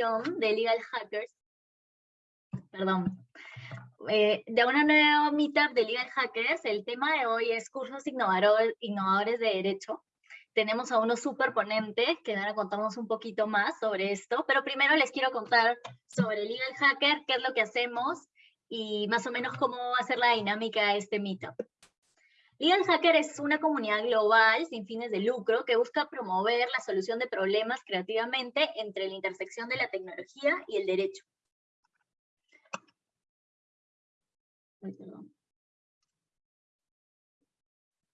de Legal Hackers, perdón, eh, de una nueva meetup de Legal Hackers. El tema de hoy es cursos innovadores de derecho. Tenemos a unos super ponentes que van a contarnos un poquito más sobre esto, pero primero les quiero contar sobre Legal Hacker, qué es lo que hacemos y más o menos cómo va a ser la dinámica de este meetup. Legal Hacker es una comunidad global sin fines de lucro que busca promover la solución de problemas creativamente entre la intersección de la tecnología y el derecho.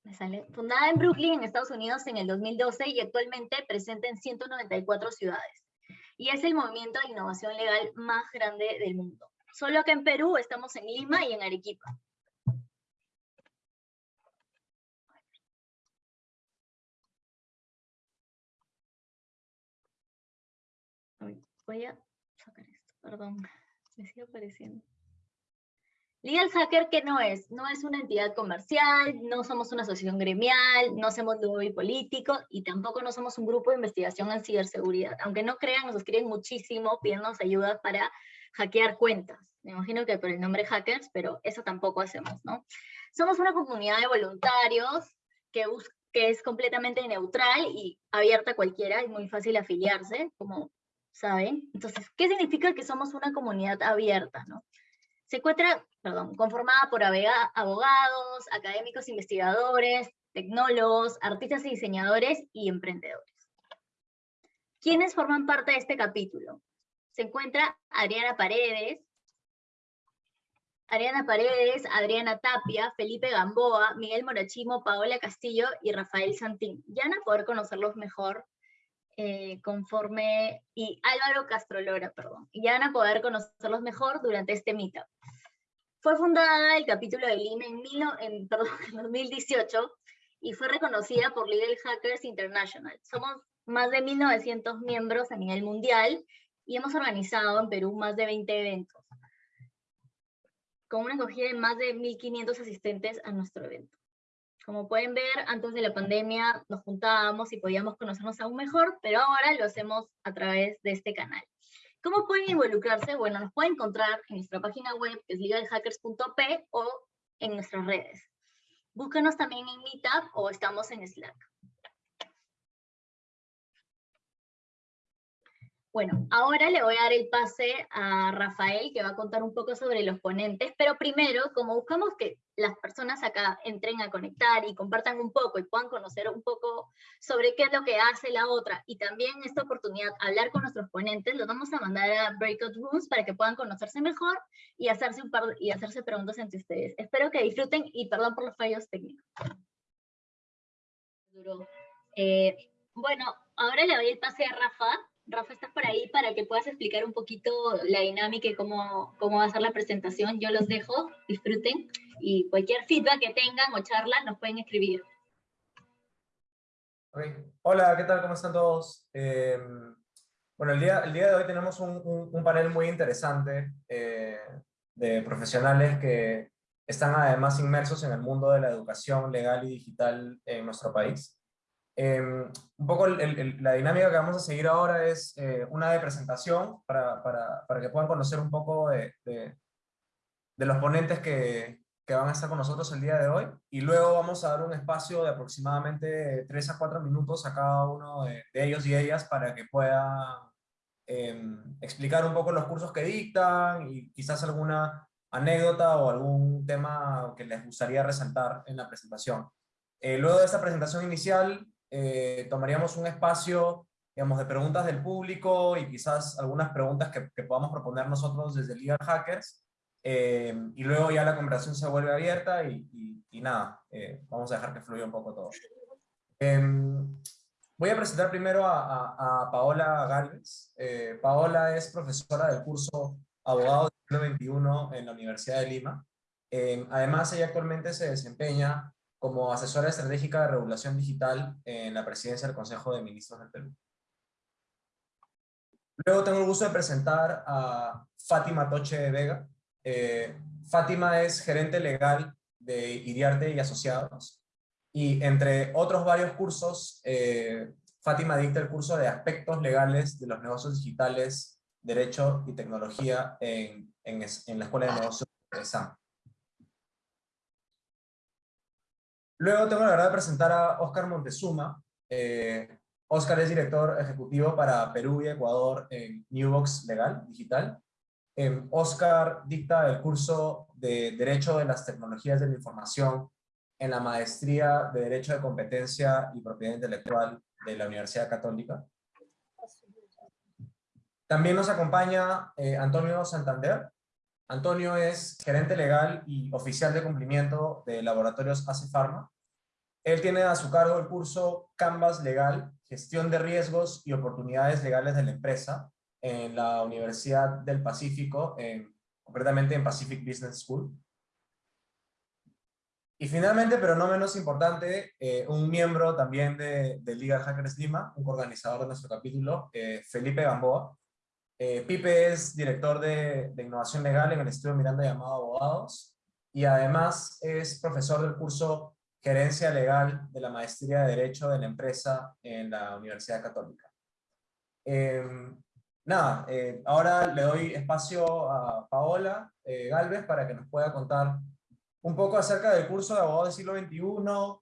Me sale. Fundada en Brooklyn, en Estados Unidos, en el 2012 y actualmente presente en 194 ciudades. Y es el movimiento de innovación legal más grande del mundo. Solo que en Perú estamos en Lima y en Arequipa. Voy a sacar esto, perdón, me sigue apareciendo. Legal Hacker, ¿qué no es? No es una entidad comercial, no somos una asociación gremial, no hacemos lobby político y tampoco no somos un grupo de investigación en ciberseguridad. Aunque no crean, nos escriben muchísimo pidiéndonos ayuda para hackear cuentas. Me imagino que por el nombre hackers, pero eso tampoco hacemos, ¿no? Somos una comunidad de voluntarios que, que es completamente neutral y abierta a cualquiera, es muy fácil afiliarse, como ¿saben? Entonces, ¿qué significa que somos una comunidad abierta? Se encuentra, conformada por abogados, académicos investigadores, tecnólogos, artistas y diseñadores y emprendedores. ¿Quiénes forman parte de este capítulo? Se encuentra Adriana Paredes, Adriana Paredes, Adriana Tapia, Felipe Gamboa, Miguel Morachimo, Paola Castillo y Rafael Santín. Ya van a poder conocerlos mejor eh, conforme, y Álvaro Castrolora, perdón, y ya van a poder conocerlos mejor durante este meetup. Fue fundada el capítulo de Lima en, perdón, en 2018 y fue reconocida por Legal Hackers International. Somos más de 1.900 miembros a nivel mundial y hemos organizado en Perú más de 20 eventos, con una acogida de más de 1.500 asistentes a nuestro evento. Como pueden ver, antes de la pandemia nos juntábamos y podíamos conocernos aún mejor, pero ahora lo hacemos a través de este canal. ¿Cómo pueden involucrarse? Bueno, nos pueden encontrar en nuestra página web, que es legalhackers.p, o en nuestras redes. Búscanos también en Meetup o estamos en Slack. Bueno, ahora le voy a dar el pase a Rafael, que va a contar un poco sobre los ponentes, pero primero, como buscamos que las personas acá entren a conectar y compartan un poco y puedan conocer un poco sobre qué es lo que hace la otra, y también esta oportunidad hablar con nuestros ponentes, los vamos a mandar a Breakout Rooms para que puedan conocerse mejor y hacerse, un par, y hacerse preguntas entre ustedes. Espero que disfruten y perdón por los fallos técnicos. Eh, bueno, ahora le doy el pase a Rafa, Rafa, estás por ahí para que puedas explicar un poquito la dinámica y cómo, cómo va a ser la presentación. Yo los dejo, disfruten y cualquier feedback que tengan o charla nos pueden escribir. Hola, ¿qué tal? ¿Cómo están todos? Eh, bueno, el día, el día de hoy tenemos un, un, panel muy interesante eh, de profesionales que están además inmersos en el mundo de la educación legal y digital en nuestro país. Em, un poco la dinámica que vamos a seguir ahora es eh, una de presentación para, para, para, que puedan conocer un poco de, de, los ponentes que, que, van a estar con nosotros el día de hoy y luego vamos a dar un espacio de aproximadamente 3 a 4 minutos a cada uno de, ellos y ellas para que puedan em, explicar un poco los cursos que dictan y quizás alguna anécdota o algún tema que les gustaría resaltar en la presentación. Eh, luego de esta presentación inicial eh, tomaríamos un espacio digamos, de preguntas del público y quizás algunas preguntas que, podamos proponer nosotros desde Legal Hackers. Eh, y luego ya la conversación se vuelve abierta y, y, nada, eh, vamos a dejar que fluya un poco todo. Em, voy a presentar primero a, Paola Gálvez. Paola es profesora del curso Abogado del siglo en la Universidad de Lima. Em, además, ella actualmente se desempeña como asesora estratégica de regulación digital en la presidencia del Consejo de Ministros del Perú. Luego tengo el gusto de presentar a Fátima Toche de Vega. Eh, Fátima es gerente legal de Iriarte y Asociados. Y entre otros varios cursos, eh, Fátima dicta el curso de aspectos legales de los negocios digitales Derecho y Tecnología en, en, la Escuela de Negocios de SAM. Luego tengo la verdad de presentar a Oscar Montezuma. Eh, Oscar es director ejecutivo para Perú y Ecuador en Newbox Legal Digital. Eh, Oscar dicta el curso de Derecho de las Tecnologías de la Información en la Maestría de Derecho de Competencia y Propiedad Intelectual de la Universidad Católica. También nos acompaña eh, Antonio Santander. Antonio es gerente legal y oficial de cumplimiento de laboratorios ACE Pharma. Él tiene a su cargo el curso Canvas Legal, Gestión de Riesgos y Oportunidades Legales de la Empresa en la Universidad del Pacífico, en, concretamente en Pacific Business School. Y finalmente, pero no menos importante, eh, un miembro también de, de, Legal Hackers Lima, un organizador de nuestro capítulo, eh, Felipe Gamboa. Eh, Pipe es director de, de, innovación legal en el Estudio Miranda llamado Abogados y además es profesor del curso Gerencia Legal de la Maestría de Derecho de la Empresa en la Universidad Católica. Em, nada, ahora le doy espacio a Paola Galvez para que nos pueda contar un poco acerca del curso de abogado del siglo XXI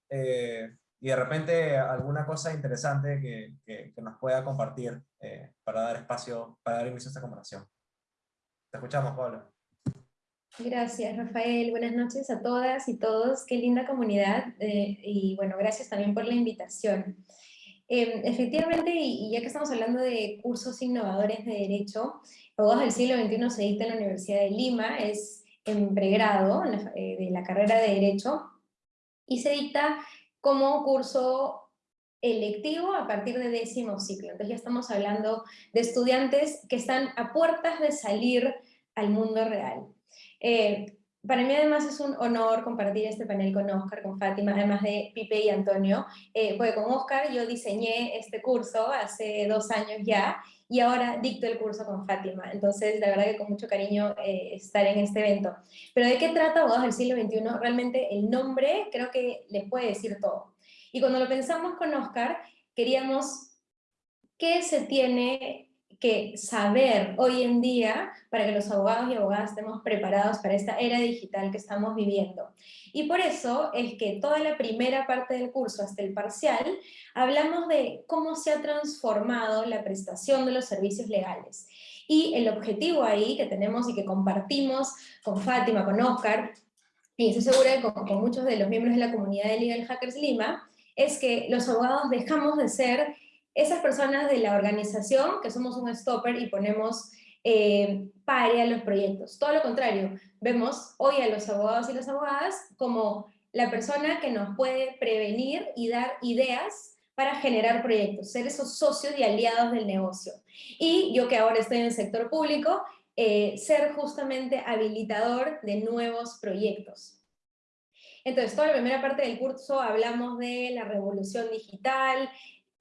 eh, y de repente alguna cosa interesante que, que, nos pueda compartir eh, para dar espacio, para dar inicio a esta conversación. Te escuchamos, Pablo. Gracias, Rafael. Buenas noches a todas y todos. Qué linda comunidad. Eh, y bueno, gracias también por la invitación. Em, efectivamente, y, ya que estamos hablando de cursos innovadores de Derecho, Abogados del siglo XXI se dicta en la Universidad de Lima, es en pregrado eh, de la carrera de Derecho y se dicta como curso electivo a partir de décimo ciclo. Entonces ya estamos hablando de estudiantes que están a puertas de salir al mundo real. Eh, para mí además es un honor compartir este panel con Oscar, con Fátima, además de Pipe y Antonio, eh, porque con Oscar yo diseñé este curso hace dos años ya, y ahora dicto el curso con Fátima. Entonces, la verdad que con mucho cariño eh, estar en este evento. Pero ¿de qué trata Abogados del siglo XXI? Realmente el nombre creo que les puede decir todo. Y cuando lo pensamos con Oscar, queríamos qué se tiene que saber hoy en día para que los abogados y abogadas estemos preparados para esta era digital que estamos viviendo. Y por eso es que toda la primera parte del curso hasta el parcial hablamos de cómo se ha transformado la prestación de los servicios legales. Y el objetivo ahí que tenemos y que compartimos con Fátima, con Oscar, y estoy segura que con, con muchos de los miembros de la comunidad de Legal Hackers Lima, es que los abogados dejamos de ser esas personas de la organización, que somos un stopper y ponemos eh, pare a los proyectos. Todo lo contrario, vemos hoy a los abogados y las abogadas como la persona que nos puede prevenir y dar ideas para generar proyectos, ser esos socios y aliados del negocio. Y yo que ahora estoy en el sector público, eh, ser justamente habilitador de nuevos proyectos. Entonces, toda la primera parte del curso hablamos de la revolución digital,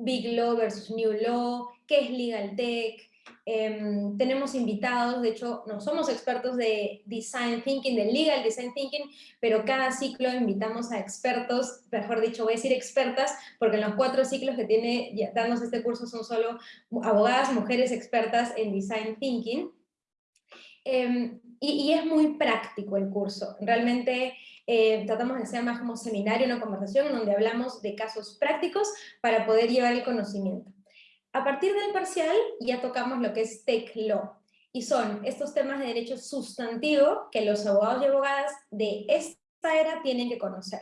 Big Law versus New Law, qué es Legal Tech, em, tenemos invitados, de hecho no somos expertos de Design Thinking, de Legal Design Thinking, pero cada ciclo invitamos a expertos, mejor dicho voy a decir expertas, porque en los cuatro ciclos que tiene dándose este curso son solo abogadas, mujeres expertas en Design Thinking, em, y es muy práctico el curso, realmente eh, tratamos de ser más como seminario, una conversación en donde hablamos de casos prácticos para poder llevar el conocimiento. A partir del parcial ya tocamos lo que es Tech Law, y son estos temas de derecho sustantivo que los abogados y abogadas de esta era tienen que conocer.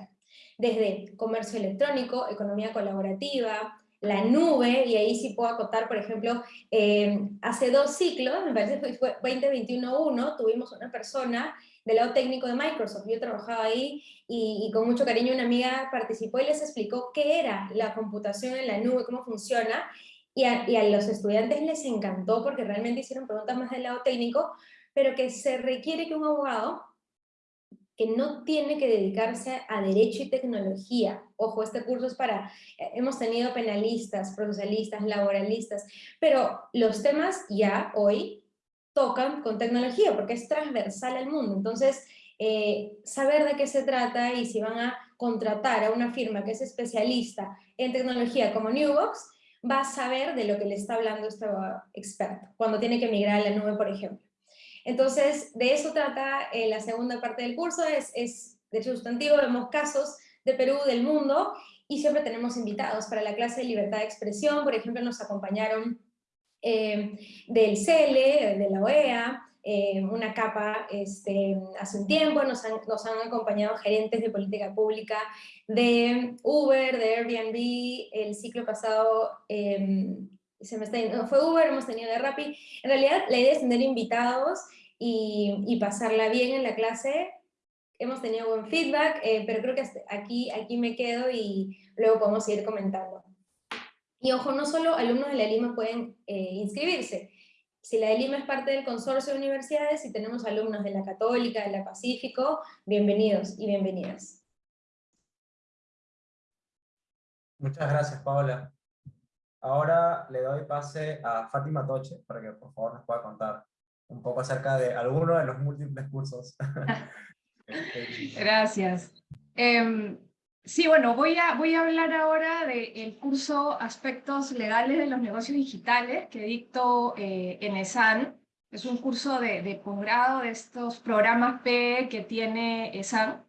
Desde comercio electrónico, economía colaborativa, la nube, y ahí sí puedo acotar, por ejemplo, eh, hace dos ciclos, me parece que fue 2021-1, tuvimos una persona del lado técnico de Microsoft. Yo trabajaba ahí y, con mucho cariño una amiga participó y les explicó qué era la computación en la nube, cómo funciona, y a, y a los estudiantes les encantó porque realmente hicieron preguntas más del lado técnico, pero que se requiere que un abogado que no tiene que dedicarse a derecho y tecnología. Ojo, este curso es para, eh, hemos tenido penalistas, procesalistas, laboralistas, pero los temas ya hoy tocan con tecnología, porque es transversal al mundo. Entonces, eh, saber de qué se trata y si van a contratar a una firma que es especialista en tecnología como Newbox, va a saber de lo que le está hablando este experto, cuando tiene que migrar a la nube, por ejemplo. Entonces, de eso trata eh, la segunda parte del curso, es, es de sustantivo, vemos casos de Perú, del mundo, y siempre tenemos invitados para la clase de libertad de expresión, por ejemplo, nos acompañaron eh, del CELE, de la OEA, eh, una capa este, hace un tiempo, nos han, acompañado gerentes de política pública de Uber, de Airbnb, el ciclo pasado em, se me está, fue Uber, hemos tenido de Rappi. En realidad la idea es tener invitados y, y pasarla bien en la clase. Hemos tenido buen feedback, eh, pero creo que aquí, aquí me quedo y luego podemos seguir comentando. Y ojo, no solo alumnos de la Lima pueden eh, inscribirse, si la de Lima es parte del consorcio de universidades y tenemos alumnos de la Católica, de la Pacífico, bienvenidos y bienvenidas. Muchas gracias, Paola. Ahora le doy pase a Fátima Toche para que por favor nos pueda contar un poco acerca de alguno de los múltiples cursos. Gracias. Em, Sí, bueno, voy a, voy a hablar ahora del curso Aspectos Legales de los Negocios Digitales que dicto eh, en ESAN. Es un curso de, de posgrado de estos programas P que tiene ESAN.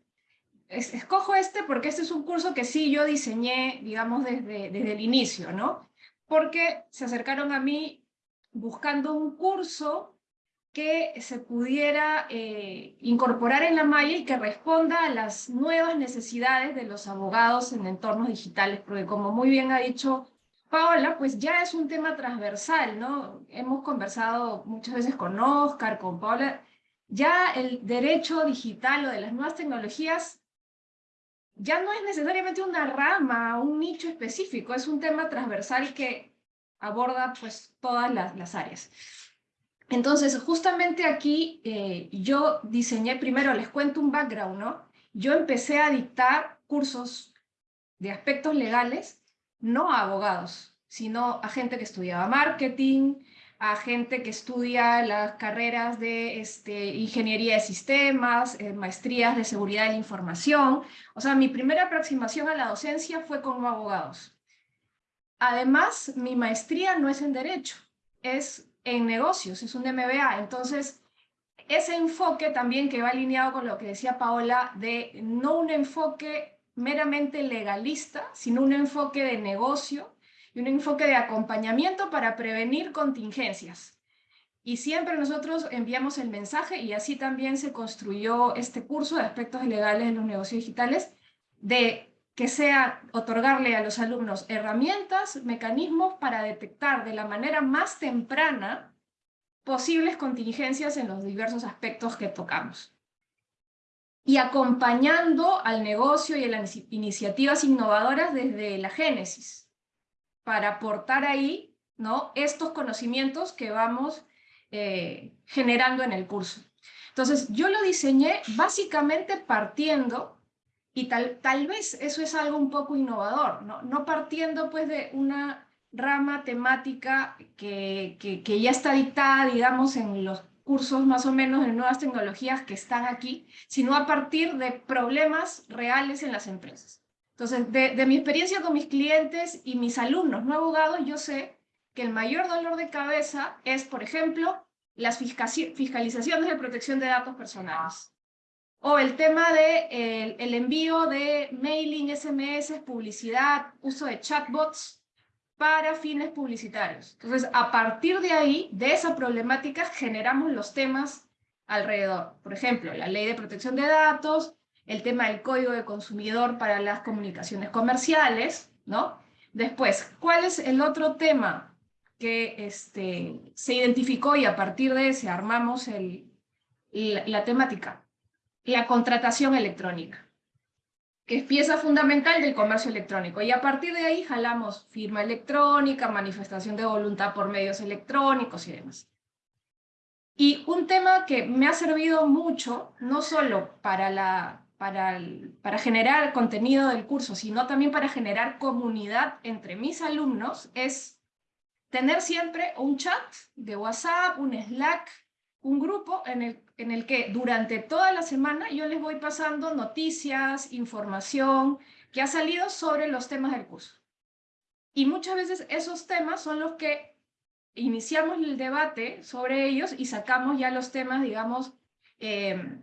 escojo este porque este es un curso que sí yo diseñé, digamos, desde, desde el inicio, ¿no? Porque se acercaron a mí buscando un curso que se pudiera eh, incorporar en la malla y que responda a las nuevas necesidades de los abogados en entornos digitales, porque como muy bien ha dicho Paola, pues ya es un tema transversal, ¿no? Hemos conversado muchas veces con Oscar, con Paola, ya el derecho digital o de las nuevas tecnologías ya no es necesariamente una rama, un nicho específico, es un tema transversal que aborda pues todas las, las áreas. Entonces, justamente aquí eh, yo diseñé, primero les cuento un background, ¿no? Yo empecé a dictar cursos de aspectos legales, no a abogados, sino a gente que estudiaba marketing, a gente que estudia las carreras de este, ingeniería de sistemas, eh, maestrías de seguridad de la información. O sea, mi primera aproximación a la docencia fue con abogados. Además, mi maestría no es en Derecho, es en negocios, es un MBA. Entonces, ese enfoque también que va alineado con lo que decía Paola, de no un enfoque meramente legalista, sino un enfoque de negocio y un enfoque de acompañamiento para prevenir contingencias. Y siempre nosotros enviamos el mensaje, y así también se construyó este curso de aspectos legales en los negocios digitales, de que sea otorgarle a los alumnos herramientas, mecanismos para detectar de la manera más temprana posibles contingencias en los diversos aspectos que tocamos. Y acompañando al negocio y a las iniciativas innovadoras desde la génesis, para aportar ahí ¿no? estos conocimientos que vamos eh, generando en el curso. Entonces, yo lo diseñé básicamente partiendo y tal, tal vez eso es algo un poco innovador, no, no partiendo pues de una rama temática que, que, ya está dictada, digamos, en los cursos más o menos de nuevas tecnologías que están aquí, sino a partir de problemas reales en las empresas. Entonces, de, de mi experiencia con mis clientes y mis alumnos no abogados, yo sé que el mayor dolor de cabeza es, por ejemplo, las fiscalizaciones de protección de datos personales. O el tema de envío de mailing, SMS, publicidad, uso de chatbots para fines publicitarios. Entonces, a partir de ahí, de esa problemática, generamos los temas alrededor. Por ejemplo, la ley de protección de datos, el tema del código de consumidor para las comunicaciones comerciales, ¿no? Después, ¿cuál es el otro tema que este, se identificó y a partir de ese armamos el, la temática? La contratación electrónica, que es pieza fundamental del comercio electrónico. Y a partir de ahí jalamos firma electrónica, manifestación de voluntad por medios electrónicos y demás. Y un tema que me ha servido mucho, no solo para, la, para, para generar contenido del curso, sino también para generar comunidad entre mis alumnos, es tener siempre un chat de WhatsApp, un Slack, un grupo en el, en el que durante toda la semana yo les voy pasando noticias, información que ha salido sobre los temas del curso. Y muchas veces esos temas son los que iniciamos el debate sobre ellos y sacamos ya los temas, digamos, eh,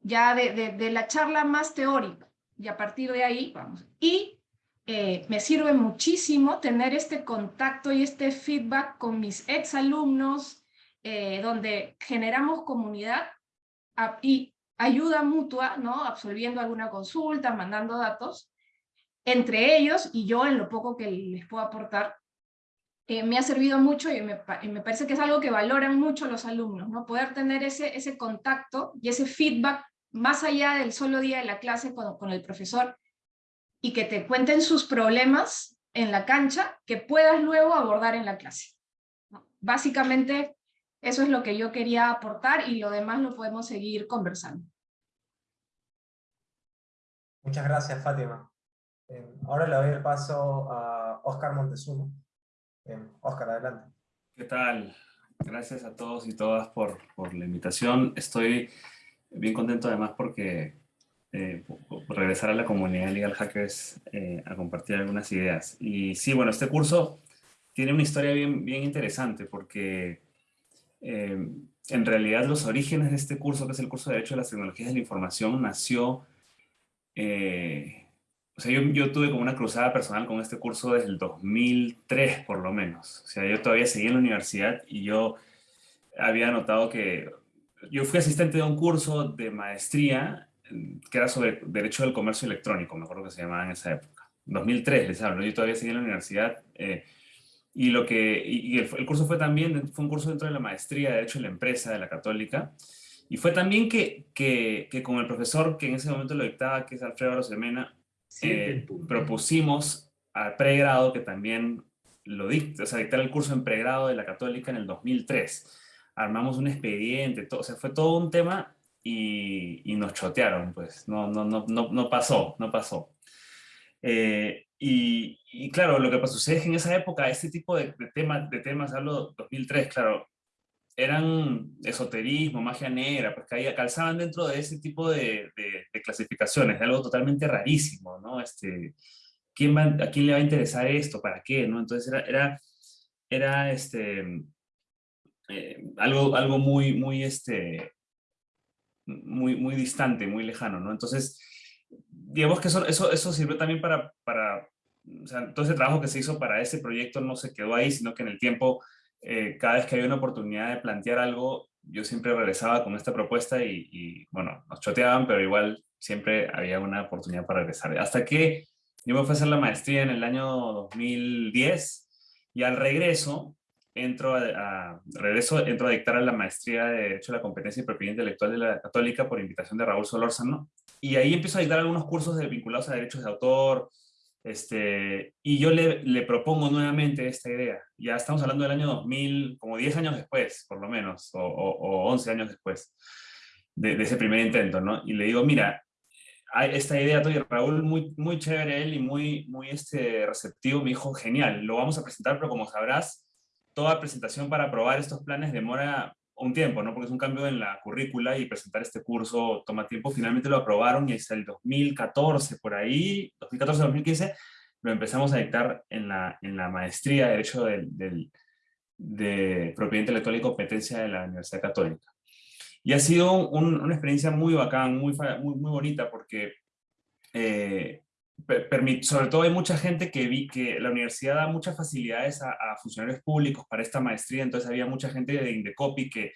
ya de, de, la charla más teórica. Y a partir de ahí, vamos. Y eh, me sirve muchísimo tener este contacto y este feedback con mis exalumnos, eh, donde generamos comunidad y ayuda mutua, ¿no? Absolviendo alguna consulta, mandando datos, entre ellos y yo en lo poco que les puedo aportar, eh, me ha servido mucho y me, parece que es algo que valoran mucho los alumnos, ¿no? Poder tener ese, ese contacto y ese feedback más allá del solo día de la clase con, con el profesor y que te cuenten sus problemas en la cancha que puedas luego abordar en la clase. Básicamente eso es lo que yo quería aportar y lo demás lo podemos seguir conversando. Muchas gracias, Fátima. ahora le doy el paso a Oscar Montezuma. Oscar, adelante. ¿Qué tal? Gracias a todos y todas por, por la invitación. Estoy bien contento además porque eh, regresar a la comunidad Legal Hackers eh, a compartir algunas ideas. Y sí, bueno, este curso tiene una historia bien, bien interesante porque eh, en realidad los orígenes de este curso, que es el curso de Derecho de las Tecnologías de la Información, nació eh, o sea, yo, tuve como una cruzada personal con este curso desde el 2003, por lo menos. O sea, yo todavía seguía en la universidad y yo había notado que... Yo fui asistente de un curso de maestría que era sobre Derecho del Comercio Electrónico, me acuerdo que se llamaba en esa época. 2003, les hablo. Yo todavía seguía en la universidad. Eh, y, lo que, y el, el, curso fue también, fue un curso dentro de la maestría de Derecho de la Empresa de la Católica. Y fue también que, que, que con el profesor que en ese momento lo dictaba, que es Alfredo Rosemena, eh, propusimos al pregrado que también lo dicte, o sea, dictar el curso en pregrado de la Católica en el 2003. Armamos un expediente, todo, o sea, fue todo un tema y, y nos chotearon, pues, no, no, no, no, no pasó, no pasó. Eh, y, y, claro, lo que pasó es que en esa época este tipo de, de temas, de temas, hablo 2003, claro, eran esoterismo, magia negra, pues caía, calzaban dentro de ese tipo de, de, clasificaciones, de algo totalmente rarísimo, ¿no? Este, ¿quién va, ¿A quién le va a interesar esto? ¿Para qué? ¿no? Entonces era, era, era este, eh, algo, algo muy, muy, este, muy, muy distante, muy lejano, ¿no? Entonces, digamos que eso, eso, sirvió también para, para, o sea, ese trabajo que se hizo para ese proyecto no se quedó ahí, sino que en el tiempo eh, cada vez que había una oportunidad de plantear algo, yo siempre regresaba con esta propuesta y, bueno, nos choteaban, pero igual siempre había una oportunidad para regresar. Hasta que yo me fui a hacer la maestría en el año 2010 y al regreso entro a, regreso, entro a dictar la maestría de Derecho a la Competencia y Propiedad Intelectual de la Católica por invitación de Raúl Solórzano. Y ahí empiezo a dictar algunos cursos de, vinculados a derechos de autor, este, y yo le, le, propongo nuevamente esta idea. Ya estamos hablando del año 2000, como 10 años después, por lo menos, o, o, 11 años después de, de, ese primer intento, ¿no? Y le digo, mira, hay esta idea tuya, Raúl, muy, muy chévere él y muy, muy este, receptivo, me dijo, genial, lo vamos a presentar, pero como sabrás, toda presentación para aprobar estos planes demora un tiempo, ¿no? Porque es un cambio en la currícula y presentar este curso toma tiempo. Finalmente lo aprobaron y hasta el 2014, por ahí, 2014-2015, lo empezamos a dictar en la, en la maestría de Derecho del, del, de Propiedad Intelectual y Competencia de la Universidad Católica. Y ha sido un, una experiencia muy bacán, muy, muy, muy bonita, porque eh, sobre todo hay mucha gente que vi que la universidad da muchas facilidades a, funcionarios públicos para esta maestría, entonces había mucha gente de Indecopy que,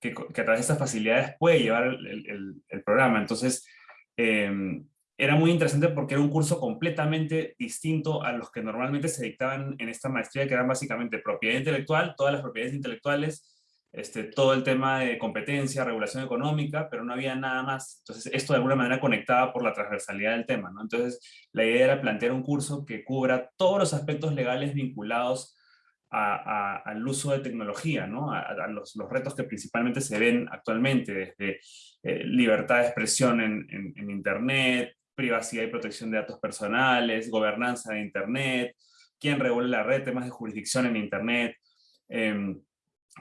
que, que a través de estas facilidades puede llevar el, el, programa. Entonces, em, era muy interesante porque era un curso completamente distinto a los que normalmente se dictaban en esta maestría, que eran básicamente propiedad intelectual, todas las propiedades intelectuales, este, todo el tema de competencia, regulación económica, pero no había nada más. Entonces, esto de alguna manera conectaba por la transversalidad del tema. ¿no? Entonces, la idea era plantear un curso que cubra todos los aspectos legales vinculados al uso de tecnología, ¿no? a, los, los, retos que principalmente se ven actualmente, desde eh, libertad de expresión en, en, Internet, privacidad y protección de datos personales, gobernanza de Internet, quién regula la red, temas de jurisdicción en Internet, eh,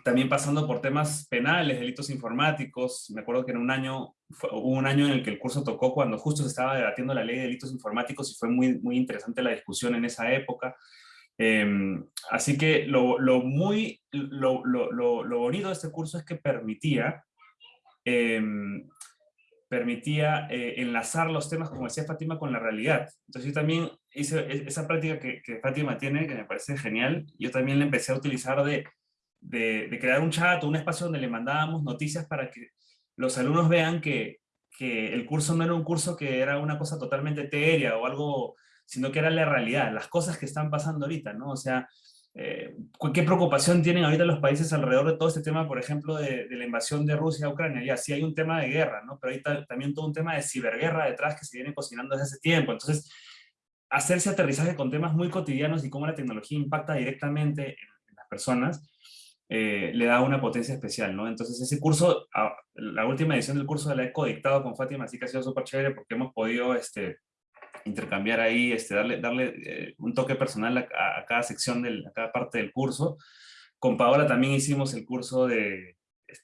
también pasando por temas penales, delitos informáticos. Me acuerdo que en un año, hubo un año en el que el curso tocó cuando justo se estaba debatiendo la ley de delitos informáticos y fue muy, muy interesante la discusión en esa época. Em, así que lo, lo muy, lo, lo, lo, bonito de este curso es que permitía, em, permitía eh, enlazar los temas, como decía Fátima, con la realidad. Entonces yo también hice e, esa práctica que, que Fátima tiene, que me parece genial, yo también la empecé a utilizar de de, crear un chat o un espacio donde le mandábamos noticias para que los alumnos vean que, que el curso no era un curso que era una cosa totalmente etérea o algo, sino que era la realidad, las cosas que están pasando ahorita, ¿no? O sea, eh, ¿qué preocupación tienen ahorita los países alrededor de todo este tema, por ejemplo, de, la invasión de Rusia a Ucrania? Ya, sí hay un tema de guerra, ¿no? Pero hay también todo un tema de ciberguerra detrás que se viene cocinando desde hace tiempo. Entonces, hacerse aterrizaje con temas muy cotidianos y cómo la tecnología impacta directamente en las personas, eh, le da una potencia especial, ¿no? Entonces ese curso, la última edición del curso la he codictado con Fátima, así que ha sido súper chévere porque hemos podido este, intercambiar ahí, este, darle, darle eh, un toque personal a, cada sección, del, a cada parte del curso. Con Paola también hicimos el curso de,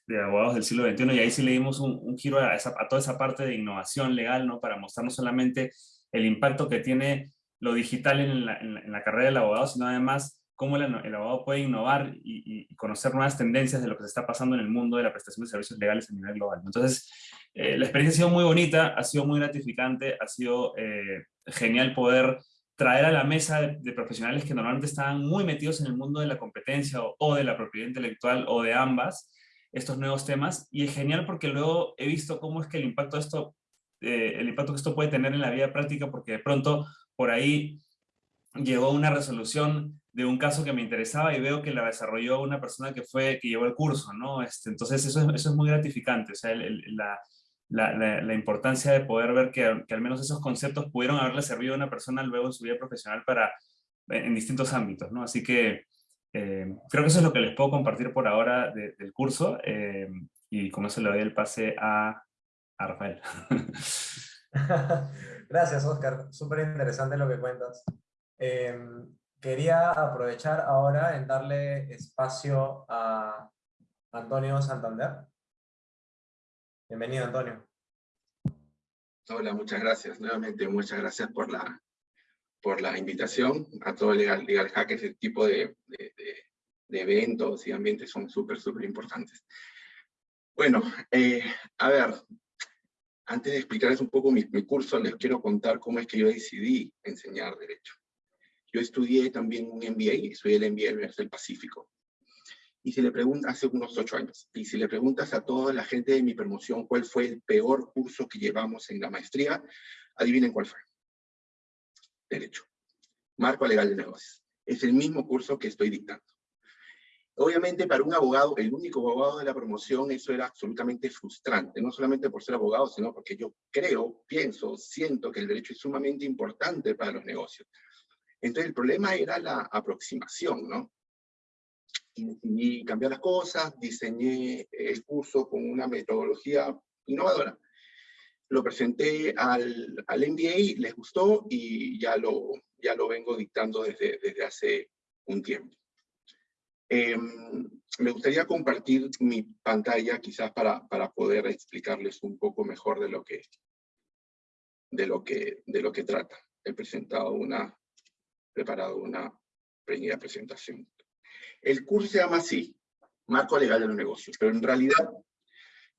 de abogados del siglo XXI y ahí sí le dimos un, giro a, a, toda esa parte de innovación legal, ¿no? Para mostrar no solamente el impacto que tiene lo digital en la, en la carrera del abogado, sino además cómo el, abogado puede innovar y, conocer nuevas tendencias de lo que se está pasando en el mundo de la prestación de servicios legales a nivel global. Entonces, eh, la experiencia ha sido muy bonita, ha sido muy gratificante, ha sido eh, genial poder traer a la mesa de, profesionales que normalmente estaban muy metidos en el mundo de la competencia o, de la propiedad intelectual o de ambas, estos nuevos temas, y es genial porque luego he visto cómo es que el impacto esto, eh, el impacto que esto puede tener en la vida práctica, porque de pronto por ahí llegó una resolución de un caso que me interesaba y veo que la desarrolló una persona que fue que llevó el curso, ¿no? Este, entonces eso es, eso es muy gratificante, o sea, la, la, la, importancia de poder ver que, que, al menos esos conceptos pudieron haberle servido a una persona luego en su vida profesional para, en distintos ámbitos, ¿no? Así que eh, creo que eso es lo que les puedo compartir por ahora del curso eh, y con eso le doy el pase a, a Rafael. Gracias, Oscar. Súper interesante lo que cuentas. Eh, quería aprovechar ahora en darle espacio a Antonio Santander. Bienvenido, Antonio. Hola, muchas gracias. Nuevamente, muchas gracias por la, por la invitación. A todo Legal, Legal Hack, ese tipo de, eventos y ambientes son súper, súper importantes. Bueno, eh, a ver, antes de explicarles un poco mi, mi curso, les quiero contar cómo es que yo decidí enseñar Derecho. Yo estudié también un MBA, estudié el MBA del Pacífico. Y si le preguntas, hace unos ocho años, y si le preguntas a toda la gente de mi promoción cuál fue el peor curso que llevamos en la maestría, adivinen cuál fue. Derecho. Marco legal de negocios. Es el mismo curso que estoy dictando. Obviamente para un abogado, el único abogado de la promoción, eso era absolutamente frustrante, no solamente por ser abogado, sino porque yo creo, pienso, siento que el derecho es sumamente importante para los negocios. Entonces el problema era la aproximación, ¿no? Y decidí cambiar las cosas, diseñé el curso con una metodología innovadora. Lo presenté al, al MBA, les gustó y ya lo, ya lo vengo dictando desde, desde hace un tiempo. Em, me gustaría compartir mi pantalla quizás para, para poder explicarles un poco mejor de lo que, de lo que, de lo que trata. He presentado una, preparado una pequeña presentación. El curso se llama así, Marco Legal de los Negocios, pero en realidad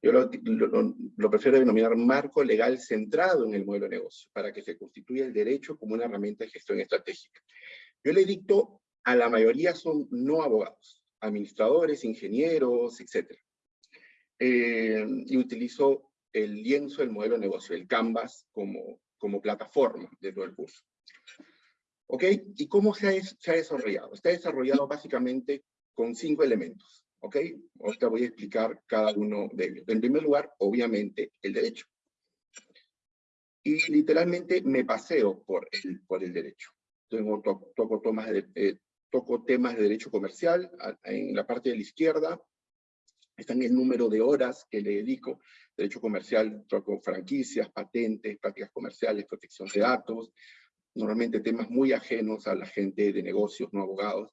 yo lo, prefiero denominar marco legal centrado en el modelo de negocio, para que se constituya el derecho como una herramienta de gestión estratégica. Yo le dicto a la mayoría son no abogados, administradores, ingenieros, etc. Eh, y utilizo el lienzo del modelo de negocio, el Canvas, como, como plataforma de todo el curso. ¿Ok? ¿Y cómo se ha, se ha desarrollado? Está desarrollado básicamente con cinco elementos. ¿Ok? Ahorita voy a explicar cada uno de ellos. En primer lugar, obviamente, el derecho. Y literalmente me paseo por el, por el derecho. Tengo, toco, tomas de, eh, toco temas de derecho comercial en la parte de la izquierda. Están el número de horas que le dedico. Derecho comercial, toco franquicias, patentes, prácticas comerciales, protección de datos, normalmente temas muy ajenos a la gente de negocios, no abogados.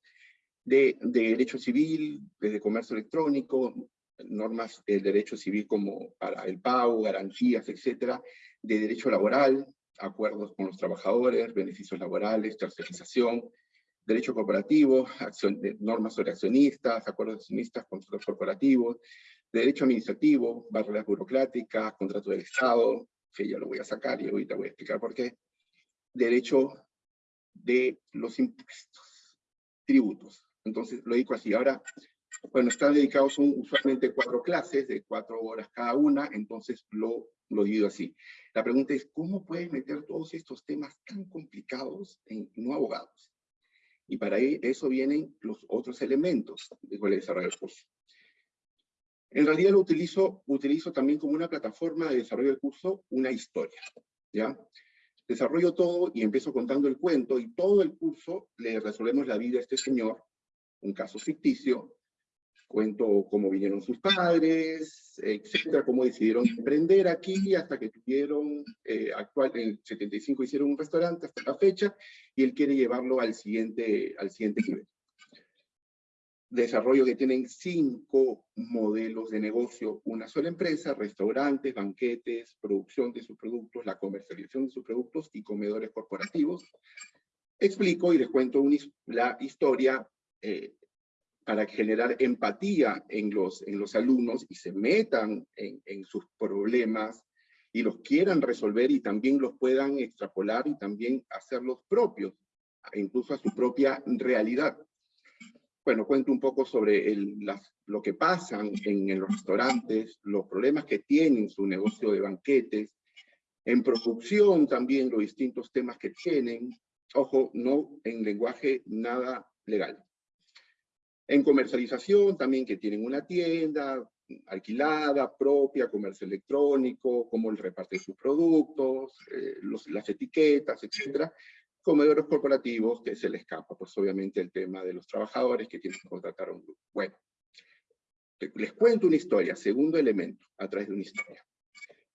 de, de derecho civil, desde comercio electrónico, normas del derecho civil como para el pago, garantías, etcétera, de derecho laboral, acuerdos con los trabajadores, beneficios laborales, tercerización, derecho corporativo, acción, normas sobre accionistas, acuerdos de accionistas, contratos corporativos, derecho administrativo, barreras burocráticas, contrato del Estado, que ya lo voy a sacar y ahorita voy a explicar por qué, derecho de los impuestos, tributos. Entonces lo digo así. Ahora, bueno, están dedicados son usualmente cuatro clases de cuatro horas cada una, entonces lo, lo divido así. La pregunta es, ¿cómo puedes meter todos estos temas tan complicados en no abogados? Y para e, eso vienen los otros elementos de cuál desarrollo del curso. En realidad lo utilizo, utilizo también como una plataforma de desarrollo del curso, una historia, ¿ya? Desarrollo todo y empiezo contando el cuento y todo el curso le resolvemos la vida a este señor, un caso ficticio, cuento cómo vinieron sus padres, etcétera, cómo decidieron emprender aquí hasta que tuvieron, eh, actual, en el 75 hicieron un restaurante hasta la fecha, y él quiere llevarlo al siguiente, al siguiente nivel. Desarrollo que tienen cinco modelos de negocio, una sola empresa, restaurantes, banquetes, producción de sus productos, la comercialización de sus productos y comedores corporativos. Explico y les cuento la historia eh, para generar empatía en los, en los alumnos y se metan en sus problemas y los quieran resolver y también los puedan extrapolar y también hacerlos propios, incluso a su propia realidad. Bueno, cuento un poco sobre el, lo que pasan en, en, los restaurantes, los problemas que tienen su negocio de banquetes, en producción también los distintos temas que tienen, ojo, no en lenguaje nada legal. En comercialización también que tienen una tienda alquilada, propia, comercio electrónico, cómo reparten sus productos, eh, los, las etiquetas, etcétera. Comedores corporativos que se le escapa, pues obviamente el tema de los trabajadores que tienen que contratar a un grupo. Bueno, les cuento una historia, segundo elemento, a través de una historia.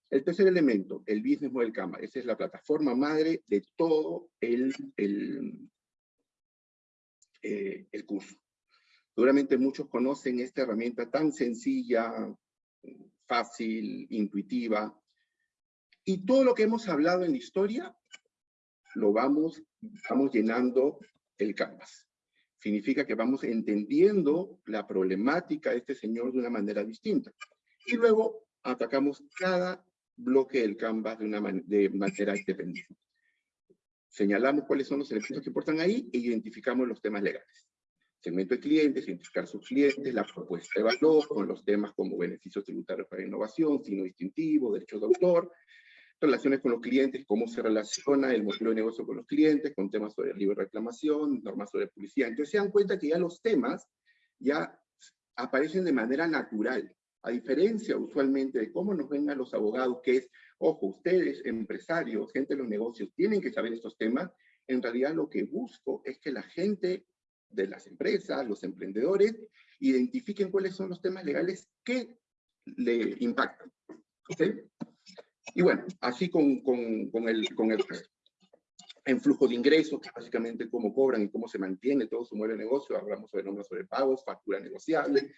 El tercer elemento, el Business Model Canva. Esa es la plataforma madre de todo el, el, eh, el curso. Seguramente muchos conocen esta herramienta tan sencilla, fácil, intuitiva. Y todo lo que hemos hablado en la historia, lo vamos, vamos llenando el canvas. Significa que vamos entendiendo la problemática de este señor de una manera distinta. Y luego atacamos cada bloque del canvas de una de manera independiente. Señalamos cuáles son los elementos que importan ahí e identificamos los temas legales segmento de clientes, identificar sus clientes, la propuesta de valor con los temas como beneficios tributarios para innovación, signo distintivo, derechos de autor, relaciones con los clientes, cómo se relaciona el modelo de negocio con los clientes, con temas sobre libre reclamación, normas sobre publicidad. Entonces se dan cuenta que ya los temas ya aparecen de manera natural, a diferencia usualmente de cómo nos ven a los abogados, que es, ojo, ustedes, empresarios, gente de los negocios, tienen que saber estos temas, en realidad lo que busco es que la gente de las empresas, los emprendedores, identifiquen cuáles son los temas legales que le impactan. Y bueno, así con, con, con, el, con el. En flujo de ingresos, que básicamente cómo cobran y cómo se mantiene todo su modelo de negocio, hablamos sobre normas sobre pagos, factura negociable,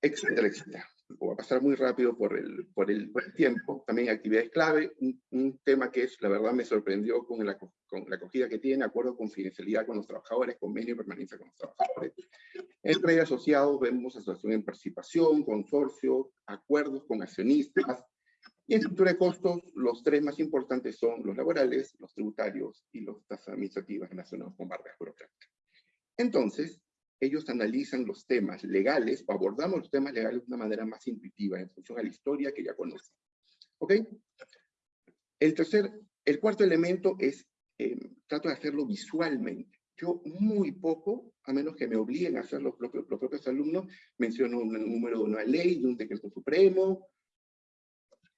etcétera, etcétera voy a pasar muy rápido por el, por el, por el tiempo, también actividades clave, un, un, tema que es, la verdad me sorprendió con la, con la acogida que tiene, acuerdo de confidencialidad con los trabajadores, convenio de permanencia con los trabajadores. Entre asociados vemos asociación en participación, consorcio, acuerdos con accionistas, y en estructura de costos, los tres más importantes son los laborales, los tributarios y los tasas administrativas relacionados con barreras burocráticas. Entonces, ellos analizan los temas legales o abordamos los temas legales de una manera más intuitiva en función a la historia que ya conocen. ¿Ok? El tercer, el cuarto elemento es, eh, trato de hacerlo visualmente. Yo muy poco, a menos que me obliguen a hacer los propios, los propios alumnos, menciono un número de una ley, de un decreto supremo.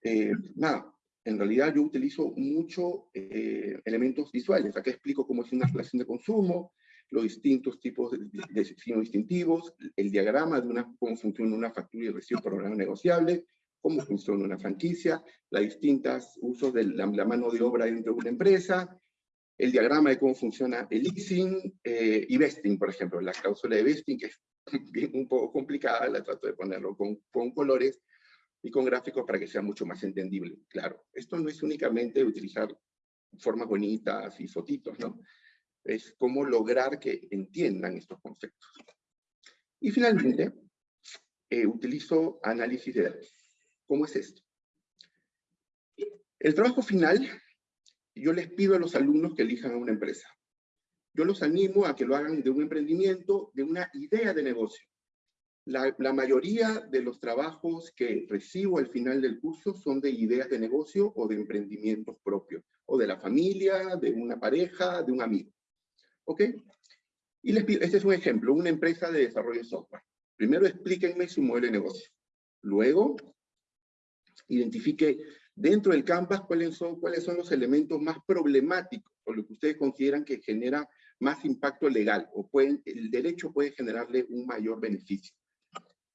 Eh, nada, en realidad yo utilizo mucho eh, elementos visuales. Acá explico cómo es una relación de consumo, los distintos tipos de, de signos distintivos, el diagrama de una, cómo funciona una factura y recibo programa negociable, cómo funciona una franquicia, los distintos usos de la, la, mano de obra dentro de una empresa, el diagrama de cómo funciona el leasing eh, y vesting, por ejemplo. La cláusula de vesting, que es bien, un poco complicada, la trato de ponerlo con, con colores y con gráficos para que sea mucho más entendible. Claro, esto no es únicamente utilizar formas bonitas y fotitos, ¿no? Es cómo lograr que entiendan estos conceptos. Y finalmente, eh, utilizo análisis de datos. ¿Cómo es esto? El trabajo final, yo les pido a los alumnos que elijan una empresa. Yo los animo a que lo hagan de un emprendimiento, de una idea de negocio. La, mayoría de los trabajos que recibo al final del curso son de ideas de negocio o de emprendimientos propios, o de la familia, de una pareja, de un amigo. ¿Ok? Y les pido, este es un ejemplo, una empresa de desarrollo de software. Primero explíquenme su modelo de negocio. Luego, identifique dentro del Canvas cuáles son, los elementos más problemáticos o lo que ustedes consideran que genera más impacto legal o el derecho puede generarle un mayor beneficio.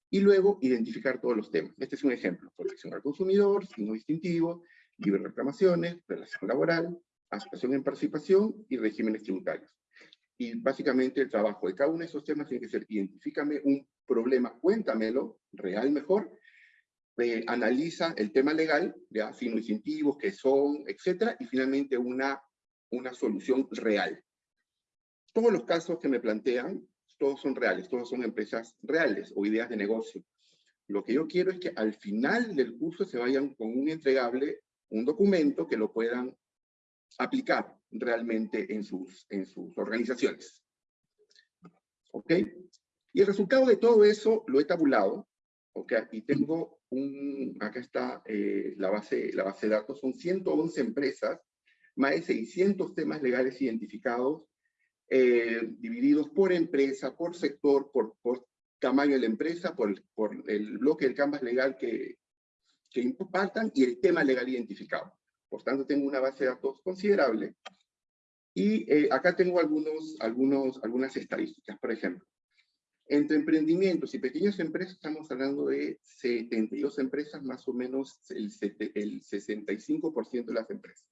Y luego identificar todos los temas. Este es un ejemplo. Protección al consumidor, signo distintivo, libre reclamaciones, relación laboral, asociación en participación y regímenes tributarios. Y básicamente el trabajo de cada uno de esos temas tiene que ser identifícame un problema, cuéntamelo, real mejor, eh, analiza el tema legal, ya, signos distintivos, qué son, etcétera, y finalmente una, una solución real. Todos los casos que me plantean, todos son reales, todos son empresas reales o ideas de negocio. Lo que yo quiero es que al final del curso se vayan con un entregable, un documento que lo puedan aplicar realmente en sus, en sus organizaciones. ¿Ok? Y el resultado de todo eso lo he tabulado, ¿ok? Y tengo un, acá está eh, la, base, la base de datos, son 111 empresas, más de 600 temas legales identificados, eh, divididos por empresa, por sector, por, por tamaño de la empresa, por, por el bloque del canvas legal que, que impactan y el tema legal identificado. Por tanto, tengo una base de datos considerable. Y eh, acá tengo algunos, algunos, algunas estadísticas, por ejemplo. Entre emprendimientos y pequeñas empresas estamos hablando de 72 empresas, más o menos el, el 65% de las empresas.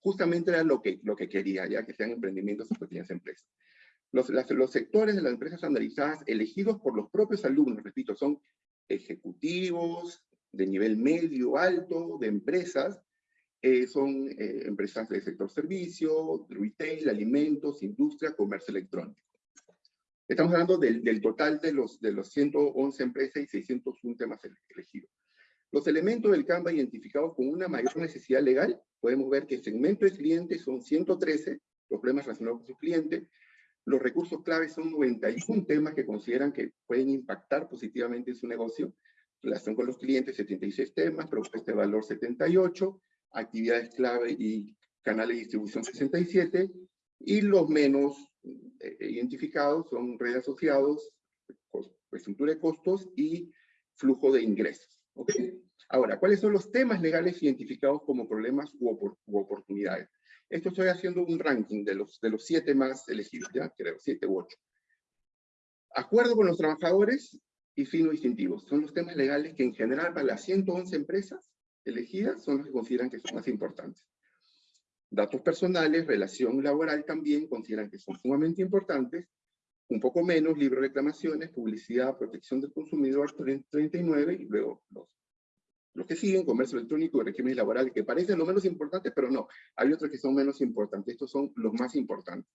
Justamente era lo que, lo que quería, ya que sean emprendimientos o pequeñas empresas. Los, los sectores de las empresas analizadas elegidos por los propios alumnos, repito, son ejecutivos de nivel medio, alto, de empresas, eh, son eh, empresas del sector servicio, retail, alimentos, industria, comercio electrónico. Estamos hablando del, del, total de los, de los 111 empresas y 601 temas elegidos. Los elementos del Canva identificados con una mayor necesidad legal, podemos ver que el segmento de clientes son 113, los problemas relacionados con su cliente, los recursos claves son 91 temas que consideran que pueden impactar positivamente en su negocio, relación con los clientes 76 temas, propuesta de valor 78, actividades clave y canales de distribución 67, y los menos eh, identificados son redes asociados, estructura de costos y flujo de ingresos. ¿Okay? Ahora, ¿cuáles son los temas legales identificados como problemas u, opor u, oportunidades? Esto estoy haciendo un ranking de los, de los siete más elegidos, ¿ya? Creo, siete u ocho. Acuerdo con los trabajadores y fino distintivos. Son los temas legales que en general para las 111 empresas elegidas son los que consideran que son más importantes. Datos personales, relación laboral también consideran que son sumamente importantes, un poco menos, libre reclamaciones, publicidad, protección del consumidor, 39, y luego los, los que siguen, comercio electrónico y regímenes laborales, que parecen los menos importantes, pero no, hay otros que son menos importantes, estos son los más importantes.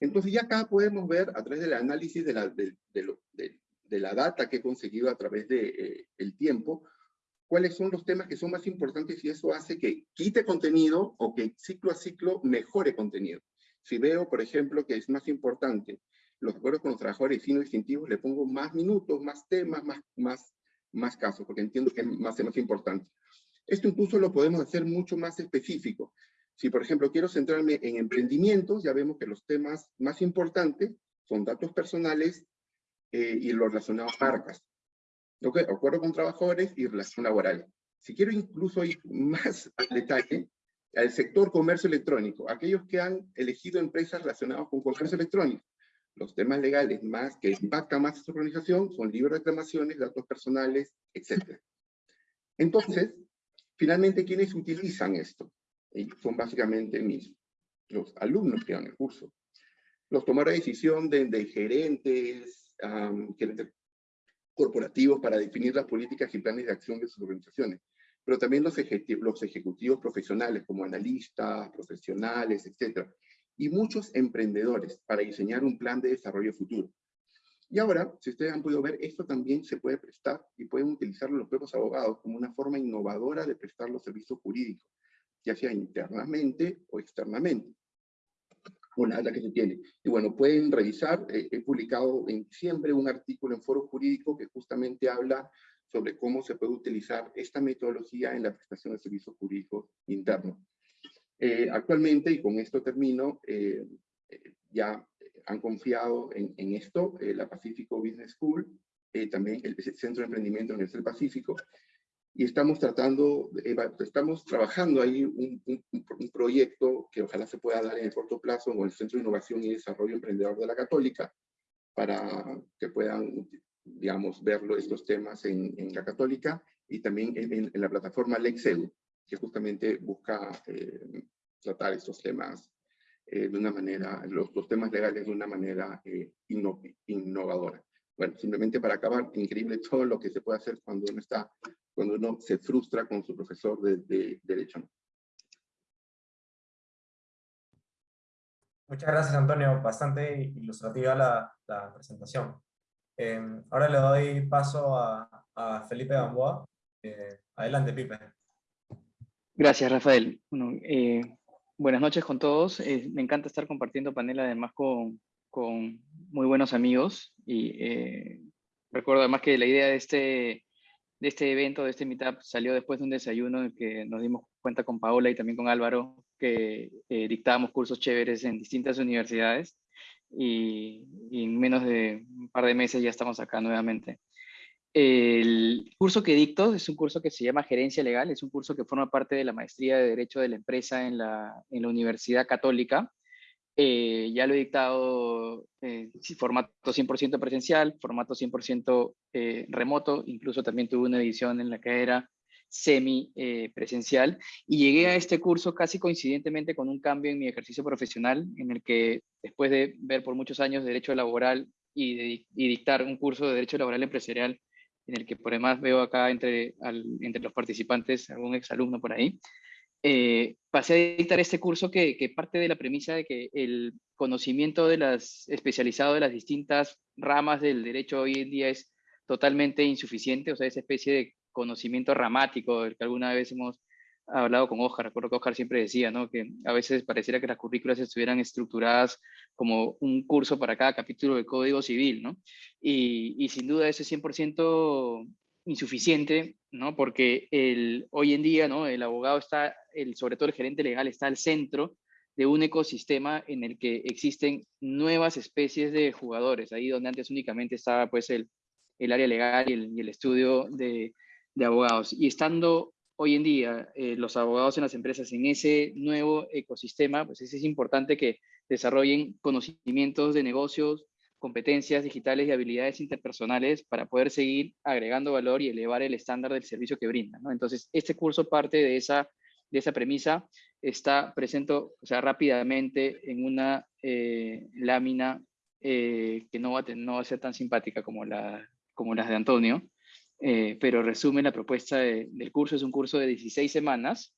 Entonces ya acá podemos ver, a través del análisis de la, de, de, de la data que he conseguido a través del de, eh, el tiempo, cuáles son los temas que son más importantes y eso hace que quite contenido o que ciclo a ciclo mejore contenido. Si veo, por ejemplo, que es más importante los acuerdos con los trabajadores y signos distintivos, le pongo más minutos, más temas, más, más, más casos, porque entiendo que es más, más importante. Esto incluso lo podemos hacer mucho más específico. Si, por ejemplo, quiero centrarme en emprendimientos, ya vemos que los temas más importantes son datos personales eh, y los relacionados a marcas. Okay, acuerdo con trabajadores y relación laboral. Si quiero incluso ir más al detalle, al sector comercio electrónico, aquellos que han elegido empresas relacionadas con comercio electrónico, los temas legales más que impactan más a su organización son libre reclamaciones, datos personales, etc. Entonces, finalmente, ¿quiénes utilizan esto? Y son básicamente mis, los alumnos que dan el curso. Los tomará decisión de, de gerentes, corporativos para definir las políticas y planes de acción de sus organizaciones, pero también los, ejecutivos, los ejecutivos profesionales como analistas, profesionales, etc. Y muchos emprendedores para diseñar un plan de desarrollo futuro. Y ahora, si ustedes han podido ver, esto también se puede prestar y pueden utilizarlo los propios abogados como una forma innovadora de prestar los servicios jurídicos, ya sea internamente o externamente. Una la que se tiene. Y bueno, pueden revisar, eh, he publicado en diciembre un artículo en Foro Jurídico que justamente habla sobre cómo se puede utilizar esta metodología en la prestación de servicios jurídicos internos. Eh, actualmente, y con esto termino, eh, ya han confiado en, en esto, eh, la Pacífico Business School, eh, también el, Centro de Emprendimiento en el Pacífico, y estamos tratando, estamos trabajando ahí un, un, proyecto que ojalá se pueda dar en el corto plazo con el Centro de Innovación y Desarrollo Emprendedor de la Católica, para que puedan, digamos, verlo estos temas en, en la Católica, y también en, en la plataforma Lexeu, que justamente busca eh, tratar estos temas eh, de una manera, los, los, temas legales de una manera eh, innovadora. Bueno, simplemente para acabar, increíble todo lo que se puede hacer cuando uno está, cuando uno se frustra con su profesor de, de, Derecho. Muchas gracias, Antonio. Bastante ilustrativa la, la presentación. Eh, ahora le doy paso a, a Felipe Gamboa. Eh, adelante, Pipe. Gracias, Rafael. Eh, Buenas noches con todos. Eh, me encanta estar compartiendo panel además con, con muy buenos amigos y eh, recuerdo además que la idea de este, de este evento, de este meetup, salió después de un desayuno en que nos dimos cuenta con Paola y también con Álvaro que dictábamos cursos chéveres en distintas universidades y, y, en menos de un par de meses ya estamos acá nuevamente. El curso que dicto es un curso que se llama Gerencia Legal, es un curso que forma parte de la maestría de Derecho de la Empresa en la, Universidad Católica. Eh, ya lo he dictado en eh, formato 100% presencial, formato 100% eh, remoto, incluso también tuve una edición en la que era semi presencial y llegué a este curso casi coincidentemente con un cambio en mi ejercicio profesional en el que después de ver por muchos años derecho laboral y dictar un curso de derecho laboral empresarial en el que por demás veo acá entre, entre los participantes algún exalumno por ahí, eh, pasé a dictar este curso que, que, parte de la premisa de que el conocimiento de las, especializado de las distintas ramas del derecho hoy en día es totalmente insuficiente, o sea, esa especie de conocimiento ramático del que alguna vez hemos hablado con Oscar, recuerdo que Oscar siempre decía, ¿no? Que a veces pareciera que las currículas estuvieran estructuradas como un curso para cada capítulo del Código Civil, ¿no? Y, y sin duda eso es 100% insuficiente, ¿no? Porque el, hoy en día, ¿no? El abogado está, el, sobre todo el gerente legal, está al centro de un ecosistema en el que existen nuevas especies de jugadores, ahí donde antes únicamente estaba pues el, el área legal y el, y el estudio de, de abogados. Y estando hoy en día eh, los abogados en las empresas en ese nuevo ecosistema, pues es, importante que desarrollen conocimientos de negocios, competencias digitales y habilidades interpersonales para poder seguir agregando valor y elevar el estándar del servicio que brindan. Entonces, este curso parte de esa, de esa premisa, está presente o sea, rápidamente en una eh, lámina eh, que no va, a, no va a ser tan simpática como, la, como las de Antonio, eh, pero resume la propuesta del curso. Es un curso de 16 semanas.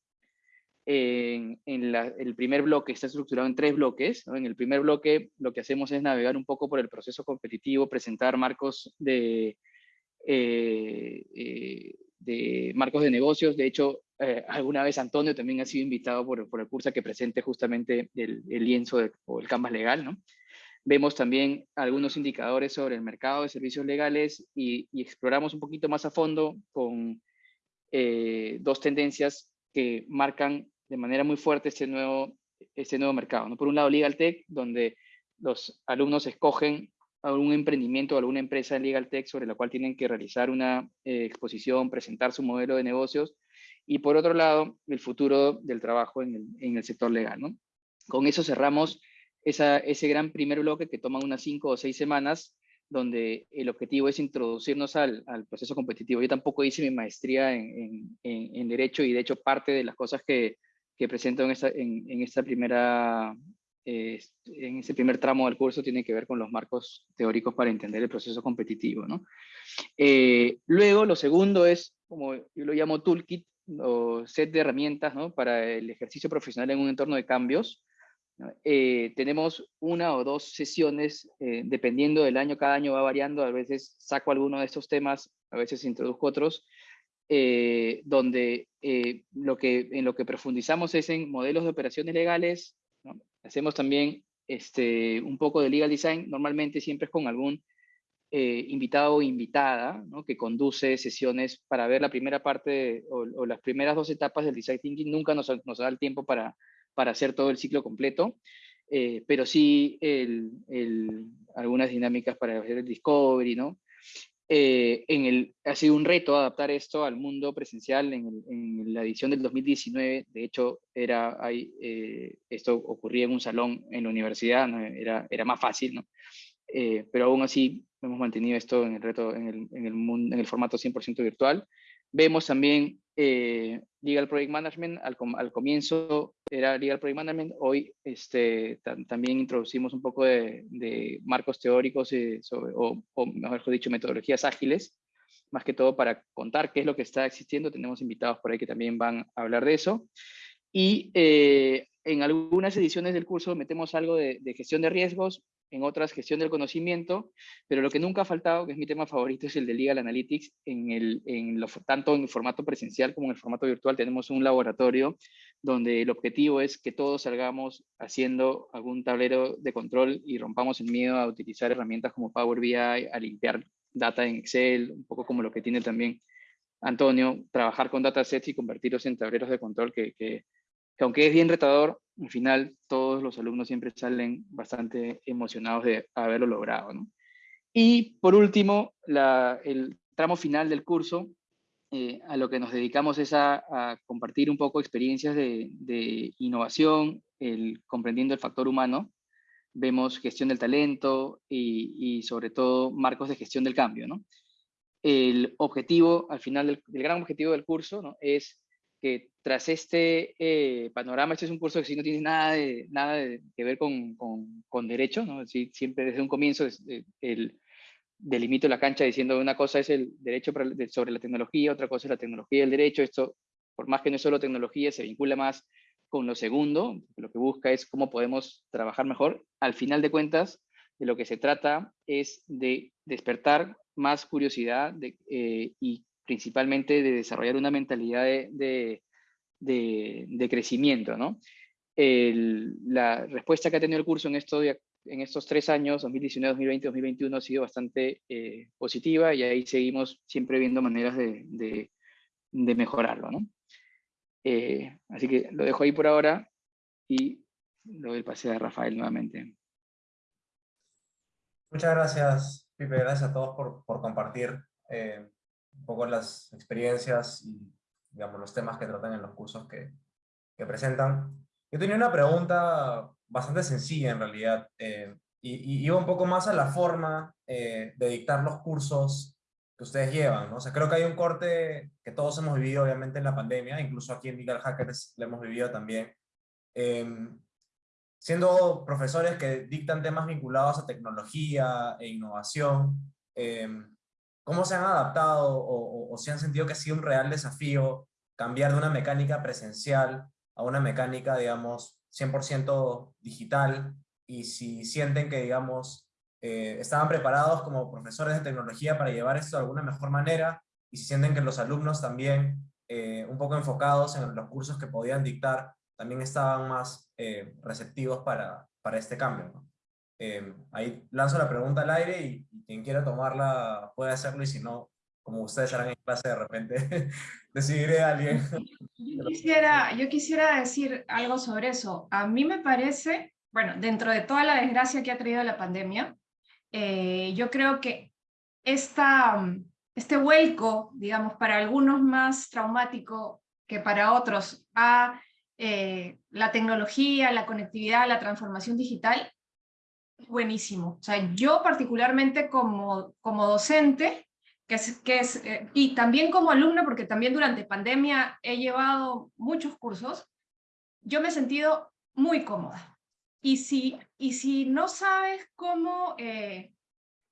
En, el primer bloque está estructurado en tres bloques. En el primer bloque lo que hacemos es navegar un poco por el proceso competitivo, presentar marcos de, eh, eh, marcos de negocios. De hecho, alguna vez Antonio también ha sido invitado por, por el curso a que presente justamente el, lienzo o el canvas legal, ¿no? Vemos también algunos indicadores sobre el mercado de servicios legales y, y exploramos un poquito más a fondo con eh, dos tendencias que marcan de manera muy fuerte este nuevo, este nuevo mercado. ¿no? Por un lado, Legal Tech, donde los alumnos escogen algún emprendimiento o alguna empresa en Legal Tech sobre la cual tienen que realizar una eh, exposición, presentar su modelo de negocios. Y por otro lado, el futuro del trabajo en el, en el sector legal. ¿no? Con eso cerramos esa, ese gran primer bloque que toma unas cinco o seis semanas, donde el objetivo es introducirnos al, proceso competitivo. Yo tampoco hice mi maestría en, Derecho y de hecho parte de las cosas que, presento en esta, primera, eh, en ese primer tramo del curso tiene que ver con los marcos teóricos para entender el proceso competitivo. ¿no? Eh, luego, lo segundo es, como yo lo llamo toolkit, o set de herramientas para el ejercicio profesional en un entorno de cambios. Eh, tenemos una o dos sesiones, dependiendo del año, cada año va variando, a veces saco alguno de estos temas, a veces introduzco otros, eh, donde eh, lo que, en lo que profundizamos es en modelos de operaciones legales, hacemos también este, un poco de legal design, normalmente siempre es con algún eh, invitado o invitada ¿no? que conduce sesiones para ver la primera parte o, las primeras dos etapas del design thinking, nunca nos, nos da el tiempo para, para hacer todo el ciclo completo, pero sí algunas dinámicas para hacer el discovery, ¿no? Eh, en el, ha sido un reto adaptar esto al mundo presencial en, la edición del 2019. De hecho, era, hay, eh, esto ocurría en un salón en la universidad, era, era más fácil, ¿no? Eh, pero aún así hemos mantenido esto en el, reto, en el, en el, mundo, en el formato 100% virtual. Vemos también eh, Legal Project Management, al, al, comienzo era Legal Project Management, hoy este, también introducimos un poco de, de marcos teóricos eh, sobre, o, o, mejor dicho, metodologías ágiles, más que todo para contar qué es lo que está existiendo. Tenemos invitados por ahí que también van a hablar de eso. Y eh, en algunas ediciones del curso metemos algo de, de gestión de riesgos, en otras gestión del conocimiento, pero lo que nunca ha faltado, que es mi tema favorito, es el de Legal Analytics, en el, en lo, tanto en el formato presencial como en el formato virtual. Tenemos un laboratorio donde el objetivo es que todos salgamos haciendo algún tablero de control y rompamos el miedo a utilizar herramientas como Power BI, a limpiar data en Excel, un poco como lo que tiene también Antonio, trabajar con datasets y convertirlos en tableros de control que, que que aunque es bien retador, al final todos los alumnos siempre salen bastante emocionados de haberlo logrado. ¿no? Y por último, el tramo final del curso, eh, a lo que nos dedicamos es a, compartir un poco experiencias de, innovación, el, comprendiendo el factor humano. Vemos gestión del talento y, y, sobre todo marcos de gestión del cambio. ¿no? El objetivo, al final, del, el gran objetivo del curso ¿no? es que tras este eh, panorama, este es un curso que sí no tiene nada, de, nada de, que ver con, con, con derecho, ¿no? Sí, siempre desde un comienzo eh, el, delimito la cancha diciendo una cosa es el derecho sobre la tecnología, otra cosa es la tecnología y el derecho, esto, por más que no es solo tecnología, se vincula más con lo segundo, lo que busca es cómo podemos trabajar mejor. Al final de cuentas, de lo que se trata es de despertar más curiosidad de, eh, y principalmente de desarrollar una mentalidad de, de, crecimiento. ¿no? La respuesta que ha tenido el curso en, esto, en estos tres años, 2019, 2020, 2021, ha sido bastante eh, positiva y ahí seguimos siempre viendo maneras de, de mejorarlo. ¿no? Eh, así que lo dejo ahí por ahora y lo doy el pase a Rafael nuevamente. Muchas gracias, Pipe. Gracias a todos por, por compartir eh, un poco las experiencias y digamos, los temas que tratan en los cursos que, que presentan. Yo tenía una pregunta bastante sencilla en realidad, eh, y, y, iba un poco más a la forma eh, de dictar los cursos que ustedes llevan, ¿no? O sea, creo que hay un corte que todos hemos vivido obviamente en la pandemia, incluso aquí en Legal Hackers lo hemos vivido también, eh, siendo profesores que dictan temas vinculados a tecnología e innovación, eh, ¿Cómo se han adaptado o, o, si han sentido que ha sido un real desafío cambiar de una mecánica presencial a una mecánica, digamos, 100% digital? Y si sienten que, digamos, eh, estaban preparados como profesores de tecnología para llevar esto de alguna mejor manera, y si sienten que los alumnos también, eh, un poco enfocados en los cursos que podían dictar, también estaban más eh, receptivos para, para este cambio. ¿no? Eh, ahí lanzo la pregunta al aire y, y, quien quiera tomarla puede hacerlo y si no, como ustedes harán en clase de repente, decidiré a alguien. Yo quisiera, yo quisiera decir algo sobre eso. A mí me parece, bueno, dentro de toda la desgracia que ha traído la pandemia, eh, yo creo que esta, este vuelco, digamos, para algunos más traumático que para otros, a eh, la tecnología, la conectividad, la transformación digital, buenísimo. O sea, yo particularmente como, como docente, que es, que es, eh, y también como alumna, porque también durante pandemia he llevado muchos cursos, yo me he sentido muy cómoda. Y si, y si no sabes cómo eh,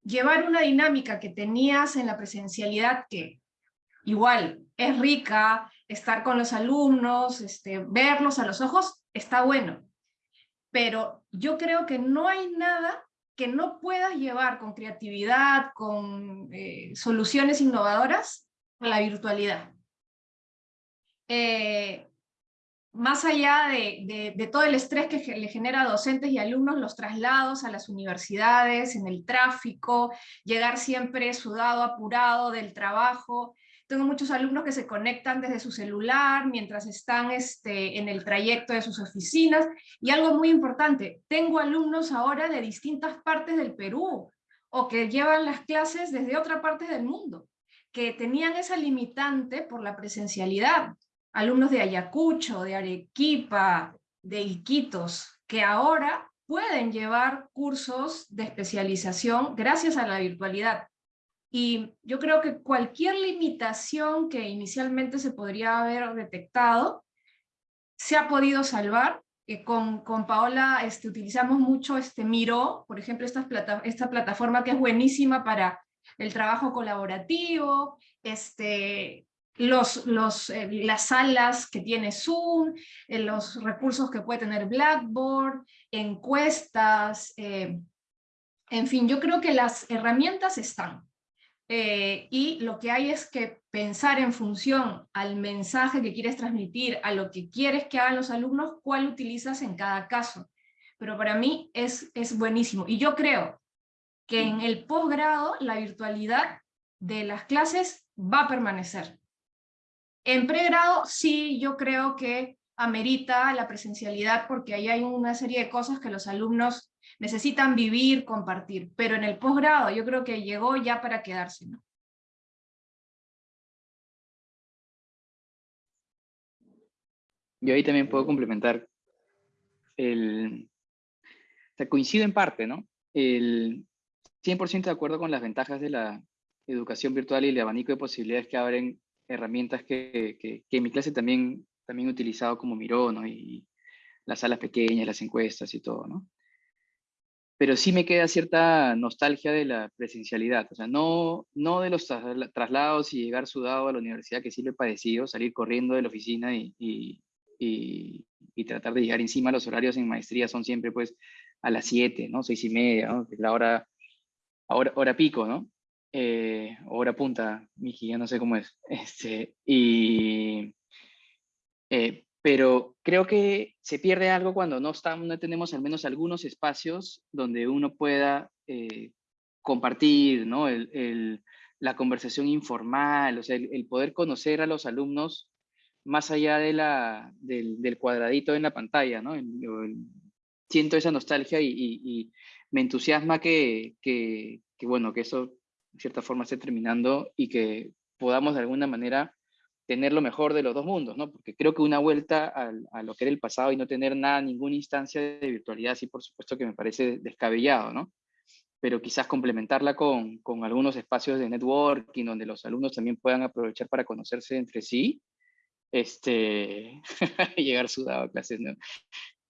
llevar una dinámica que tenías en la presencialidad, que igual es rica, estar con los alumnos, este, verlos a los ojos, está bueno. Pero yo creo que no hay nada que no puedas llevar con creatividad, con eh, soluciones innovadoras a la virtualidad. Eh, más allá de, todo el estrés que le genera a docentes y alumnos, los traslados a las universidades, en el tráfico, llegar siempre sudado, apurado del trabajo. Tengo muchos alumnos que se conectan desde su celular mientras están este, en el trayecto de sus oficinas. Y algo muy importante, tengo alumnos ahora de distintas partes del Perú o que llevan las clases desde otra parte del mundo, que tenían esa limitante por la presencialidad alumnos de Ayacucho, de Arequipa, de Iquitos, que ahora pueden llevar cursos de especialización gracias a la virtualidad. Y yo creo que cualquier limitación que inicialmente se podría haber detectado, se ha podido salvar. Eh, con, con, Paola este, utilizamos mucho este Miro, por ejemplo, esta, plata, esta plataforma que es buenísima para el trabajo colaborativo, este, los, los, eh, las salas que tiene Zoom, eh, los recursos que puede tener Blackboard, encuestas, en fin, yo creo que las herramientas están. Y lo que hay es que pensar en función al mensaje que quieres transmitir, a lo que quieres que hagan los alumnos, cuál utilizas en cada caso. Pero para mí es, es buenísimo. Y yo creo que en el posgrado la virtualidad de las clases va a permanecer. En pregrado sí, yo creo que amerita la presencialidad porque ahí hay una serie de cosas que los alumnos necesitan vivir, compartir, pero en el posgrado yo creo que llegó ya para quedarse. ¿no? Yo ahí también puedo complementar. El, o coincido en parte, ¿no? El 100% de acuerdo con las ventajas de la educación virtual y el abanico de posibilidades que abren herramientas que, que, en mi clase también, también he utilizado como Miro, ¿no? Y las salas pequeñas, las encuestas y todo, ¿no? Pero sí me queda cierta nostalgia de la presencialidad, o sea, no, no de los traslados y llegar sudado a la universidad, que sí lo he padecido, salir corriendo de la oficina y, y, y, tratar de llegar encima. Los horarios en maestría son siempre pues a las 7, ¿no? 6 y media, ¿no? la hora, hora, hora pico, ¿no? eh, hora punta, Miki, ya no sé cómo es. Este, y, eh, pero creo que se pierde algo cuando no, estamos, no tenemos al menos algunos espacios donde uno pueda eh, compartir ¿no? el, el, la conversación informal, o sea, el, poder conocer a los alumnos más allá de la, del, del cuadradito en la pantalla. ¿no? siento esa nostalgia y, me entusiasma que, que, bueno, que eso cierta forma esté terminando y que podamos de alguna manera tener lo mejor de los dos mundos, ¿no? Porque creo que una vuelta a, lo que era el pasado y no tener nada, ninguna instancia de virtualidad, sí, por supuesto que me parece descabellado, ¿no? Pero quizás complementarla con, con algunos espacios de networking donde los alumnos también puedan aprovechar para conocerse entre sí, este, llegar sudado a clases, ¿no?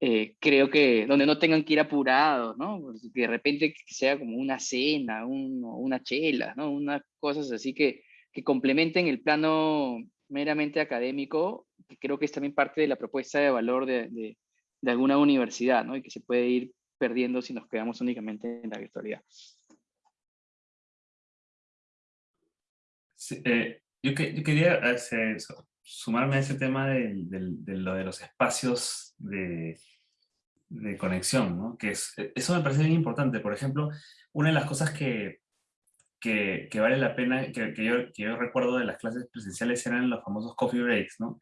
Eh, creo que donde no tengan que ir apurados, ¿no? Pues, que de repente sea como una cena, un, una chela, ¿no? Unas cosas así que, que complementen el plano meramente académico, que creo que es también parte de la propuesta de valor de, de, alguna universidad, ¿no? Y que se puede ir perdiendo si nos quedamos únicamente en la virtualidad. Eh, yo, que, yo, quería hacer eso sumarme a ese tema de, lo de los espacios de, de conexión, ¿no? Que es, e, eso me parece bien importante. Por ejemplo, una de las cosas que, que, que vale la pena, que, que, yo, que yo recuerdo de las clases presenciales eran los famosos coffee breaks, ¿no?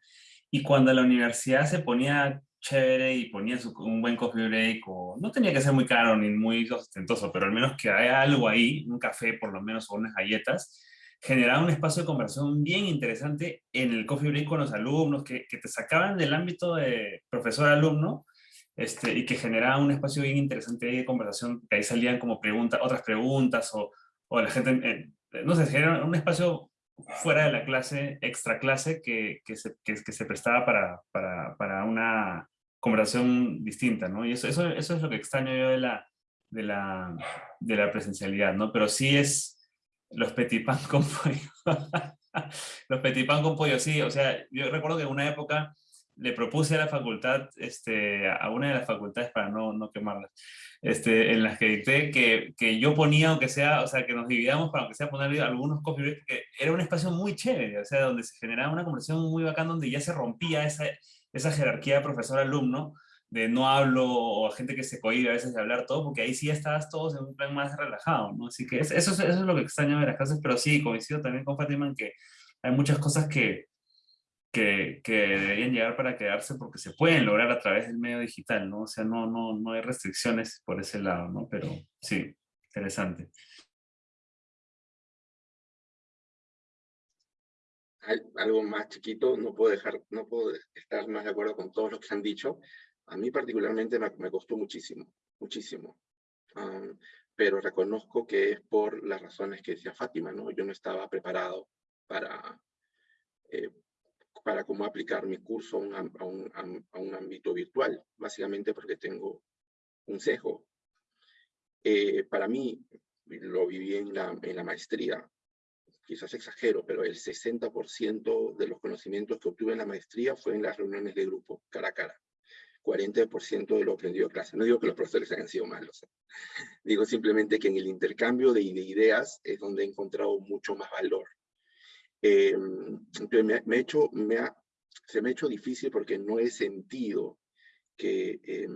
Y cuando la universidad se ponía chévere y ponía su, un buen coffee break, o no tenía que ser muy caro ni muy ostentoso, pero al menos que haya algo ahí, un café por lo menos o unas galletas, generaba un espacio de conversación bien interesante en el coffee break con los alumnos, que, que te sacaban del ámbito de profesor-alumno este, y que generaba un espacio bien interesante de conversación, que ahí salían como preguntas, otras preguntas, o, o la gente, no sé, era un espacio fuera de la clase, extra clase, que, que, se, que, se prestaba para, para, para una conversación distinta, ¿no? Y eso, eso, eso es lo que extraño yo de la, de la, de la presencialidad, ¿no? Pero sí es los petit pan con pollo. los petit pan con pollo, sí. O sea, yo recuerdo que en una época le propuse a la facultad, este, a una de las facultades para no, no quemarlas, este, en las que dicté que, que, yo ponía, aunque sea, o sea, que nos dividamos para aunque sea poner algunos coffee breaks, que era un espacio muy chévere, o sea, donde se generaba una conversación muy bacán, donde ya se rompía esa, esa jerarquía profesor-alumno, de no hablo, o gente que se cohibe a veces de hablar todo, porque ahí sí estabas todos en un plan más relajado, ¿no? Así que eso, eso es lo que extraño de las clases, pero sí, coincido también con Fátima en que hay muchas cosas que, que, que, deberían llegar para quedarse porque se pueden lograr a través del medio digital, ¿no? O sea, no, no, no hay restricciones por ese lado, ¿no? Pero sí, interesante. Algo más chiquito, no puedo dejar, no puedo estar más de acuerdo con todos los que han dicho. A mí particularmente me, me costó muchísimo, muchísimo. pero reconozco que es por las razones que decía Fátima, ¿no? Yo no estaba preparado para, eh, para cómo aplicar mi curso a un, ámbito virtual, básicamente porque tengo un sesgo. Eh, para mí, lo viví en la, maestría, quizás exagero, pero el 60% de los conocimientos que obtuve en la maestría fue en las reuniones de grupo, cara a cara. 40% de lo aprendido en clase. No digo que los profesores hayan sido malos. Digo simplemente que en el intercambio de ideas es donde he encontrado mucho más valor. Eh, me, me, hecho, ha, se me ha hecho difícil porque no he sentido que, eh,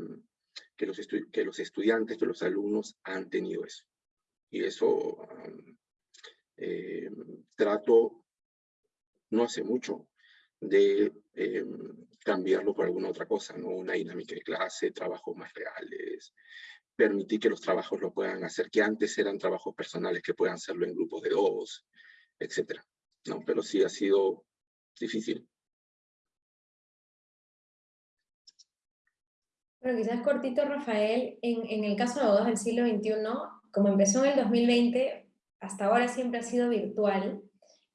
que, los que los estudiantes, que los alumnos han tenido eso. Y eso eh, trato, no hace mucho, de em, cambiarlo por alguna otra cosa, ¿no? Una dinámica de clase, trabajos más reales, permitir que los trabajos lo puedan hacer, que antes eran trabajos personales que puedan hacerlo en grupos de dos, etcétera. ¿No? Pero sí ha sido difícil. Bueno, quizás cortito, Rafael, en, el caso de bodas del siglo XXI, como empezó en el 2020, hasta ahora siempre ha sido virtual,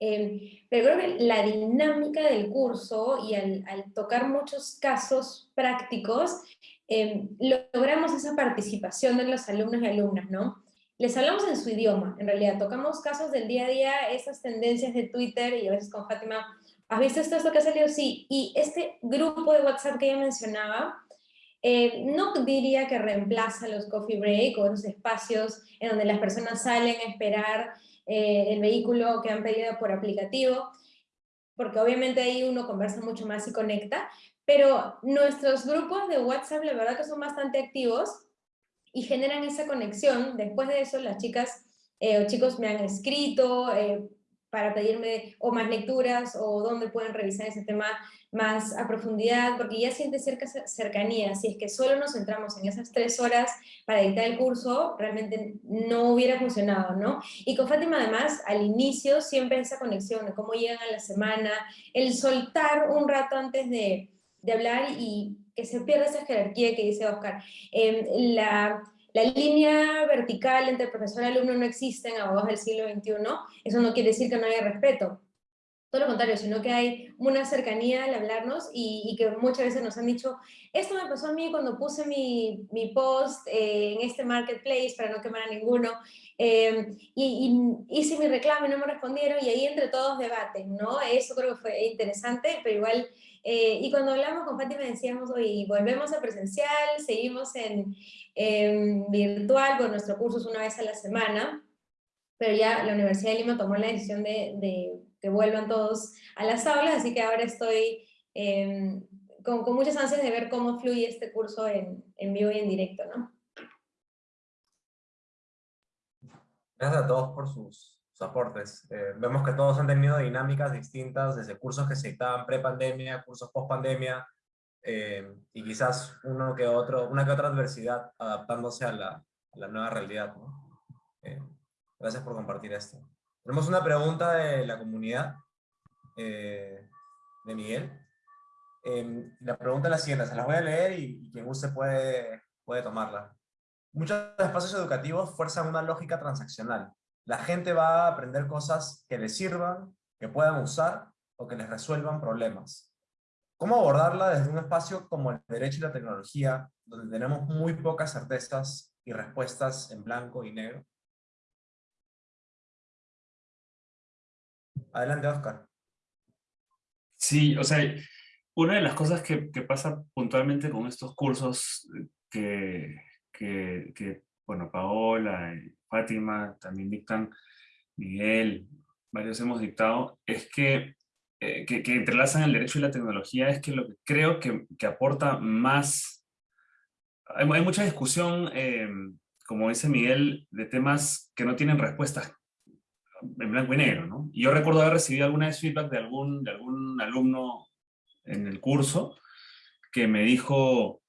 eh, pero creo que la dinámica del curso y al, tocar muchos casos prácticos, eh, logramos esa participación de los alumnos y alumnas, ¿no? Les hablamos en su idioma, en realidad, tocamos casos del día a día, esas tendencias de Twitter, y a veces con Fátima, ¿has visto esto, esto que ha salido? Sí, y este grupo de WhatsApp que ella mencionaba, eh, no diría que reemplaza los coffee break o esos espacios en donde las personas salen a esperar eh, el vehículo que han pedido por aplicativo, porque obviamente ahí uno conversa mucho más y conecta, pero nuestros grupos de WhatsApp la verdad que son bastante activos, y generan esa conexión. Después de eso, las chicas eh, o chicos me han escrito eh, para pedirme o más lecturas o dónde pueden revisar ese tema más a profundidad, porque ya siente cerca, cercanía. Si es que solo nos centramos en esas tres horas para editar el curso, realmente no hubiera funcionado, ¿no? Y con Fátima, además, al inicio siempre esa conexión cómo llegan a la semana, el soltar un rato antes de hablar y que se pierda esa jerarquía que dice Oscar. Em, la, la, línea vertical entre profesor y alumno no existe en abogados del siglo XXI, eso no quiere decir que no haya respeto, todo lo contrario, sino que hay una cercanía al hablarnos y, y, que muchas veces nos han dicho, esto me pasó a mí cuando puse mi, mi post eh, en este marketplace para no quemar a ninguno, eh, y, y, hice mi reclamo y no me respondieron, y ahí entre todos debaten, ¿no? Eso creo que fue interesante, pero igual eh, y cuando hablamos con Fátima decíamos, oye, volvemos a presencial, seguimos en, virtual, con nuestro curso es una vez a la semana, pero ya la Universidad de Lima tomó la decisión de, que vuelvan todos a las aulas, así que ahora estoy em, con, con, muchas ansias de ver cómo fluye este curso en, en vivo y en directo, ¿no? Gracias a todos por sus aportes. Eh, vemos que todos han tenido dinámicas distintas, desde cursos que se dictaban pre-pandemia, cursos post-pandemia, eh, y quizás uno que otro, una que otra adversidad adaptándose a la, a la nueva realidad. ¿no? Eh, gracias por compartir esto. Tenemos una pregunta de la comunidad, de Miguel. la pregunta es la siguiente, se las voy a leer y, y quien guste puede, puede tomarla. Muchos espacios educativos fuerzan una lógica transaccional, la gente va a aprender cosas que les sirvan, que puedan usar o que les resuelvan problemas. cómo abordarla desde un espacio como el derecho y la tecnología, donde tenemos muy pocas certezas y respuestas en blanco y negro. Adelante, Oscar. Sí, o sea, una de las cosas que, pasa puntualmente con estos cursos que, que, bueno, Paola, Fátima también dictan, Miguel, varios hemos dictado, es que, eh, que, que, entrelazan el derecho y la tecnología, es que lo que creo que, que aporta más... Hay, hay mucha discusión, eh, como dice Miguel, de temas que no tienen respuestas en blanco y negro, ¿no? Y yo recuerdo haber recibido alguna feedback de algún, de algún alumno en el curso que me dijo,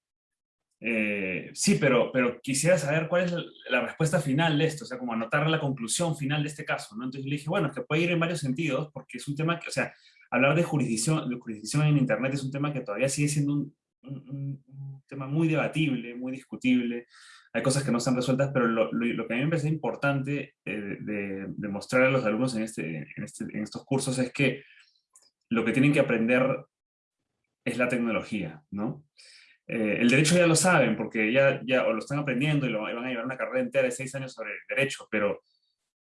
eh, sí, pero, pero quisiera saber cuál es la, respuesta final de esto, o sea, como anotar la conclusión final de este caso, ¿no? Entonces le dije, bueno, es que puede ir en varios sentidos, porque es un tema que, o sea, hablar de jurisdicción, de jurisdicción en Internet es un tema que todavía sigue siendo un, un, un tema muy debatible, muy discutible, hay cosas que no están resueltas, pero lo, lo, lo que a mí me parece importante eh, de, de, mostrar a los alumnos en, este, en, este, en estos cursos es que lo que tienen que aprender es la tecnología, ¿no? Eh, el derecho ya lo saben, porque ya, ya o lo están aprendiendo y, lo, van a llevar una carrera entera de seis años sobre derecho, pero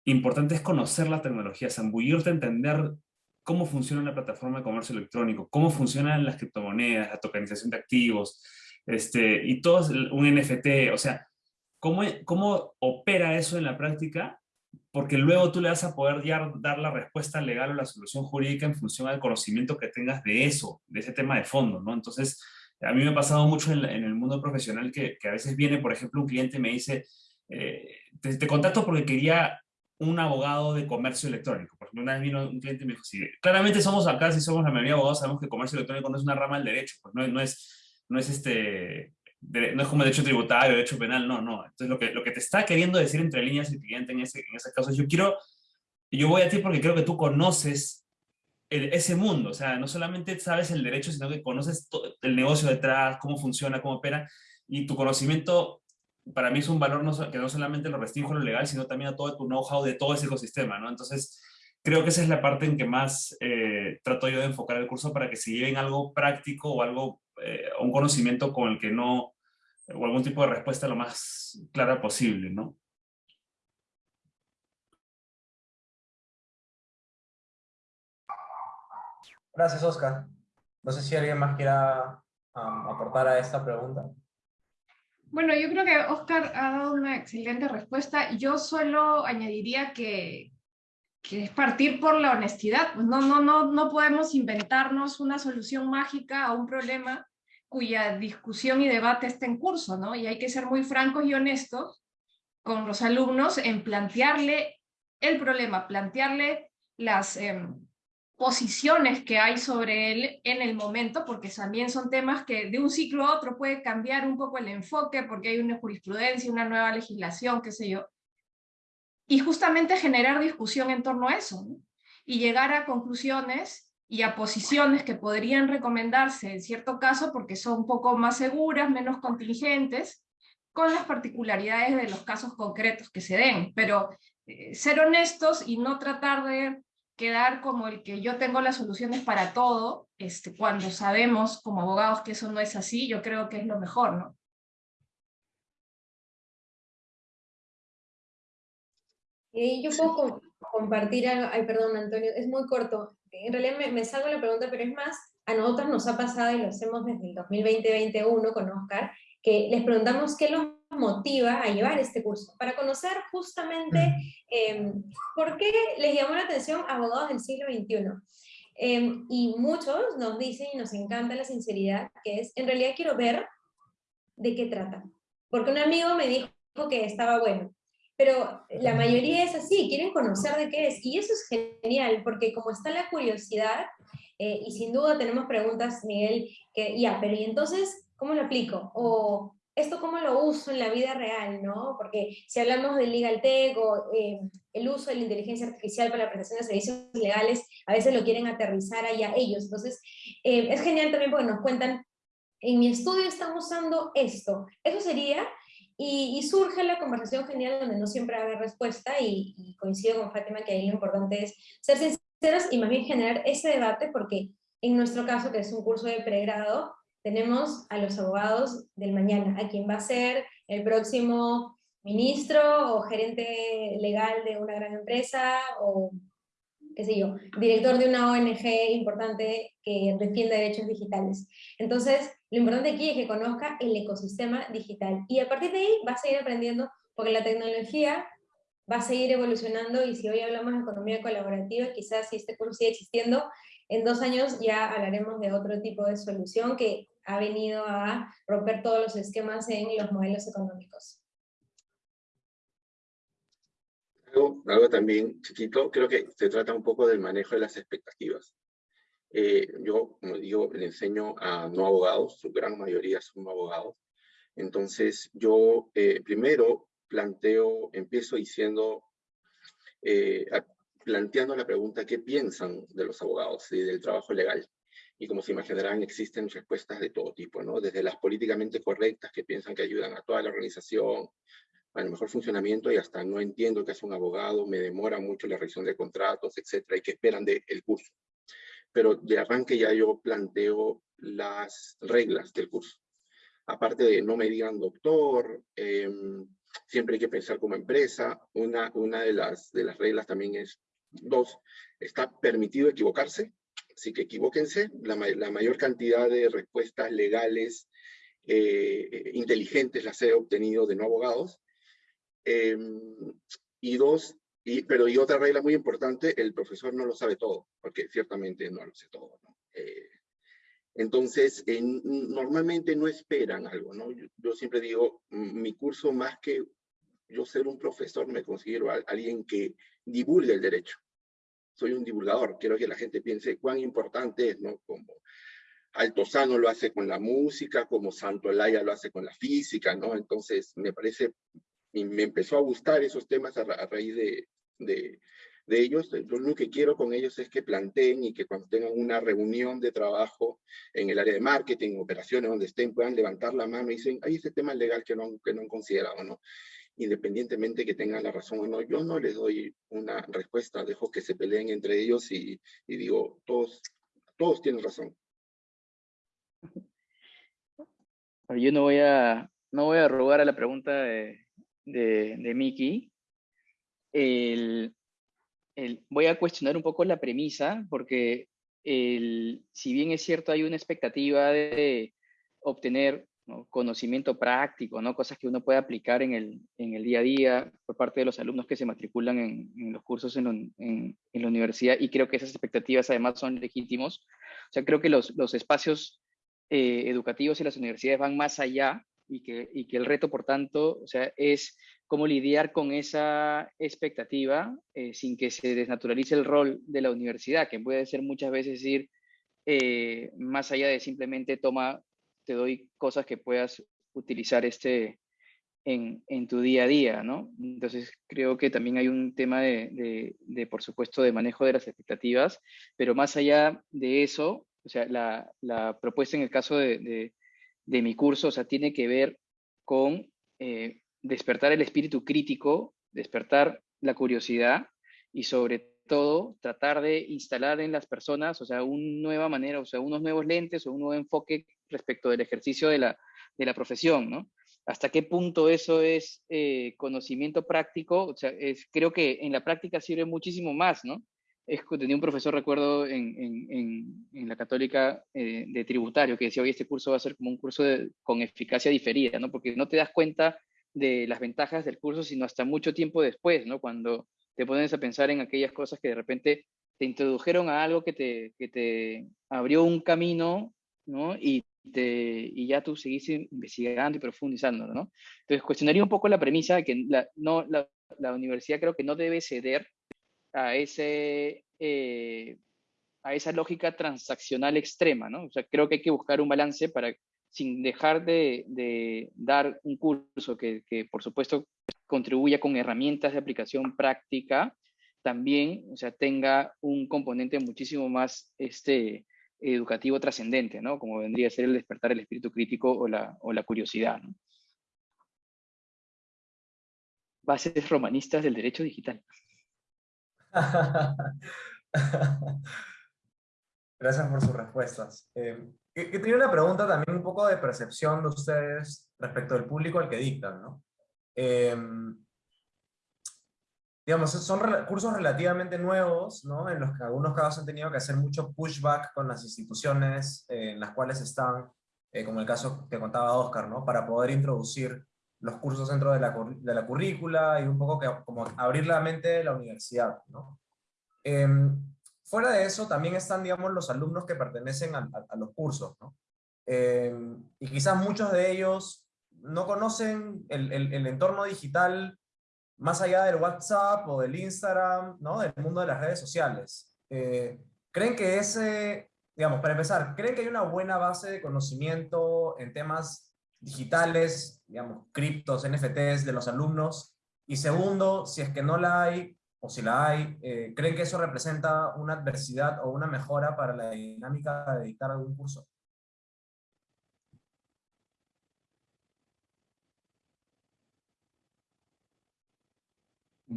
importante es conocer la tecnología, zambullirte entender cómo funciona la plataforma de comercio electrónico, cómo funcionan las criptomonedas, la tokenización de activos, este, y todo un NFT, o sea, cómo, cómo opera eso en la práctica, porque luego tú le vas a poder dar, dar la respuesta legal o la solución jurídica en función al conocimiento que tengas de eso, de ese tema de fondo, ¿no? Entonces, a mí me ha pasado mucho en, el mundo profesional que, a veces viene, por ejemplo, un cliente me dice, eh, te, te, contacto porque quería un abogado de comercio electrónico. Por ejemplo, una vez vino un cliente y me dijo, sí, claramente somos acá, si somos la mayoría de abogados, sabemos que comercio electrónico no es una rama del derecho, pues no, no es, no es este, no es como derecho tributario, derecho penal, no, no. Entonces lo que, lo que te está queriendo decir entre líneas el cliente en ese, en ese caso es, yo quiero, yo voy a ti porque creo que tú conoces ese mundo, o sea, no solamente sabes el derecho, sino que conoces el negocio detrás, cómo funciona, cómo opera, y tu conocimiento para mí es un valor no, que no solamente lo restringe lo legal, sino también a todo tu know-how de todo ese ecosistema, ¿no? Entonces, creo que esa es la parte en que más eh, trato yo de enfocar el curso para que se lleven algo práctico o algo, eh, un conocimiento con el que no, o algún tipo de respuesta lo más clara posible, ¿no? Gracias, Oscar. No sé si alguien más quiera um, aportar a esta pregunta. Bueno, yo creo que Oscar ha dado una excelente respuesta. Yo solo añadiría que, es partir por la honestidad. No, no, no, no podemos inventarnos una solución mágica a un problema cuya discusión y debate está en curso, ¿no? Y hay que ser muy francos y honestos con los alumnos en plantearle el problema, plantearle las eh, posiciones que hay sobre él en el momento, porque también son temas que de un ciclo a otro puede cambiar un poco el enfoque, porque hay una jurisprudencia, una nueva legislación, qué sé yo. Y justamente generar discusión en torno a eso, y llegar a conclusiones y a posiciones que podrían recomendarse en cierto caso porque son un poco más seguras, menos contingentes, con las particularidades de los casos concretos que se den. Pero eh, ser honestos y no tratar de quedar como el que yo tengo las soluciones para todo, este, cuando sabemos como abogados que eso no es así, yo creo que es lo mejor, ¿no? Y yo puedo compartir algo, ay perdón Antonio, es muy corto, en realidad me, me salgo la pregunta, pero es más, a nosotros nos ha pasado y lo hacemos desde el 2020-2021 con Oscar, que les preguntamos qué los motiva a llevar este curso, para conocer justamente eh, por qué les llamó la atención abogados del siglo XXI. Eh, y muchos nos dicen y nos encanta la sinceridad, que es, en realidad quiero ver de qué trata. Porque un amigo me dijo que estaba bueno, pero la mayoría es así, quieren conocer de qué es, y eso es genial, porque como está la curiosidad, eh, y sin duda tenemos preguntas, Miguel, que ya, pero ¿y entonces cómo lo aplico? O esto cómo lo uso en la vida real, ¿no? Porque si hablamos del legal tech o eh, el uso de la inteligencia artificial para la prestación de servicios legales, a veces lo quieren aterrizar allá ellos. Entonces, eh, es genial también porque nos cuentan, en mi estudio están usando esto. Eso sería, y, y surge la conversación genial donde no siempre haber respuesta, y, y, coincido con Fátima que ahí lo importante es ser sinceros y más bien generar ese debate porque En nuestro caso, que es un curso de pregrado, tenemos a los abogados del mañana, a quien va a ser el próximo ministro o gerente legal de una gran empresa o qué sé yo, director de una ONG importante que defiende derechos digitales. Entonces, lo importante aquí es que conozca el ecosistema digital y a partir de ahí va a seguir aprendiendo porque la tecnología va a seguir evolucionando y si hoy hablamos de economía colaborativa, quizás si este curso sigue existiendo, en dos años ya hablaremos de otro tipo de solución que ha venido a romper todos los esquemas en los modelos económicos. Algo, también chiquito, creo que se trata un poco del manejo de las expectativas. Eh, yo, como digo, le enseño a no abogados, su gran mayoría son abogados. Entonces, yo eh, primero planteo, empiezo diciendo, eh, planteando la pregunta, ¿qué piensan de los abogados y del trabajo legal? Y como se imaginarán existen respuestas de todo tipo, ¿no? Desde las políticamente correctas que piensan que ayudan a toda la organización, al mejor funcionamiento y hasta no entiendo que es un abogado, me demora mucho la revisión de contratos, etcétera, y que esperan del curso. Pero de arranque ya yo planteo las reglas del curso. Aparte de no me digan doctor, em, siempre hay que pensar como empresa. Una, una de, las, de las reglas también es, dos, está permitido equivocarse, Así que equivóquense, la, mayor cantidad de respuestas legales eh, inteligentes las he obtenido de no abogados. Em, y dos, y, pero y otra regla muy importante, el profesor no lo sabe todo, porque ciertamente no lo sé todo. Eh, entonces, normalmente no esperan algo, ¿no? Yo, siempre digo, mi curso más que yo ser un profesor, me considero alguien que divulgue el derecho soy un divulgador, quiero que la gente piense cuán importante es, ¿no? Como Altozano lo hace con la música, como Santo Santolaya lo hace con la física, ¿no? Entonces, me parece, y me empezó a gustar esos temas a, raíz de, de, de, ellos. Lo que quiero con ellos es que planteen y que cuando tengan una reunión de trabajo en el área de marketing, operaciones, donde estén, puedan levantar la mano y dicen, hay ese tema legal que no, que no han considerado, ¿no? Independientemente que tengan la razón o no. Yo no les doy una respuesta, dejo que se peleen entre ellos y, digo, todos, todos tienen razón. Yo no voy a, no voy a robar a la pregunta de, de, Miki. El, el, voy a cuestionar un poco la premisa, porque el, si bien es cierto hay una expectativa de obtener conocimiento práctico, ¿no? cosas que uno puede aplicar en el, en el día a día por parte de los alumnos que se matriculan en, en los cursos en, en, la universidad y creo que esas expectativas además son legítimos. O sea, creo que los, los espacios eh, educativos y las universidades van más allá y que, y que el reto, por tanto, o sea, es cómo lidiar con esa expectativa eh, sin que se desnaturalice el rol de la universidad, que puede ser muchas veces ir eh, más allá de simplemente toma te doy cosas que puedas utilizar este en, en, tu día a día, ¿no? Entonces creo que también hay un tema de, de, por supuesto, de manejo de las expectativas, pero más allá de eso, o sea, la, la propuesta en el caso de, de, mi curso, o sea, tiene que ver con eh, despertar el espíritu crítico, despertar la curiosidad y sobre todo tratar de instalar en las personas, o sea, una nueva manera, o sea, unos nuevos lentes o un nuevo enfoque respecto del ejercicio de la, de la profesión, ¿no? ¿Hasta qué punto eso es eh, conocimiento práctico? O sea, es, creo que en la práctica sirve muchísimo más, ¿no? Es, tenía un profesor, recuerdo, en, en, en la católica eh, de tributario, que decía, hoy este curso va a ser como un curso con eficacia diferida, ¿no? Porque no te das cuenta de las ventajas del curso, sino hasta mucho tiempo después, ¿no? Cuando te pones a pensar en aquellas cosas que de repente te introdujeron a algo que te, que te abrió un camino, ¿no? Y, y ya tú seguís investigando y profundizando, ¿no? Entonces, cuestionaría un poco la premisa de que la, no, la, la universidad creo que no debe ceder a, ese, eh, a esa lógica transaccional extrema, ¿no? O sea, creo que hay que buscar un balance para, sin dejar de, de dar un curso que, que, por supuesto, contribuya con herramientas de aplicación práctica, también o sea, tenga un componente muchísimo más este, educativo trascendente, ¿no? Como vendría a ser el despertar el espíritu crítico o la, o la curiosidad. Bases romanistas del derecho digital. Gracias por sus respuestas. Eh, tenía una pregunta también un poco de percepción de ustedes respecto al público al que dictan, ¿no? Em, digamos, son cursos relativamente nuevos, ¿no? En los que algunos casos han tenido que hacer mucho pushback con las instituciones eh, en las cuales están, eh, como el caso que contaba Oscar, ¿no? Para poder introducir los cursos dentro de la, de la currícula y un poco que, como abrir la mente de la universidad, ¿no? Em, fuera de eso, también están, digamos, los alumnos que pertenecen a, los cursos, ¿no? Em, y quizás muchos de ellos no conocen el, el, el entorno digital más allá del WhatsApp o del Instagram, ¿no? Del mundo de las redes sociales. Eh, ¿Creen que ese, digamos, para empezar, ¿creen que hay una buena base de conocimiento en temas digitales, digamos, criptos, NFTs de los alumnos? Y segundo, si es que no la hay, o si la hay, eh, ¿creen que eso representa una adversidad o una mejora para la dinámica de dictar algún curso?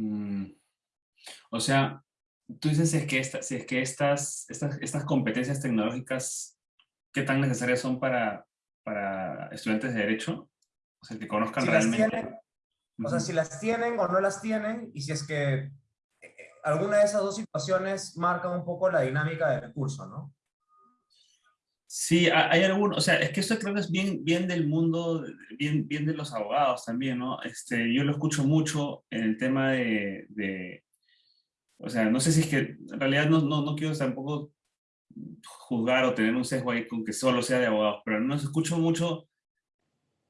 Mm, o sea, tú dices es que, es que estas, estas, estas competencias tecnológicas, ¿qué tan necesarias son para, para estudiantes de Derecho? O sea, que conozcan realmente... o sea, si las tienen o no las tienen, y si es que eh, alguna de esas dos situaciones marca un poco la dinámica del curso, ¿no? Sí, hay algunos, o sea, es que esto creo que es bien, bien del mundo, bien, bien de los abogados también, ¿no? Este, yo lo escucho mucho en el tema de, o sea, no sé si es que, en realidad no, no, no, quiero tampoco juzgar o tener un sesgo ahí con que solo sea de abogados, pero no escucho mucho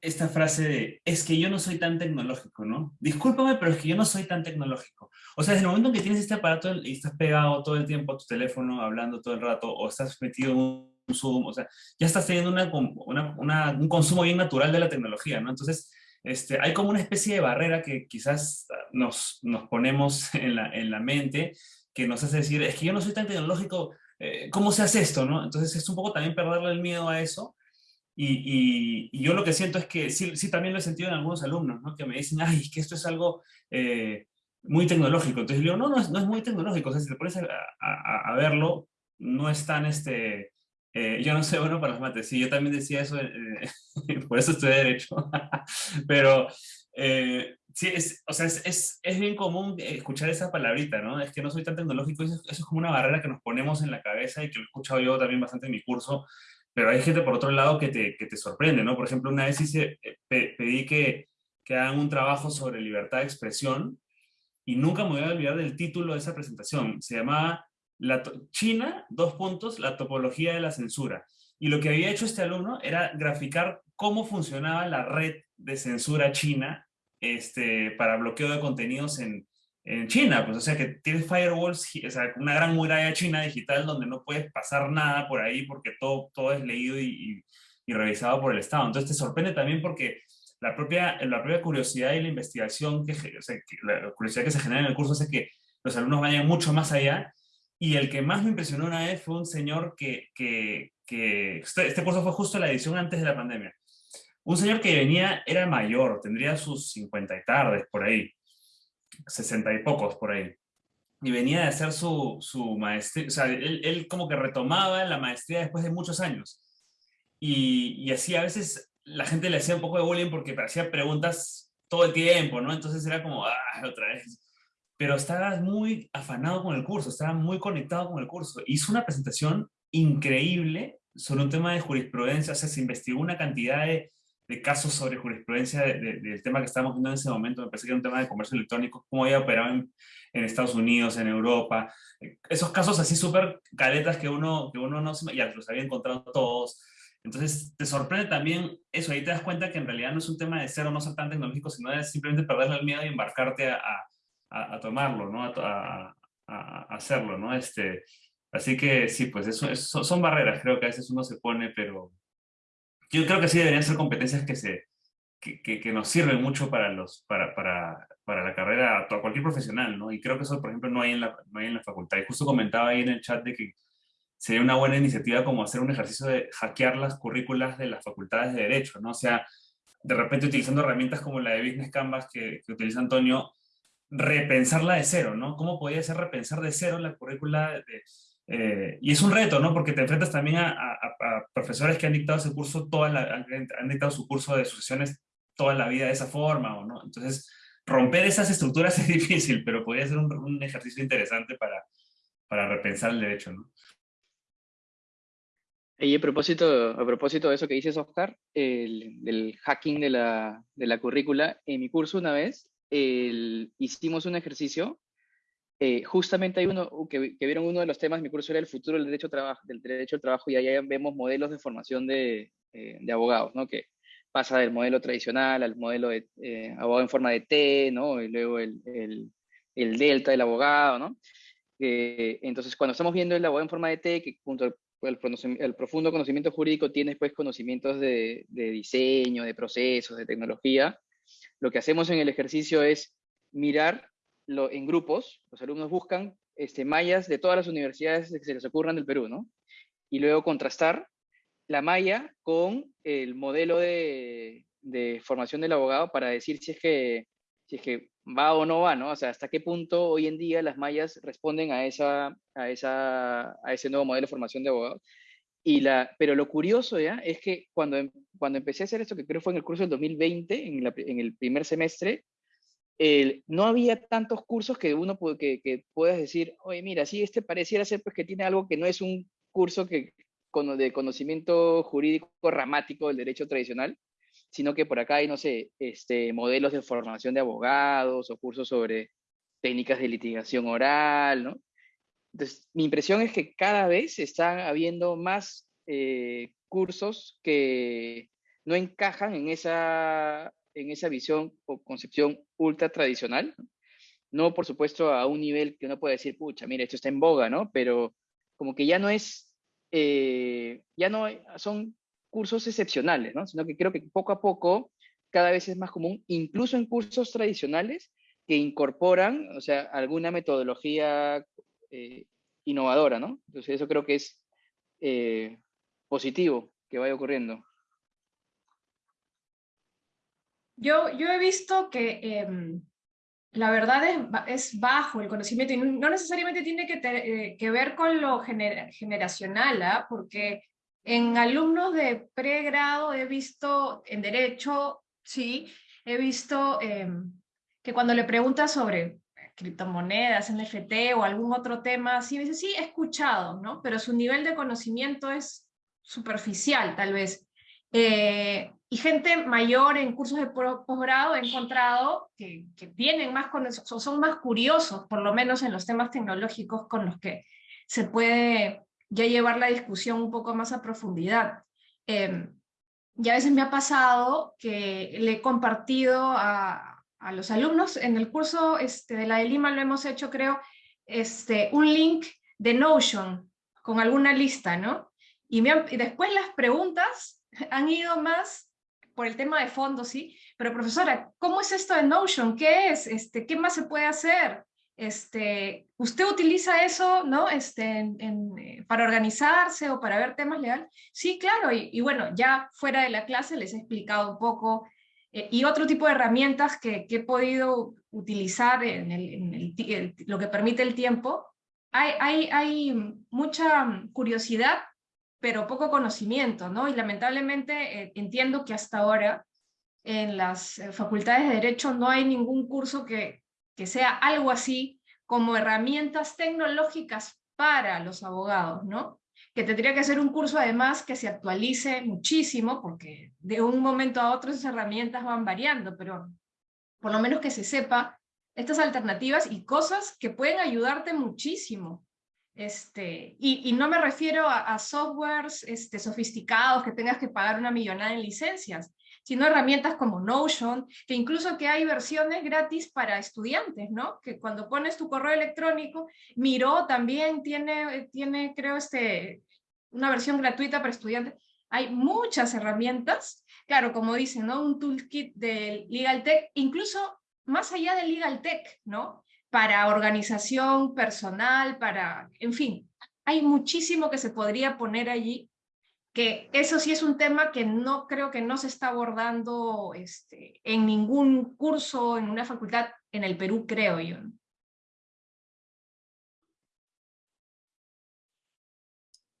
esta frase de, es que yo no soy tan tecnológico, ¿no? Discúlpame, pero es que yo no soy tan tecnológico. O sea, desde el momento en que tienes este aparato y estás pegado todo el tiempo a tu teléfono, hablando todo el rato, o estás metido en un Zoom, o sea, ya estás teniendo una, un consumo bien natural de la tecnología, ¿no? Entonces, este, hay como una especie de barrera que quizás nos, nos ponemos en la, en la mente, que nos hace decir, es que yo no soy tan tecnológico, eh, ¿cómo se hace esto? ¿no? Entonces es un poco también perderle el miedo a eso, y, y, yo lo que siento es que sí, sí también lo he sentido en algunos alumnos, ¿no? que me dicen, ay, que esto es algo eh, muy tecnológico. Entonces yo digo, no, no es, no es muy tecnológico, o sea, si te pones a, a, a verlo, no es tan, este, eh, yo no soy bueno para las mates, sí, yo también decía eso, eh, por eso estudié Derecho, pero eh, sí, es, o sea, es, es, es, bien común escuchar esa palabrita, ¿no? Es que no soy tan tecnológico, eso, es como una barrera que nos ponemos en la cabeza y que lo he escuchado yo también bastante en mi curso, pero hay gente por otro lado que te, que te sorprende, ¿no? Por ejemplo, una vez hice, pedí que, que hagan un trabajo sobre libertad de expresión y nunca me voy a olvidar del título de esa presentación, se llamaba la China, dos puntos, la topología de la censura. Y lo que había hecho este alumno era graficar cómo funcionaba la red de censura china este, para bloqueo de contenidos en, en China. Pues, o sea, que tiene firewalls, o sea, una gran muralla china digital donde no puedes pasar nada por ahí porque todo, todo es leído y, y, revisado por el Estado. Entonces te sorprende también porque la propia, la propia curiosidad y la investigación, que, o sea, la curiosidad que se genera en el curso hace que los alumnos vayan mucho más allá y el que más me impresionó una vez fue un señor que, que, que este, este, curso fue justo la edición antes de la pandemia. Un señor que venía, era mayor, tendría sus 50 y tardes por ahí, 60 y pocos por ahí. Y venía de hacer su, su maestría, o sea, él, él, como que retomaba la maestría después de muchos años. Y, y así a veces la gente le hacía un poco de bullying porque hacía preguntas todo el tiempo, ¿no? Entonces era como, ah, otra vez pero estaba muy afanado con el curso, estaba muy conectado con el curso. Hizo una presentación increíble sobre un tema de jurisprudencia, o sea, se investigó una cantidad de, de casos sobre jurisprudencia del tema que estábamos viendo en ese momento, me parece que era un tema de comercio electrónico, cómo había operado en, Estados Unidos, en Europa, esos casos así súper caletas que uno, que uno no se, ya los había encontrado todos, entonces te sorprende también eso, ahí te das cuenta que en realidad no es un tema de ser o no ser tan tecnológico, sino de simplemente perderle el miedo y embarcarte a, tomarlo, ¿no? A, hacerlo, ¿no? Este, así que sí, pues eso, son barreras, creo que a veces uno se pone, pero yo creo que sí deberían ser competencias que, se, que, que, nos sirven mucho para, los, para, para, para la carrera, a cualquier profesional, ¿no? Y creo que eso, por ejemplo, no hay, en la, no hay en la facultad. Y justo comentaba ahí en el chat de que sería una buena iniciativa como hacer un ejercicio de hackear las currículas de las facultades de Derecho, ¿no? O sea, de repente utilizando herramientas como la de Business Canvas que, que utiliza Antonio, repensarla de cero, ¿no? ¿Cómo podría ser repensar de cero la currícula Eh, y es un reto, ¿no? Porque te enfrentas también a, profesores que han dictado ese curso, toda la, han, dictado su curso de sucesiones toda la vida de esa forma, ¿o ¿no? Entonces, romper esas estructuras es difícil, pero podría ser un, un ejercicio interesante para, para repensar el derecho, ¿no? Y a propósito, a propósito de eso que dices, Oscar, el, del hacking de la, de la currícula, en mi curso una vez el, hicimos un ejercicio, eh, justamente hay uno, que, que, vieron uno de los temas, mi curso era el futuro del derecho, trabajo, del derecho al trabajo y allá vemos modelos de formación de, eh, de abogados, ¿no? que pasa del modelo tradicional al modelo de eh, abogado en forma de T, ¿no? y luego el, el, el delta del abogado, ¿no? Eh, entonces, cuando estamos viendo el abogado en forma de T, que junto al el, profundo conocimiento jurídico tiene después conocimientos de, diseño, de procesos, de tecnología, lo que hacemos en el ejercicio es mirar en grupos, los alumnos buscan este, mallas de todas las universidades que se les ocurran del Perú, ¿no? Y luego contrastar la malla con el modelo de, de formación del abogado para decir si es que si es que va o no va, ¿no? O sea, hasta qué punto hoy en día las mallas responden a, esa, a, esa, a ese nuevo modelo de formación de abogados. Y la, pero lo curioso ya es que cuando, em, cuando empecé a hacer esto, que creo fue en el curso del 2020, en, en el primer semestre, no había tantos cursos que uno que puedas decir, oye, mira, sí, este pareciera ser pues que tiene algo que no es un curso que, de conocimiento jurídico ramático del derecho tradicional, sino que por acá hay, no sé, este, modelos de formación de abogados o cursos sobre técnicas de litigación oral, ¿no? Entonces, mi impresión es que cada vez están habiendo más eh, cursos que no encajan en esa, en esa visión o concepción ultra tradicional. No, por supuesto, a un nivel que uno puede decir, pucha, mira, esto está en boga, ¿no? Pero como que ya no es, eh, ya no son cursos excepcionales, ¿no? sino que creo que poco a poco cada vez es más común, incluso en cursos tradicionales, que incorporan, o sea, alguna metodología eh, innovadora, ¿no? Entonces eso creo que es eh, positivo que vaya ocurriendo. Yo, yo he visto que em, la verdad es, es, bajo el conocimiento y no necesariamente tiene que, eh, que ver con lo generacional, ¿ah? porque en alumnos de pregrado he visto, en derecho, sí, he visto em, que cuando le preguntas sobre criptomonedas, NFT o algún otro tema, sí me dice, sí, he escuchado, ¿no? Pero su nivel de conocimiento es superficial, tal vez. Eh, y gente mayor en cursos de posgrado he encontrado que, que tienen más, son más curiosos, por lo menos en los temas tecnológicos con los que se puede ya llevar la discusión un poco más a profundidad. Eh, y a veces me ha pasado que le he compartido a, a los alumnos, en el curso este, de la de Lima lo hemos hecho, creo, este, un link de Notion con alguna lista, ¿no? Y, después las preguntas han ido más por el tema de fondo, ¿sí? Pero profesora, ¿cómo es esto de Notion? ¿Qué es? Este, ¿Qué más se puede hacer? Este, ¿Usted utiliza eso ¿no? este, eh, para organizarse o para ver temas legales? Sí, claro, y, bueno, ya fuera de la clase les he explicado un poco eh, y otro tipo de herramientas que, he podido utilizar en, el, lo que permite el tiempo. Hay, mucha curiosidad, pero poco conocimiento, ¿no? Y lamentablemente eh, entiendo que hasta ahora en las facultades de Derecho no hay ningún curso que sea algo así como herramientas tecnológicas para los abogados, ¿no? Que tendría que ser un curso además que se actualice muchísimo, porque de un momento a otro esas herramientas van variando, pero por lo menos que se sepa estas alternativas y cosas que pueden ayudarte muchísimo. Este, y, no me refiero a, softwares este, sofisticados que tengas que pagar una millonada en licencias, sino herramientas como Notion, que incluso que hay versiones gratis para estudiantes, ¿no? Que cuando pones tu correo electrónico, Miro también tiene, tiene creo, este, una versión gratuita para estudiantes. Hay muchas herramientas, claro, como dicen, ¿no? Un toolkit de Legal Tech, incluso más allá de Legal Tech, ¿no? Para organización personal, para, en fin, hay muchísimo que se podría poner allí que eso sí es un tema que no creo que no se está abordando este, en ningún curso, en una facultad en el Perú, creo yo.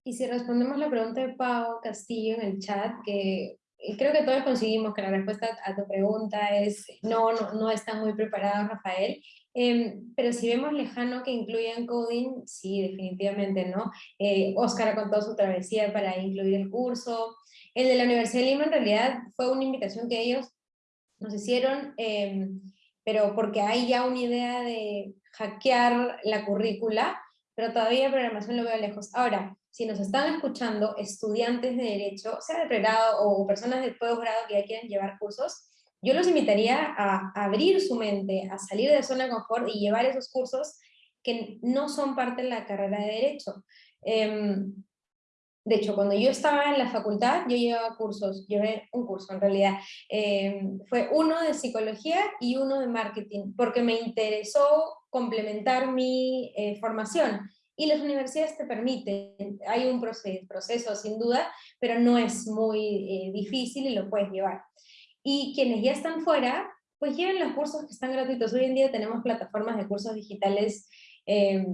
Y si respondemos la pregunta de Pau Castillo en el chat, que creo que todos conseguimos que la respuesta a tu pregunta es no, no, no está muy preparado Rafael, em, pero si vemos lejano que incluyan coding, sí, definitivamente, ¿no? Eh, Oscar con toda su travesía para incluir el curso. El de la Universidad de Lima en realidad fue una invitación que ellos nos hicieron, em, pero porque hay ya una idea de hackear la currícula, pero todavía programación lo veo lejos. Ahora, si nos están escuchando estudiantes de Derecho, sea de pregrado o personas de posgrado que ya quieren llevar cursos, yo los invitaría a abrir su mente, a salir de zona de confort y llevar esos cursos que no son parte de la carrera de Derecho. Em, de hecho, cuando yo estaba en la facultad, yo llevaba cursos, llevé un curso en realidad, em, fue uno de psicología y uno de marketing, porque me interesó complementar mi eh, formación. Y las universidades te permiten, hay un proceso, proceso sin duda, pero no es muy eh, difícil y lo puedes llevar. Y quienes ya están fuera, pues lleven los cursos que están gratuitos. Hoy en día tenemos plataformas de cursos digitales eh,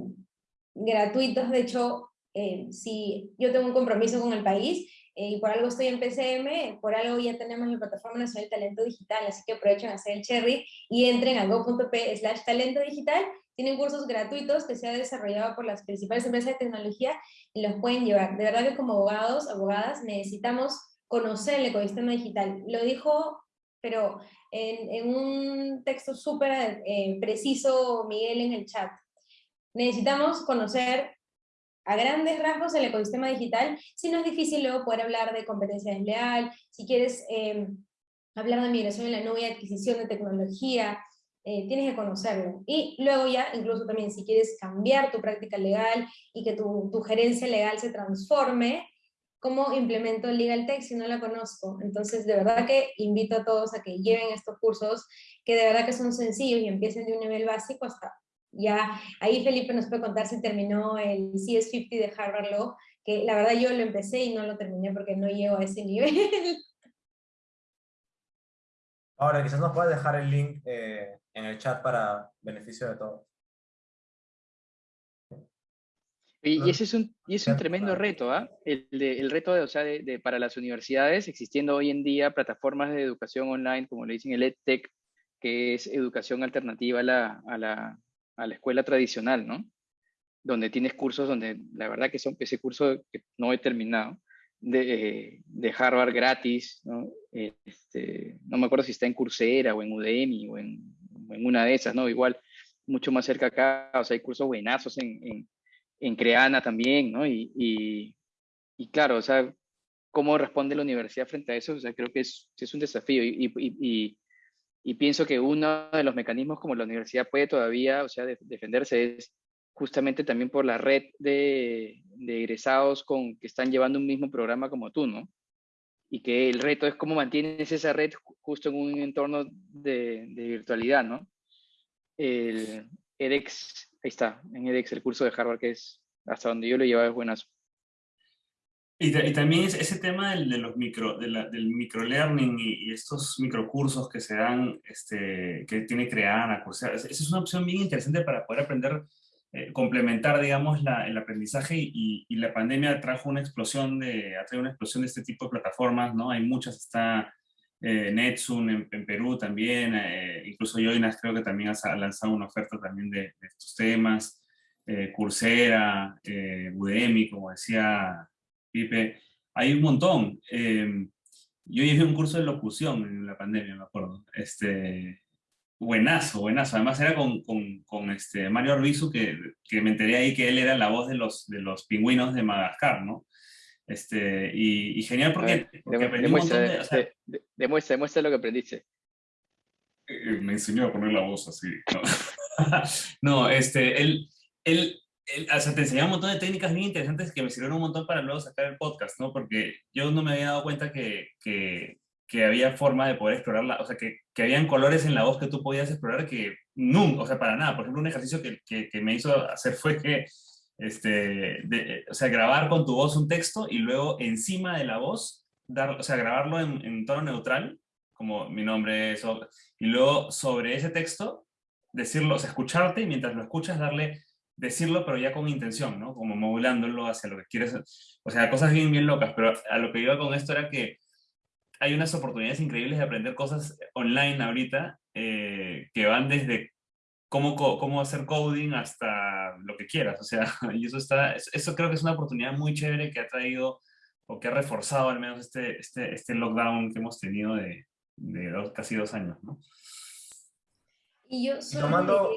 gratuitos, de hecho, eh, si yo tengo un compromiso con el país, y por algo estoy en PCM, por algo ya tenemos la Plataforma Nacional de Talento Digital, así que aprovechen a hacer el cherry y entren a go.p slash talento digital tienen cursos gratuitos que se han desarrollado por las principales empresas de tecnología y los pueden llevar. De verdad que como abogados, abogadas, necesitamos conocer el ecosistema digital. Lo dijo, pero en, un texto súper eh, preciso Miguel en el chat. Necesitamos conocer a grandes rasgos el ecosistema digital, si no es difícil luego poder hablar de competencia desleal, si quieres eh, hablar de migración en la nube, adquisición de tecnología, eh, tienes que conocerlo. Y luego ya, incluso también si quieres cambiar tu práctica legal y que tu gerencia legal se transforme, ¿cómo implemento Legal Tech si no la conozco? Entonces, de verdad que invito a todos a que lleven estos cursos, que de verdad que son sencillos y empiecen de un nivel básico hasta ya, ahí Felipe nos puede contar si terminó el CS50 de Harvard Law, que la verdad yo lo empecé y no lo terminé porque no llego a ese nivel. Ahora, quizás nos puedas dejar el link eh, en el chat para beneficio de todos. Y, ese es un, y es un tremendo reto, ¿ah? El, el, reto de, o sea, de, para las universidades, existiendo hoy en día plataformas de educación online, como le dicen el EdTech, que es educación alternativa a la, a la, a la escuela tradicional, ¿no? Donde tienes cursos donde la verdad que son ese curso que no he terminado, de, de Harvard gratis, ¿no? Este, no me acuerdo si está en Coursera o en Udemy o en en una de esas, ¿no? Igual, mucho más cerca acá, o sea, hay cursos buenazos en, en, en Creana también, ¿no? Y, y, y, claro, o sea, ¿cómo responde la universidad frente a eso? O sea, creo que es, es un desafío y, y, pienso que uno de los mecanismos como la universidad puede todavía, o sea, defenderse es justamente también por la red de, de egresados con, que están llevando un mismo programa como tú, ¿no? y que el reto es cómo mantienes esa red justo en un entorno de, virtualidad, ¿no? El edX, ahí está, en edX, el curso de Harvard, que es hasta donde yo lo llevaba es buenazo. Y, y, también ese tema del, de los micro, de la, del microlearning y, y, estos microcursos que se dan, este, que tiene Creana, o sea, esa es una opción bien interesante para poder aprender eh, complementar, digamos, la, el aprendizaje y, y, la pandemia trajo una explosión de, ha traído una explosión de este tipo de plataformas, ¿no? Hay muchas, está eh, Netsun en, en, Perú también, eh, incluso Joinas creo que también ha lanzado una oferta también de, de estos temas, eh, Coursera, eh, Udemy, como decía Pipe, hay un montón. yo llevé un curso de locución en la pandemia, me acuerdo, este, Buenazo, buenazo. Además era con, con, con este Mario Arbizu, que, que, me enteré ahí que él era la voz de los, de los pingüinos de Madagascar, ¿no? Este, y, y genial porque, porque aprendí demuestra, un montón de... O sea, de, demuestra, demuestra lo que aprendiste. Eh, me enseñó a poner la voz así. No, no este, él, él, él, o sea, te enseñaba un montón de técnicas bien interesantes que me sirvieron un montón para luego sacar el podcast, ¿no? Porque yo no me había dado cuenta que, que que había forma de poder explorarla, o sea, que, que habían colores en la voz que tú podías explorar que nunca, o sea, para nada. Por ejemplo, un ejercicio que, que, que me hizo hacer fue que, este, o sea, grabar con tu voz un texto y luego encima de la voz, dar, o sea, grabarlo en, en tono neutral, como mi nombre es, y luego sobre ese texto, decirlo, o sea, escucharte y mientras lo escuchas darle decirlo, pero ya con intención, ¿no? Como modulándolo hacia lo que quieres. O sea, cosas bien, bien locas, pero a lo que iba con esto era que hay unas oportunidades increíbles de aprender cosas online ahorita eh, que van desde cómo, cómo hacer coding hasta lo que quieras. O sea, y eso, está, eso creo que es una oportunidad muy chévere que ha traído o que ha reforzado al menos este, este, este lockdown que hemos tenido de, de casi dos años, ¿no? Y yo solo tomando...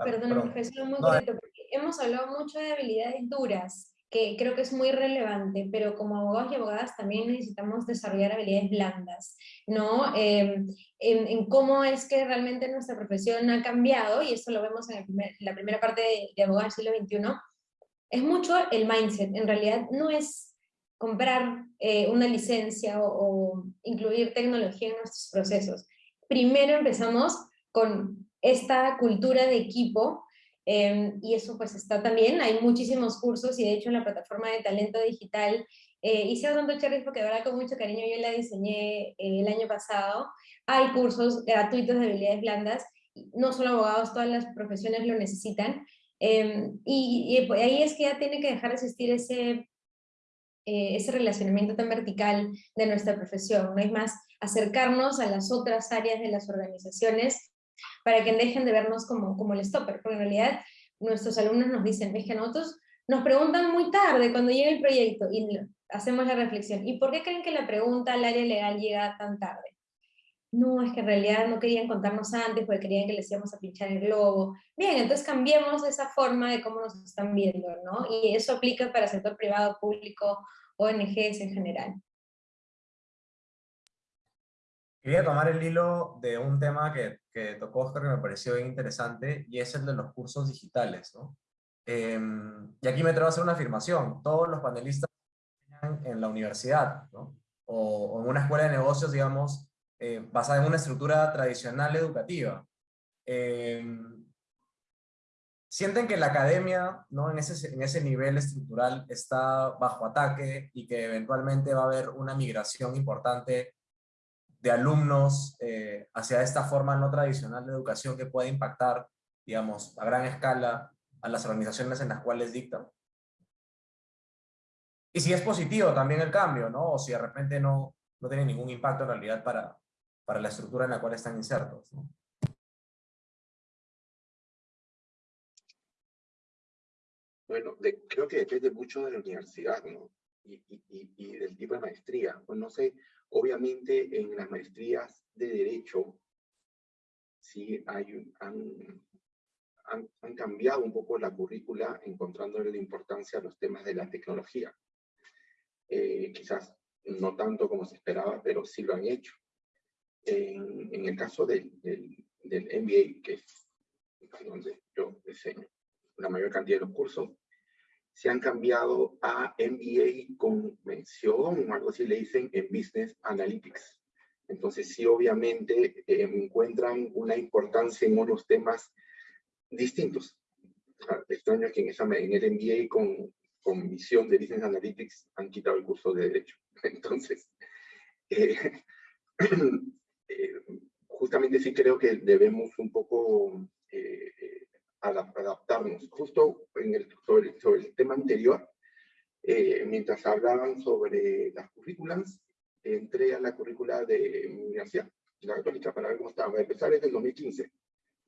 Ah, perdón, perdón. muy porque hemos hablado mucho de habilidades duras, que creo que es muy relevante, pero como abogados y abogadas también necesitamos desarrollar habilidades blandas, ¿no? Em, en, cómo es que realmente nuestra profesión ha cambiado, y eso lo vemos en, la primera parte de, de Abogados del siglo XXI, es mucho el mindset, en realidad no es comprar eh, una licencia o, incluir tecnología en nuestros procesos. Primero empezamos con esta cultura de equipo, em, y eso pues está también, hay muchísimos cursos, y de hecho en la plataforma de talento digital, eh, hice tanto Cherry porque de verdad con mucho cariño yo la diseñé eh, el año pasado, hay cursos gratuitos de habilidades blandas, no solo abogados, todas las profesiones lo necesitan, em, y, y, ahí es que ya tiene que dejar de existir ese eh, ese relacionamiento tan vertical de nuestra profesión, no es más acercarnos a las otras áreas de las organizaciones para que dejen de vernos como, como el stopper, porque en realidad nuestros alumnos nos dicen, es que nosotros nos preguntan muy tarde cuando llega el proyecto y hacemos la reflexión, ¿y por qué creen que la pregunta al área legal llega tan tarde? No, es que en realidad no querían contarnos antes porque querían que les íbamos a pinchar el globo. Bien, entonces cambiemos esa forma de cómo nos están viendo, ¿no? Y eso aplica para el sector privado, público, ONGs en general. Quería tomar el hilo de un tema que, que tocó Oscar que me pareció bien interesante, y es el de los cursos digitales, ¿no? Em, y aquí me atrevo a hacer una afirmación. Todos los panelistas en la universidad, ¿no? o, o en una escuela de negocios, digamos, eh, basada en una estructura tradicional educativa. Em, sienten que la academia, ¿no? en, ese, en ese nivel estructural, está bajo ataque y que eventualmente va a haber una migración importante de alumnos eh, hacia esta forma no tradicional de educación que puede impactar, digamos, a gran escala a las organizaciones en las cuales dictan. Y si es positivo también el cambio, ¿no? O si de repente no, no tiene ningún impacto en realidad para, para la estructura en la cual están insertos. Bueno, creo que depende mucho de la universidad, ¿no? Y, y, del tipo de maestría. Pues no sé, obviamente en las maestrías de Derecho, sí hay, han, han, cambiado un poco la currícula encontrándole la importancia a los temas de la tecnología. Eh, quizás no tanto como se esperaba, pero sí lo han hecho. En, el caso del, del, MBA, que es donde yo enseño la mayor cantidad de los cursos, se han cambiado a MBA con mención, o algo así le dicen, en Business Analytics. Entonces sí, obviamente, eh, encuentran una importancia en unos temas distintos. Extraño que en, esa, en el MBA con, con visión de Business Analytics han quitado el curso de Derecho. Entonces, eh, eh, justamente sí creo que debemos un poco eh adaptarnos. Justo en el, sobre, el tema anterior, eh, mientras hablaban sobre las currículas, entré a la currícula de mi universidad, la católica, para ver cómo estaba. A empezar desde el 2015.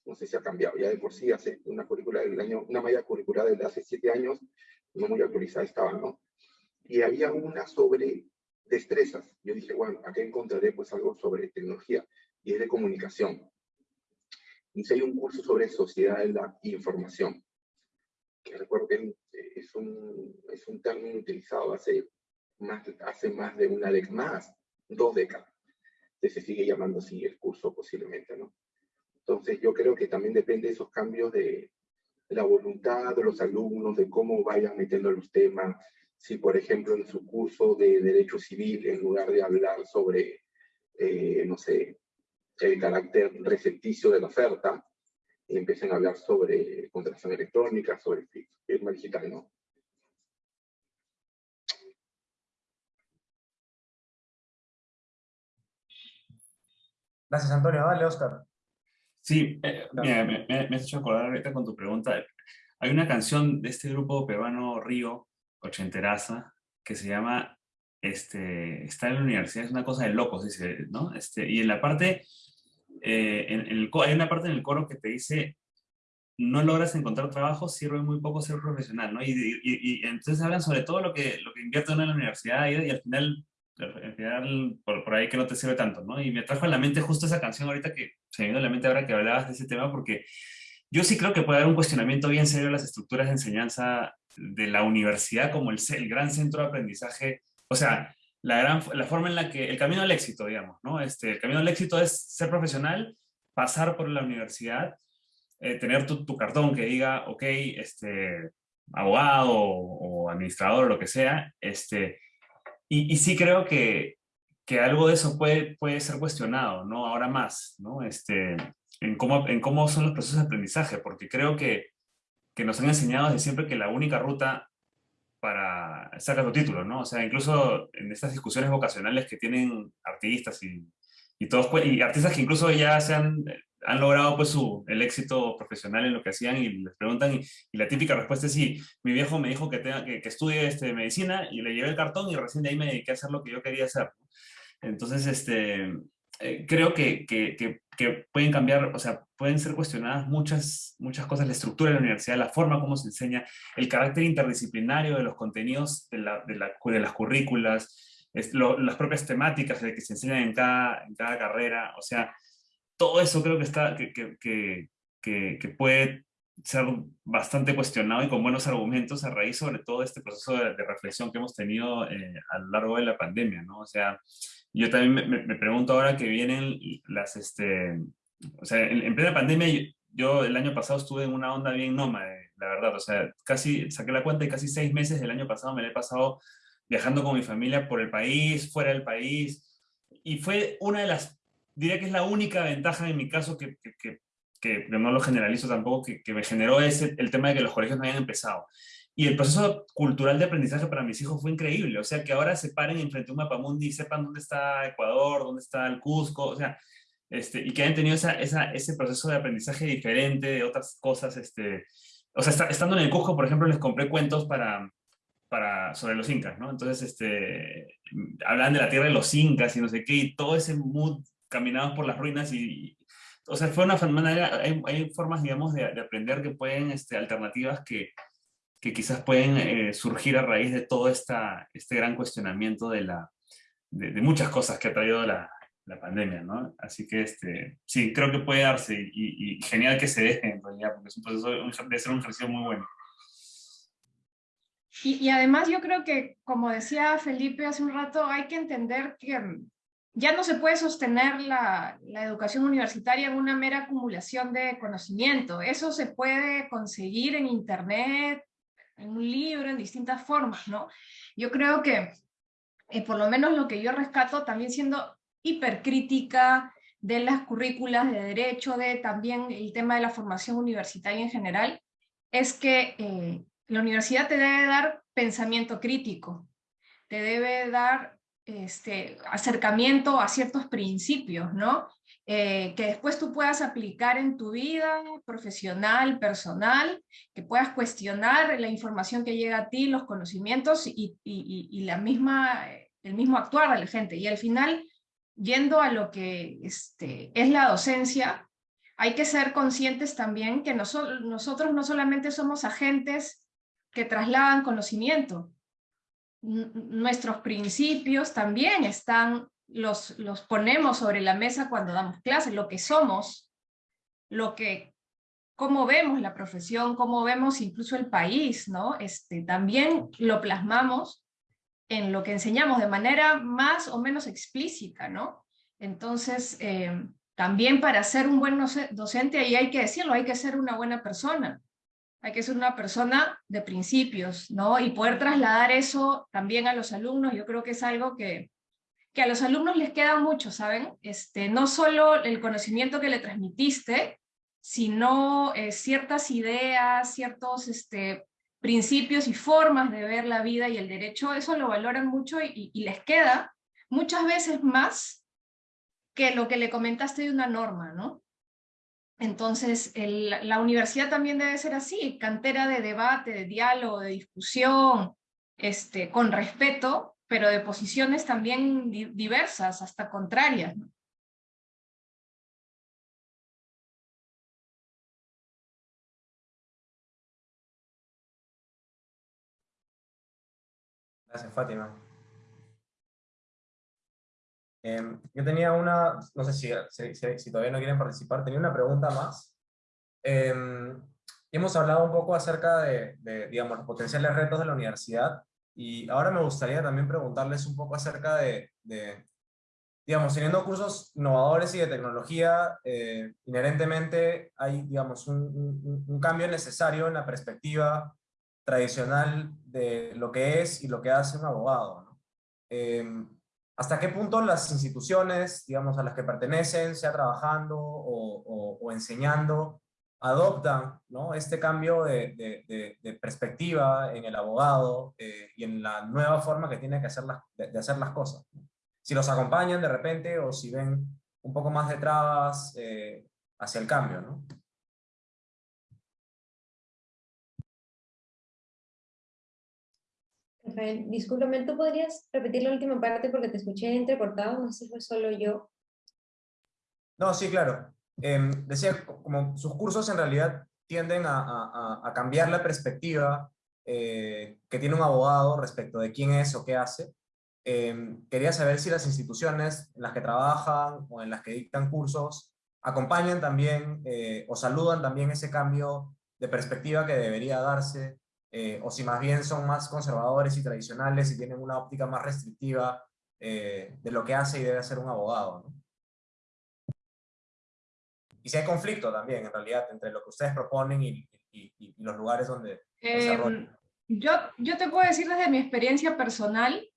No sé si ha cambiado. Ya de por sí hace una currícula del año, una malla curricular desde hace siete años, no muy actualizada estaba, ¿no? Y había una sobre destrezas. Yo dije, bueno, acá encontraré pues algo sobre tecnología y es de comunicación. Y hay un curso sobre sociedad de la información, que recuerdo que es un, es un término utilizado hace más, hace más de una década, más, dos décadas. Se sigue llamando así el curso posiblemente, ¿no? Entonces yo creo que también depende de esos cambios de, de la voluntad de los alumnos, de cómo vayan metiendo los temas, si, por ejemplo, en su curso de Derecho Civil, en lugar de hablar sobre, eh, no sé, el carácter recepticio de la oferta, empiecen a hablar sobre contratación electrónica, sobre firma digital, ¿no? Gracias, Antonio. Dale, Oscar. Sí, eh, me, me, has hecho acordar ahorita con tu pregunta. hay una canción de este grupo peruano Río, ochenteraza, que se llama este, Está en la universidad, es una cosa de locos, dice, ¿no? Este, y en la parte, eh, en, el, hay una parte en el coro que te dice, no logras encontrar trabajo, sirve muy poco ser profesional, ¿no? Y, y, entonces hablan sobre todo lo que, lo que invierte uno en la universidad y, al final, al final por, por, ahí que no te sirve tanto, ¿no? Y me trajo a la mente justo esa canción ahorita que se me vino a la mente ahora que hablabas de ese tema, porque yo sí creo que puede haber un cuestionamiento bien serio de las estructuras de enseñanza de la universidad como el, el gran centro de aprendizaje, o sea, la, gran, la forma en la que, el camino al éxito, digamos, ¿no? Este, el camino al éxito es ser profesional, pasar por la universidad, eh, tener tu, tu, cartón que diga, ok, este, abogado o, o administrador lo que sea, este, y, y sí creo que, que algo de eso puede, puede ser cuestionado, ¿no? Ahora más, ¿no? Este, en cómo, en cómo son los procesos de aprendizaje, porque creo que, que nos han enseñado desde siempre que la única ruta para sacar tu título, ¿no? O sea, incluso en estas discusiones vocacionales que tienen artistas y, y todos, pues, y artistas que incluso ya se han, han logrado pues su, el éxito profesional en lo que hacían y les preguntan, y, y la típica respuesta es sí, mi viejo me dijo que, tenga, que, que, estudie este, medicina y le llevé el cartón y recién de ahí me dediqué a hacer lo que yo quería hacer. Entonces, este, eh, creo que, que, que, pueden cambiar, o sea, pueden ser cuestionadas muchas, muchas cosas, la estructura de la universidad, la forma como se enseña, el carácter interdisciplinario de los contenidos de, la, de, la, de las currículas, es lo, las propias temáticas de que se enseñan en cada, en cada carrera, o sea, todo eso creo que, está, que, que, que puede ser bastante cuestionado y con buenos argumentos a raíz sobre todo este proceso de, de reflexión que hemos tenido eh, a lo largo de la pandemia, ¿no? O sea, yo también me, me, pregunto ahora que vienen las, este, o sea, en, en, plena pandemia, yo el año pasado estuve en una onda bien nómade, la verdad, o sea, casi, saqué la cuenta y casi seis meses del año pasado me la he pasado viajando con mi familia por el país, fuera del país, y fue una de las, diría que es la única ventaja en mi caso que, que, que, que no lo generalizo tampoco, que, que me generó ese, el tema de que los colegios no habían empezado. Y el proceso cultural de aprendizaje para mis hijos fue increíble. O sea, que ahora se paren enfrente a un mapamundi y sepan dónde está Ecuador, dónde está el Cusco, o sea, este, y que hayan tenido esa, esa, ese proceso de aprendizaje diferente de otras cosas. Este, o sea, está, estando en el Cusco, por ejemplo, les compré cuentos para, para, sobre los incas, ¿no? Entonces, este, hablan de la tierra de los incas y no sé qué, y todo ese mood, caminaban por las ruinas y, o sea, fue una manera, hay, hay formas, digamos, de, de, aprender que pueden, este, alternativas que, que quizás pueden eh, surgir a raíz de todo esta, este gran cuestionamiento de, la, de, muchas cosas que ha traído la, la, pandemia, ¿no? Así que este, sí, creo que puede darse y, genial que se deje en porque es un proceso, debe ser un ejercicio muy bueno. Y, y, además yo creo que, como decía Felipe hace un rato, hay que entender que mm, ya no se puede sostener la, la, educación universitaria en una mera acumulación de conocimiento. Eso se puede conseguir en Internet, en un libro, en distintas formas, ¿no? Yo creo que, eh, por lo menos lo que yo rescato, también siendo hipercrítica de las currículas de derecho, de también el tema de la formación universitaria en general, es que eh, la universidad te debe dar pensamiento crítico, te debe dar este, acercamiento a ciertos principios, ¿no? Eh, que después tú puedas aplicar en tu vida profesional, personal, que puedas cuestionar la información que llega a ti, los conocimientos y, y, la misma, el mismo actuar de la gente. Y al final, yendo a lo que este, es la docencia, hay que ser conscientes también que nosotros no solamente somos agentes que trasladan conocimiento, nuestros principios también están los, los ponemos sobre la mesa cuando damos clases, lo que somos, lo que, cómo vemos la profesión, cómo vemos incluso el país, ¿no? Este, también lo plasmamos en lo que enseñamos de manera más o menos explícita, ¿no? Entonces, eh, también para ser un buen docente, ahí hay que decirlo, hay que ser una buena persona, hay que ser una persona de principios, ¿no? Y poder trasladar eso también a los alumnos, yo creo que es algo que, que a los alumnos les queda mucho, ¿saben? Este, no solo el conocimiento que le transmitiste, sino eh, ciertas ideas, ciertos este, principios y formas de ver la vida y el derecho, eso lo valoran mucho y, les queda muchas veces más que lo que le comentaste de una norma, ¿no? Entonces, la universidad también debe ser así, cantera de debate, de diálogo, de discusión, este, con respeto, pero de posiciones también diversas, hasta contrarias. Gracias, Fátima. Em, yo tenía una, no sé si, si, todavía no quieren participar, tenía una pregunta más. Em, hemos hablado un poco acerca de, digamos, los potenciales retos de la universidad, y ahora me gustaría también preguntarles un poco acerca de, digamos, teniendo cursos innovadores y de tecnología, eh, inherentemente hay, digamos, un, cambio necesario en la perspectiva tradicional de lo que es y lo que hace un abogado. Em, ¿Hasta qué punto las instituciones, digamos, a las que pertenecen, sea trabajando o, enseñando, adoptan ¿no? este cambio de, de, de, perspectiva en el abogado eh, y en la nueva forma que tiene que hacer las, de, hacer las cosas? Si los acompañan de repente o si ven un poco más de trabas eh, hacia el cambio, ¿no? Rafael, discúlpame, ¿tú podrías repetir la última parte porque te escuché entrecortado? No sé si fue solo yo. No, sí, claro. Em, decía, como sus cursos en realidad tienden a, cambiar la perspectiva eh, que tiene un abogado respecto de quién es o qué hace. Em, quería saber si las instituciones en las que trabajan o en las que dictan cursos acompañan también eh, o saludan también ese cambio de perspectiva que debería darse eh, o si más bien son más conservadores y tradicionales y tienen una óptica más restrictiva eh, de lo que hace y debe hacer un abogado. Y si hay conflicto también, en realidad, entre lo que ustedes proponen y, y, los lugares donde eh, yo, yo te puedo decir desde mi experiencia personal,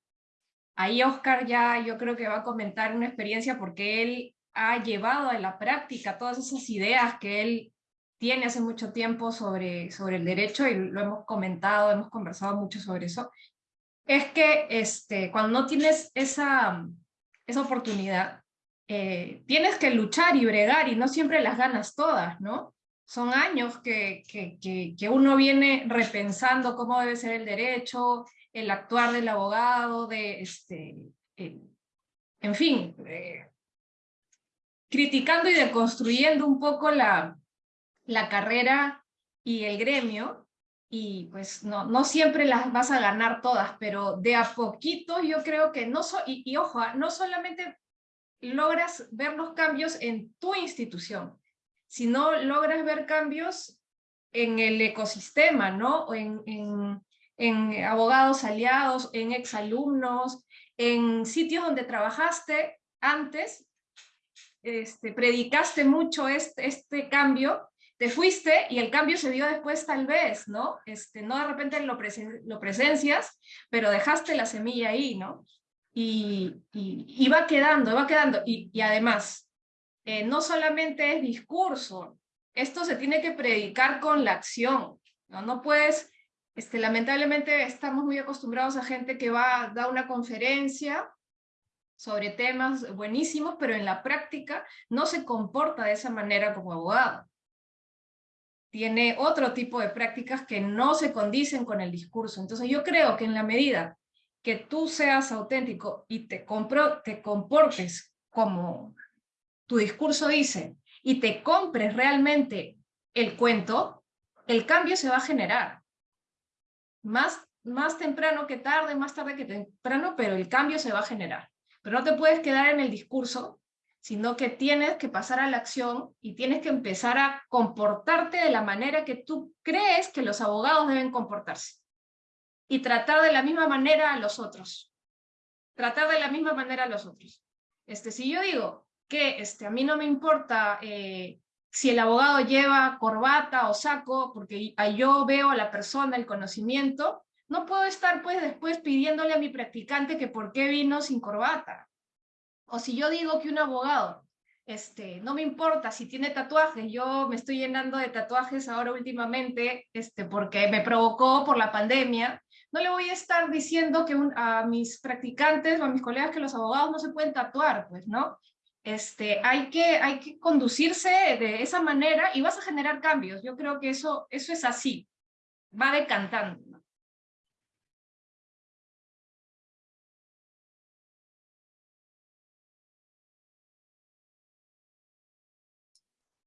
ahí Oscar ya yo creo que va a comentar una experiencia porque él ha llevado a la práctica todas esas ideas que él tiene hace mucho tiempo sobre, sobre el derecho y lo hemos comentado, hemos conversado mucho sobre eso, es que este, cuando no tienes esa, esa oportunidad, eh, tienes que luchar y bregar y no siempre las ganas todas, ¿no? Son años que, que, que, uno viene repensando cómo debe ser el derecho, el actuar del abogado, de este, eh, en fin, eh, criticando y deconstruyendo un poco la, la carrera y el gremio, y pues no, no siempre las vas a ganar todas, pero de a poquito yo creo que no, so, y, ojo, ah, no solamente logras ver los cambios en tu institución, sino logras ver cambios en el ecosistema, ¿no? En, en, abogados aliados, en exalumnos, en sitios donde trabajaste antes, este, predicaste mucho este, este cambio te fuiste y el cambio se dio después tal vez, ¿no? Este, no de repente lo, lo presencias, pero dejaste la semilla ahí, ¿no? Y, y, va quedando, va quedando. Y, además, eh, no solamente es discurso, esto se tiene que predicar con la acción, ¿no? No puedes, este, lamentablemente estamos muy acostumbrados a gente que va a dar una conferencia sobre temas buenísimos, pero en la práctica no se comporta de esa manera como abogado tiene otro tipo de prácticas que no se condicen con el discurso. Entonces yo creo que en la medida que tú seas auténtico y te, compro, te comportes como tu discurso dice y te compres realmente el cuento, el cambio se va a generar. Más, más temprano que tarde, más tarde que temprano, pero el cambio se va a generar. Pero no te puedes quedar en el discurso sino que tienes que pasar a la acción y tienes que empezar a comportarte de la manera que tú crees que los abogados deben comportarse. Y tratar de la misma manera a los otros. Tratar de la misma manera a los otros. Este, si yo digo que este, a mí no me importa eh, si el abogado lleva corbata o saco, porque yo veo a la persona el conocimiento, no puedo estar pues después pidiéndole a mi practicante que por qué vino sin corbata. O si yo digo que un abogado, este, no me importa si tiene tatuajes, yo me estoy llenando de tatuajes ahora últimamente, este, porque me provocó por la pandemia, no le voy a estar diciendo que a mis practicantes o a mis colegas que los abogados no se pueden tatuar, pues, ¿no? Este, hay, que, hay que conducirse de esa manera y vas a generar cambios. Yo creo que eso, eso es así, va decantando.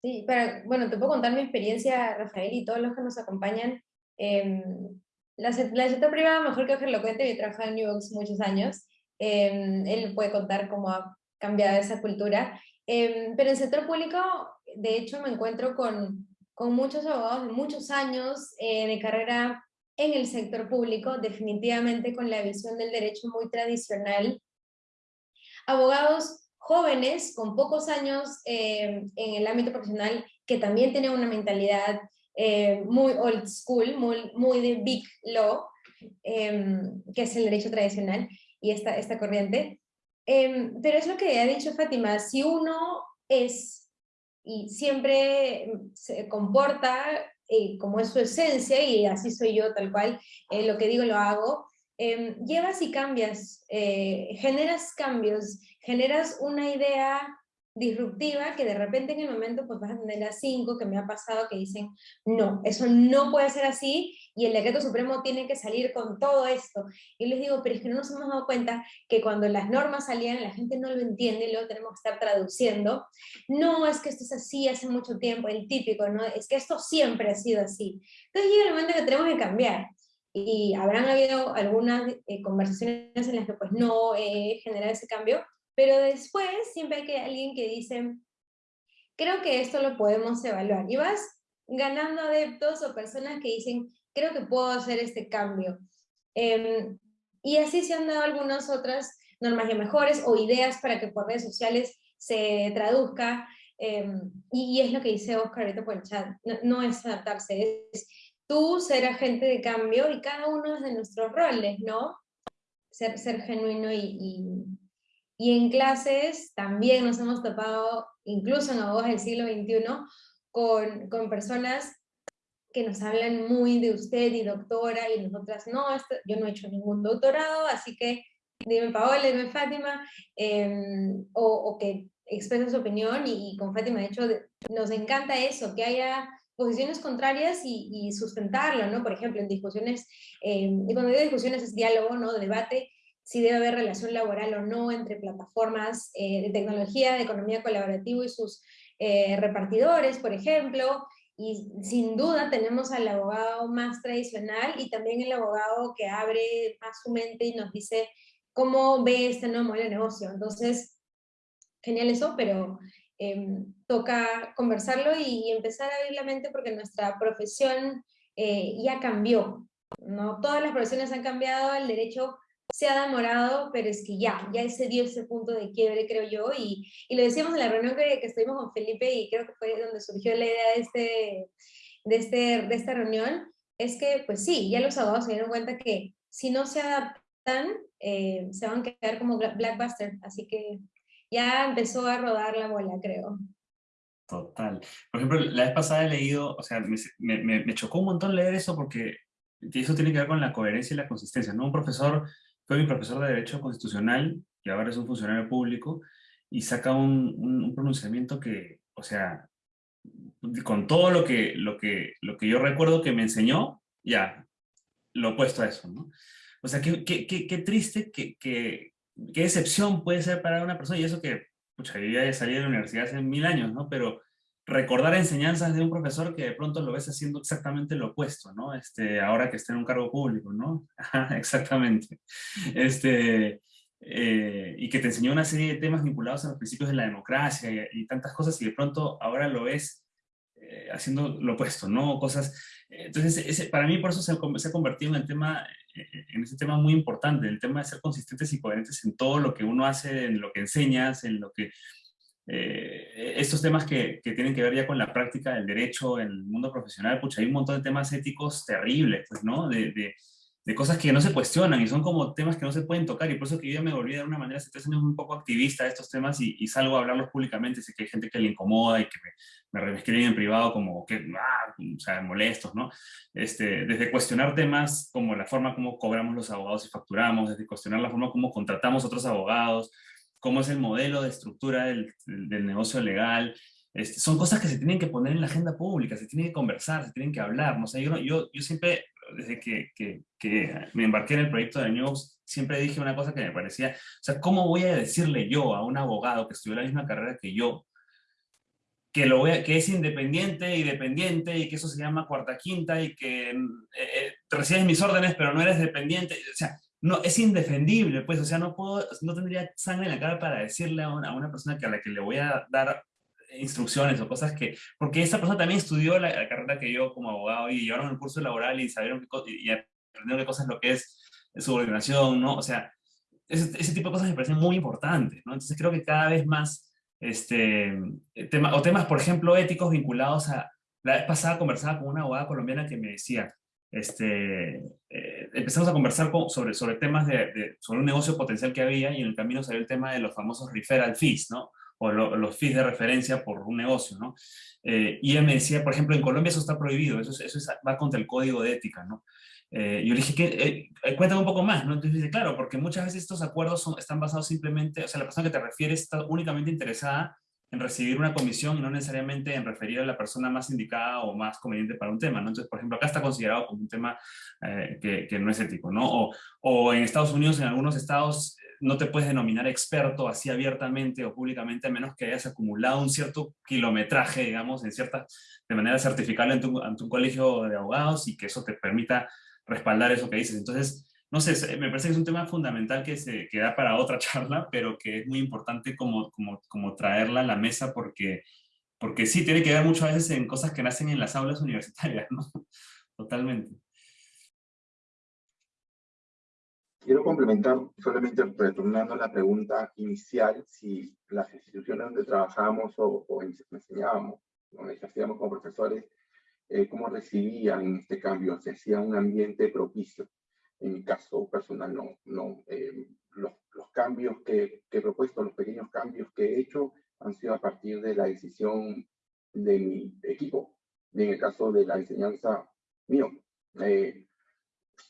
Sí, pero bueno, te puedo contar mi experiencia, Rafael, y todos los que nos acompañan. Eh, la, la privado, mejor que lo cuente, yo he trabajado en New York muchos años. Em, él puede contar cómo ha cambiado esa cultura. Em, pero en el sector público, de hecho, me encuentro con, con muchos abogados de muchos años eh, de carrera en el sector público, definitivamente con la visión del derecho muy tradicional. Abogados jóvenes con pocos años eh, en el ámbito profesional que también tienen una mentalidad eh, muy old school, muy, muy de big law, em, que es el derecho tradicional y esta, esta corriente. Em, pero es lo que ha dicho Fátima, si uno es y siempre se comporta eh, como es su esencia, y así soy yo tal cual, lo que digo lo hago, em, llevas y cambias, generas cambios, generas una idea disruptiva que de repente en el momento pues vas a tener a cinco que me ha pasado que dicen no, eso no puede ser así y el decreto supremo tiene que salir con todo esto. Y les digo, pero es que no nos hemos dado cuenta que cuando las normas salían la gente no lo entiende y luego tenemos que estar traduciendo. No, es que esto es así hace mucho tiempo, el típico, ¿no? Es que esto siempre ha sido así. Entonces llega el momento que tenemos que cambiar. Y habrán habido algunas eh, conversaciones en las que pues no he generado ese cambio, pero después siempre hay alguien que dice, creo que esto lo podemos evaluar. Y vas ganando adeptos o personas que dicen, creo que puedo hacer este cambio. Em, y así se han dado algunas otras normas ya mejores o ideas para que por redes sociales se traduzca. Em, y, es lo que dice Oscar ahorita por el chat, no, es adaptarse, es tú ser agente de cambio y cada uno de nuestros roles, ¿no? Ser, ser genuino y en clases también nos hemos topado, incluso en abogados del siglo XXI, con, con personas que nos hablan muy de usted y doctora, y nosotras no, yo no he hecho ningún doctorado, así que dime Paola, dime Fátima, em, o, o, que expresen su opinión, y, con Fátima de hecho nos encanta eso, que haya posiciones contrarias y, y sustentarlo, ¿no? Por ejemplo, en discusiones, em, y cuando digo discusiones es diálogo, ¿no? Debate, si debe haber relación laboral o no entre plataformas eh, de tecnología, de economía colaborativa y sus eh, repartidores, por ejemplo, y sin duda tenemos al abogado más tradicional y también el abogado que abre más su mente y nos dice cómo ve este nuevo modelo de negocio. Entonces, genial eso, pero em, toca conversarlo y, empezar a abrir la mente porque nuestra profesión eh, ya cambió. ¿no? Todas las profesiones han cambiado, el derecho se ha demorado, pero es que ya, ya se dio ese punto de quiebre, creo yo, y, y lo decíamos en la reunión que, que, estuvimos con Felipe, y creo que fue donde surgió la idea de, este, de, este, de esta reunión, es que, pues sí, ya los abogados se dieron cuenta que si no se adaptan, eh, se van a quedar como Blackbuster, así que ya empezó a rodar la bola, creo. Total. Por ejemplo, la vez pasada he leído, o sea, me, me, me chocó un montón leer eso porque eso tiene que ver con la coherencia y la consistencia, ¿no? Un profesor fue mi profesor de Derecho Constitucional, y ahora es un funcionario público, y saca un, un, pronunciamiento que, o sea, con todo lo que, lo, que, lo que yo recuerdo que me enseñó, ya, lo opuesto a eso, ¿no? O sea, qué, qué, qué, triste, qué, qué, qué excepción puede ser para una persona, y eso que, pucha, yo ya salí de la universidad hace mil años, ¿no? Pero recordar enseñanzas de un profesor que de pronto lo ves haciendo exactamente lo opuesto, ¿no? Este, ahora que está en un cargo público, ¿no? exactamente. Este, eh, y que te enseñó una serie de temas vinculados a los principios de la democracia y, tantas cosas y de pronto ahora lo ves eh, haciendo lo opuesto, ¿no? Cosas... Entonces, ese, para mí por eso se, se, ha convertido en el tema, eh, en ese tema muy importante, el tema de ser consistentes y coherentes en todo lo que uno hace, en lo que enseñas, en lo que eh, estos temas que, que, tienen que ver ya con la práctica del derecho en el mundo profesional, pucha, hay un montón de temas éticos terribles, pues, ¿no? De, de, de, cosas que no se cuestionan y son como temas que no se pueden tocar y por eso que yo ya me volví de una manera hace tres años un poco activista de estos temas y, y, salgo a hablarlos públicamente, sé que hay gente que le incomoda y que me, me, escriben en privado como que, ah, o sea, molestos, ¿no? Este, desde cuestionar temas como la forma como cobramos los abogados y facturamos, desde cuestionar la forma como contratamos otros abogados, cómo es el modelo de estructura del, del negocio legal, este, son cosas que se tienen que poner en la agenda pública, se tienen que conversar, se tienen que hablar. ¿no? yo, yo, yo siempre, desde que, que, que, me embarqué en el proyecto de News, siempre dije una cosa que me parecía, o sea, ¿cómo voy a decirle yo a un abogado que estudió la misma carrera que yo, que, lo voy que es independiente y dependiente y que eso se llama cuarta quinta y que eh, eh, recibes mis órdenes pero no eres dependiente, o sea, no, es indefendible, pues, o sea, no puedo, no tendría sangre en la cara para decirle a una, persona que a la que le voy a dar instrucciones o cosas que, porque esa persona también estudió la, carrera que yo como abogado y llevaron el curso laboral y sabieron y aprendieron qué cosas lo que es subordinación, ¿no? O sea, ese, ese, tipo de cosas me parecen muy importantes, ¿no? Entonces creo que cada vez más, este, tema, o temas, por ejemplo, éticos vinculados a, la vez pasada conversaba con una abogada colombiana que me decía, este, eh, empezamos a conversar sobre, sobre temas de, de, sobre un negocio potencial que había y en el camino salió el tema de los famosos referral fees, ¿no? o los fees de referencia por un negocio, ¿no? Eh, y él me decía, por ejemplo, en Colombia eso está prohibido, eso, eso va contra el código de ética, ¿no? Eh, yo le dije, que eh, cuéntame un poco más, ¿no? Entonces dice, claro, porque muchas veces estos acuerdos son, están basados simplemente, o sea, la persona que te refieres está únicamente interesada en recibir una comisión y no necesariamente en referir a la persona más indicada o más conveniente para un tema, ¿no? Entonces, por ejemplo, acá está considerado como un tema eh, que, no es ético, ¿no? O, o en Estados Unidos, en algunos estados, no te puedes denominar experto así abiertamente o públicamente a menos que hayas acumulado un cierto kilometraje, digamos, en cierta, de manera certificable ante un, ante un colegio de abogados y que eso te permita respaldar eso que dices. Entonces, no sé, me parece que es un tema fundamental que se queda para otra charla, pero que es muy importante como, como, como traerla a la mesa porque, porque sí, tiene que ver muchas veces en cosas que nacen en las aulas universitarias, ¿no? Totalmente. Quiero complementar, solamente retornando a la pregunta inicial, si las instituciones donde trabajábamos o, enseñábamos, donde ejercíamos como profesores, eh, cómo recibían este cambio, se hacía un ambiente propicio. En mi caso personal, no, no eh, los, los, cambios que, que, he propuesto, los pequeños cambios que he hecho, han sido a partir de la decisión de mi equipo. Y en el caso de la enseñanza mío, eh,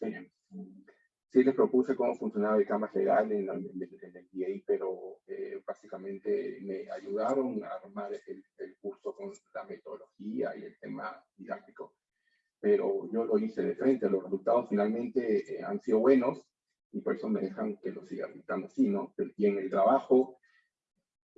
eh sí les propuse cómo funcionaba el campus legal en, el MBA, pero eh, básicamente me ayudaron a armar el, el, curso con la metodología y el tema didáctico. Pero yo lo hice de frente, los resultados finalmente eh, han sido buenos y por eso me dejan que lo siga gritando así, ¿no? Y en el trabajo,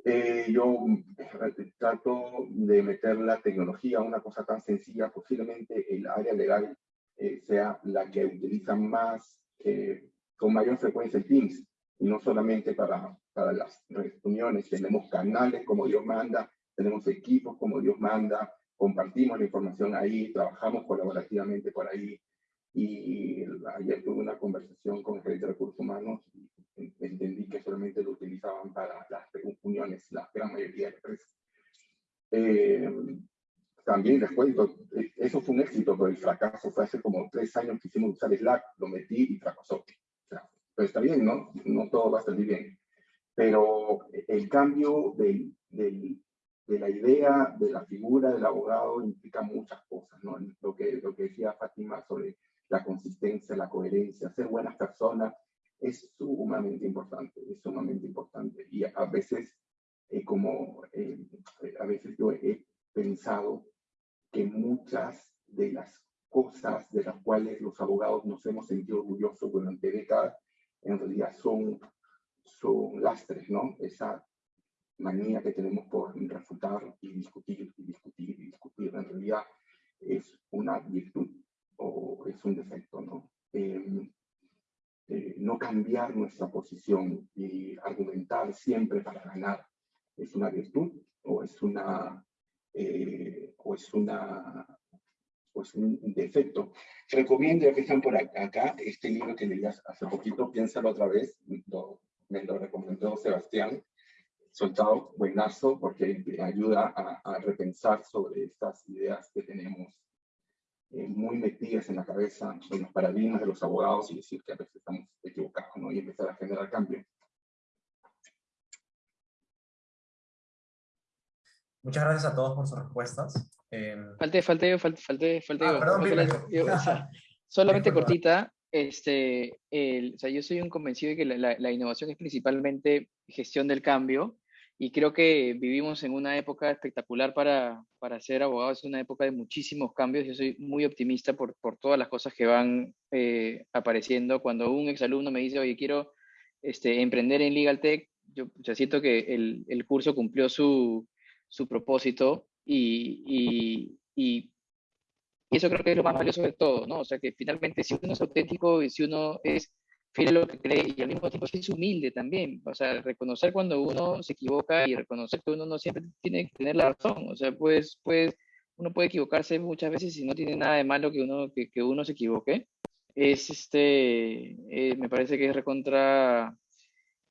eh, yo eh, trato de meter la tecnología una cosa tan sencilla, posiblemente el área legal eh, sea la que utiliza más eh, con mayor frecuencia en Teams, y no solamente para, para las reuniones, tenemos canales como Dios manda, tenemos equipos como Dios manda, compartimos la información ahí, trabajamos colaborativamente por ahí, y ayer tuve una conversación con el gerente de recursos humanos y entendí que solamente lo utilizaban para las reuniones, la gran mayoría de empresas. Eh, también les cuento, e, eso fue un éxito, pero el fracaso fue hace como tres años que hicimos usar Slack, lo metí y fracasó. O sea, pero está bien, ¿no? No todo va a salir bien. Pero el cambio del, del, de la idea, de la figura del abogado implica muchas cosas, ¿no? Lo que, lo que decía Fátima sobre la consistencia, la coherencia, ser buenas personas, es sumamente importante, es sumamente importante. Y a veces, eh, como eh, a veces yo he pensado que muchas de las cosas de las cuales los abogados nos hemos sentido orgullosos durante décadas, en realidad son, son lastres, ¿no? Esa manía que tenemos por refutar y discutir y discutir y discutir, en realidad es una virtud o es un defecto, ¿no? Eh, eh, no cambiar nuestra posición y argumentar siempre para ganar es una virtud o es una eh, o es una pues un defecto. Recomiendo, ya que están por acá, este libro que leí hace poquito, piénsalo otra vez, me lo recomendó Sebastián, soltado, buenazo, porque ayuda a, a repensar sobre estas ideas que tenemos eh, muy metidas en la cabeza, en los paradigmas de los abogados y decir que a veces estamos equivocados, ¿no? Y empezar a generar cambio. Muchas gracias a todos por sus respuestas. Eh... Falté, falté, falté, falté, falté ah, perdón, yo, o sea, solamente cortita, este, el, o sea, yo soy un convencido de que la, la, innovación es principalmente gestión del cambio y creo que vivimos en una época espectacular para, para ser abogados, es una época de muchísimos cambios. Yo soy muy optimista por, por todas las cosas que van eh, apareciendo. Cuando un exalumno me dice, oye, quiero este, emprender en Legal Tech, yo, yo siento que el, el, curso cumplió su, su propósito y, y, y, eso creo que es lo más valioso de todo, ¿no? O sea, que finalmente si uno es auténtico y si uno es fiel a lo que cree y al mismo tiempo es humilde también, o sea, reconocer cuando uno se equivoca y reconocer que uno no siempre tiene que tener la razón, o sea, pues, pues uno puede equivocarse muchas veces y no tiene nada de malo que uno, que, que uno se equivoque, es este, eh, me parece que es recontra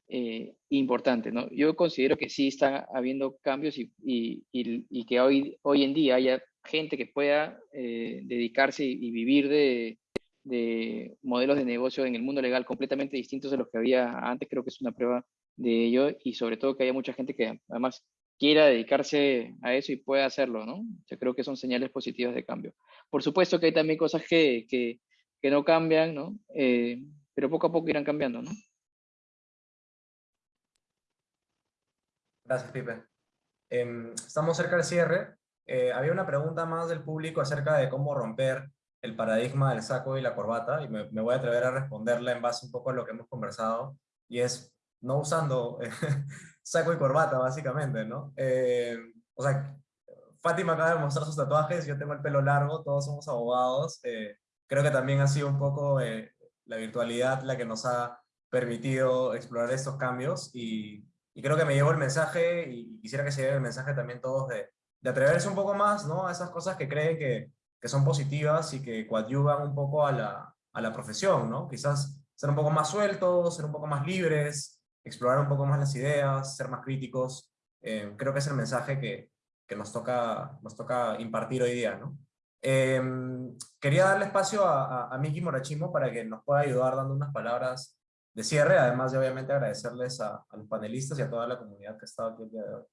eh, importante, ¿no? Yo considero que sí está habiendo cambios y, y, y, que hoy, hoy en día haya gente que pueda eh, dedicarse y, vivir de, de, modelos de negocio en el mundo legal completamente distintos de los que había antes, creo que es una prueba de ello y sobre todo que haya mucha gente que además quiera dedicarse a eso y pueda hacerlo, ¿no? Yo creo que son señales positivas de cambio. Por supuesto que hay también cosas que, que, que no cambian, ¿no? Eh, pero poco a poco irán cambiando, ¿no? Gracias, Pipe. Em, estamos cerca del cierre. Eh, había una pregunta más del público acerca de cómo romper el paradigma del saco y la corbata, y me, voy a atrever a responderla en base un poco a lo que hemos conversado, y es no usando saco y corbata, básicamente, ¿no? Eh, o sea, Fátima acaba de mostrar sus tatuajes, yo tengo el pelo largo, todos somos abogados. Eh, creo que también ha sido un poco la virtualidad la que nos ha permitido explorar estos cambios, y y creo que me llevo el mensaje y quisiera que se lleve el mensaje también todos de, de atreverse un poco más ¿no? a esas cosas que creen que, que son positivas y que coadyuvan un poco a la, a la profesión, ¿no? Quizás ser un poco más sueltos, ser un poco más libres, explorar un poco más las ideas, ser más críticos. Eh, creo que es el mensaje que, que nos, toca, nos toca impartir hoy día, ¿no? Eh, quería darle espacio a, a, a Miki Morachimo para que nos pueda ayudar dando unas palabras de cierre, además de obviamente agradecerles a, a, los panelistas y a toda la comunidad que ha estado aquí el día de hoy.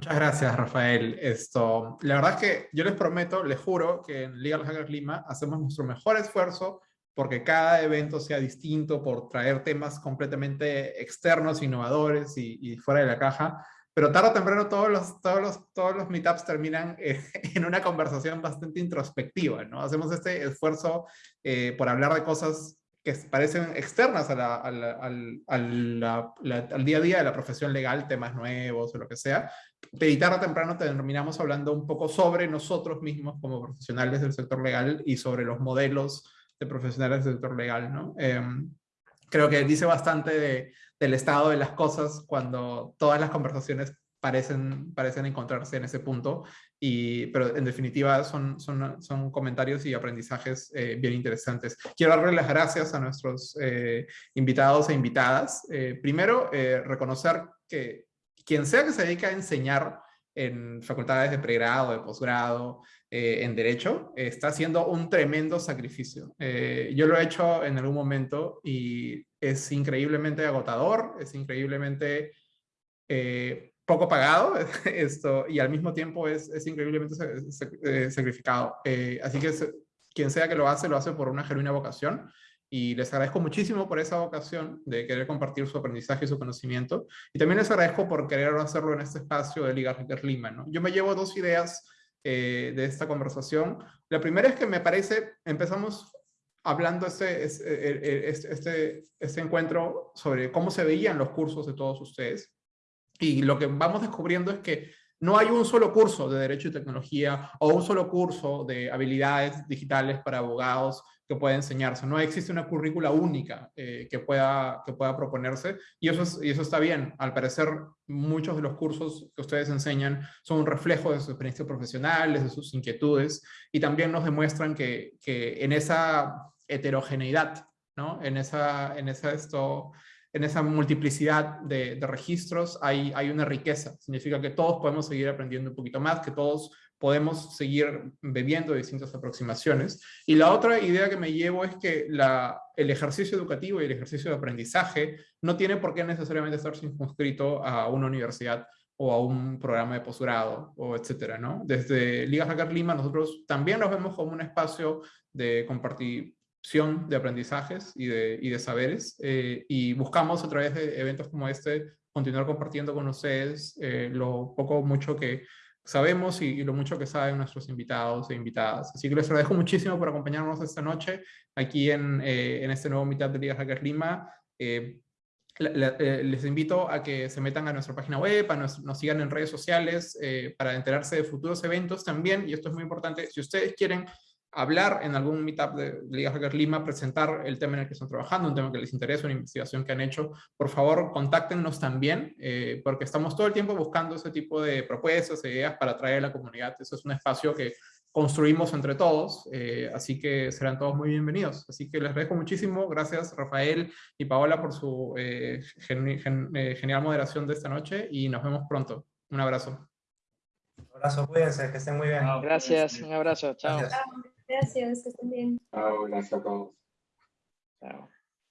Muchas gracias, Rafael. Esto, la verdad es que yo les prometo, les juro, que en Legal Hackers Lima hacemos nuestro mejor esfuerzo porque cada evento sea distinto, por traer temas completamente externos, innovadores y, y fuera de la caja. Pero tarde o temprano todos los, todos los, todos los meetups terminan eh, en una conversación bastante introspectiva, ¿no? Hacemos este esfuerzo eh, por hablar de cosas que parecen externas a la, a la, al, al, día a día de la profesión legal, temas nuevos o lo que sea, de tarde o temprano terminamos hablando un poco sobre nosotros mismos como profesionales del sector legal y sobre los modelos de profesionales del sector legal. ¿no? Eh, creo que dice bastante de, del estado de las cosas cuando todas las conversaciones parecen, parecen encontrarse en ese punto, y, pero en definitiva son, son, son comentarios y aprendizajes eh, bien interesantes. Quiero darle las gracias a nuestros eh, invitados e invitadas. Eh, primero, eh, reconocer que quien sea que se dedica a enseñar en facultades de pregrado, de posgrado, eh, en Derecho, está haciendo un tremendo sacrificio. Eh, yo lo he hecho en algún momento y es increíblemente agotador, es increíblemente eh, poco pagado esto, y al mismo tiempo es, es increíblemente eh, sacrificado. Eh, así que quien sea que lo hace, lo hace por una genuina vocación y les agradezco muchísimo por esa vocación de querer compartir su aprendizaje y su conocimiento. Y también les agradezco por querer hacerlo en este espacio de Liga Hacker Lima. ¿no? Yo me llevo dos ideas eh, de esta conversación. La primera es que me parece, empezamos hablando este, este, este, este encuentro sobre cómo se veían los cursos de todos ustedes. Y lo que vamos descubriendo es que no hay un solo curso de Derecho y Tecnología o un solo curso de habilidades digitales para abogados que pueda enseñarse. No existe una currícula única eh, que, pueda, que pueda proponerse y eso, es, y eso está bien. Al parecer, muchos de los cursos que ustedes enseñan son un reflejo de sus experiencias profesionales, de sus inquietudes y también nos demuestran que, que en esa heterogeneidad, ¿no? en, esa, en esa esto, en esa multiplicidad de, de, registros hay, hay una riqueza. Significa que todos podemos seguir aprendiendo un poquito más, que todos podemos seguir bebiendo distintas aproximaciones. Y la otra idea que me llevo es que el ejercicio educativo y el ejercicio de aprendizaje no tiene por qué necesariamente estar circunscrito a una universidad o a un programa de posgrado, o etcétera, ¿no? Desde Liga Hacker Lima nosotros también nos vemos como un espacio de compartir opción de aprendizajes y de, y de saberes. eh, y buscamos a través de eventos como este continuar compartiendo con ustedes eh, lo poco o mucho que sabemos y, y lo mucho que saben nuestros invitados e invitadas. Así que les agradezco muchísimo por acompañarnos esta noche aquí en, eh, en este nuevo Meetup de Liga Hackers Lima. Eh, la- eh, les invito a que se metan a nuestra página web, a nos, nos sigan en redes sociales eh, para enterarse de futuros eventos también. Y esto es muy importante, si ustedes quieren hablar en algún meetup de Liga Hackers Lima, presentar el tema en el que están trabajando, un tema que les interesa, una investigación que han hecho, por favor, contáctenos también, eh, porque estamos todo el tiempo buscando ese tipo de propuestas, e ideas para atraer a la comunidad. Eso es un espacio que construimos entre todos, eh, así que serán todos muy bienvenidos. Así que les agradezco muchísimo, gracias Rafael y Paola por su eh, geni- gen- eh, genial moderación de esta noche y nos vemos pronto. Un abrazo. Un abrazo, cuídense, que estén muy bien. Gracias, un abrazo, chao. Gracias. Gracias, que estén bien. Chao, gracias a todos. Chao.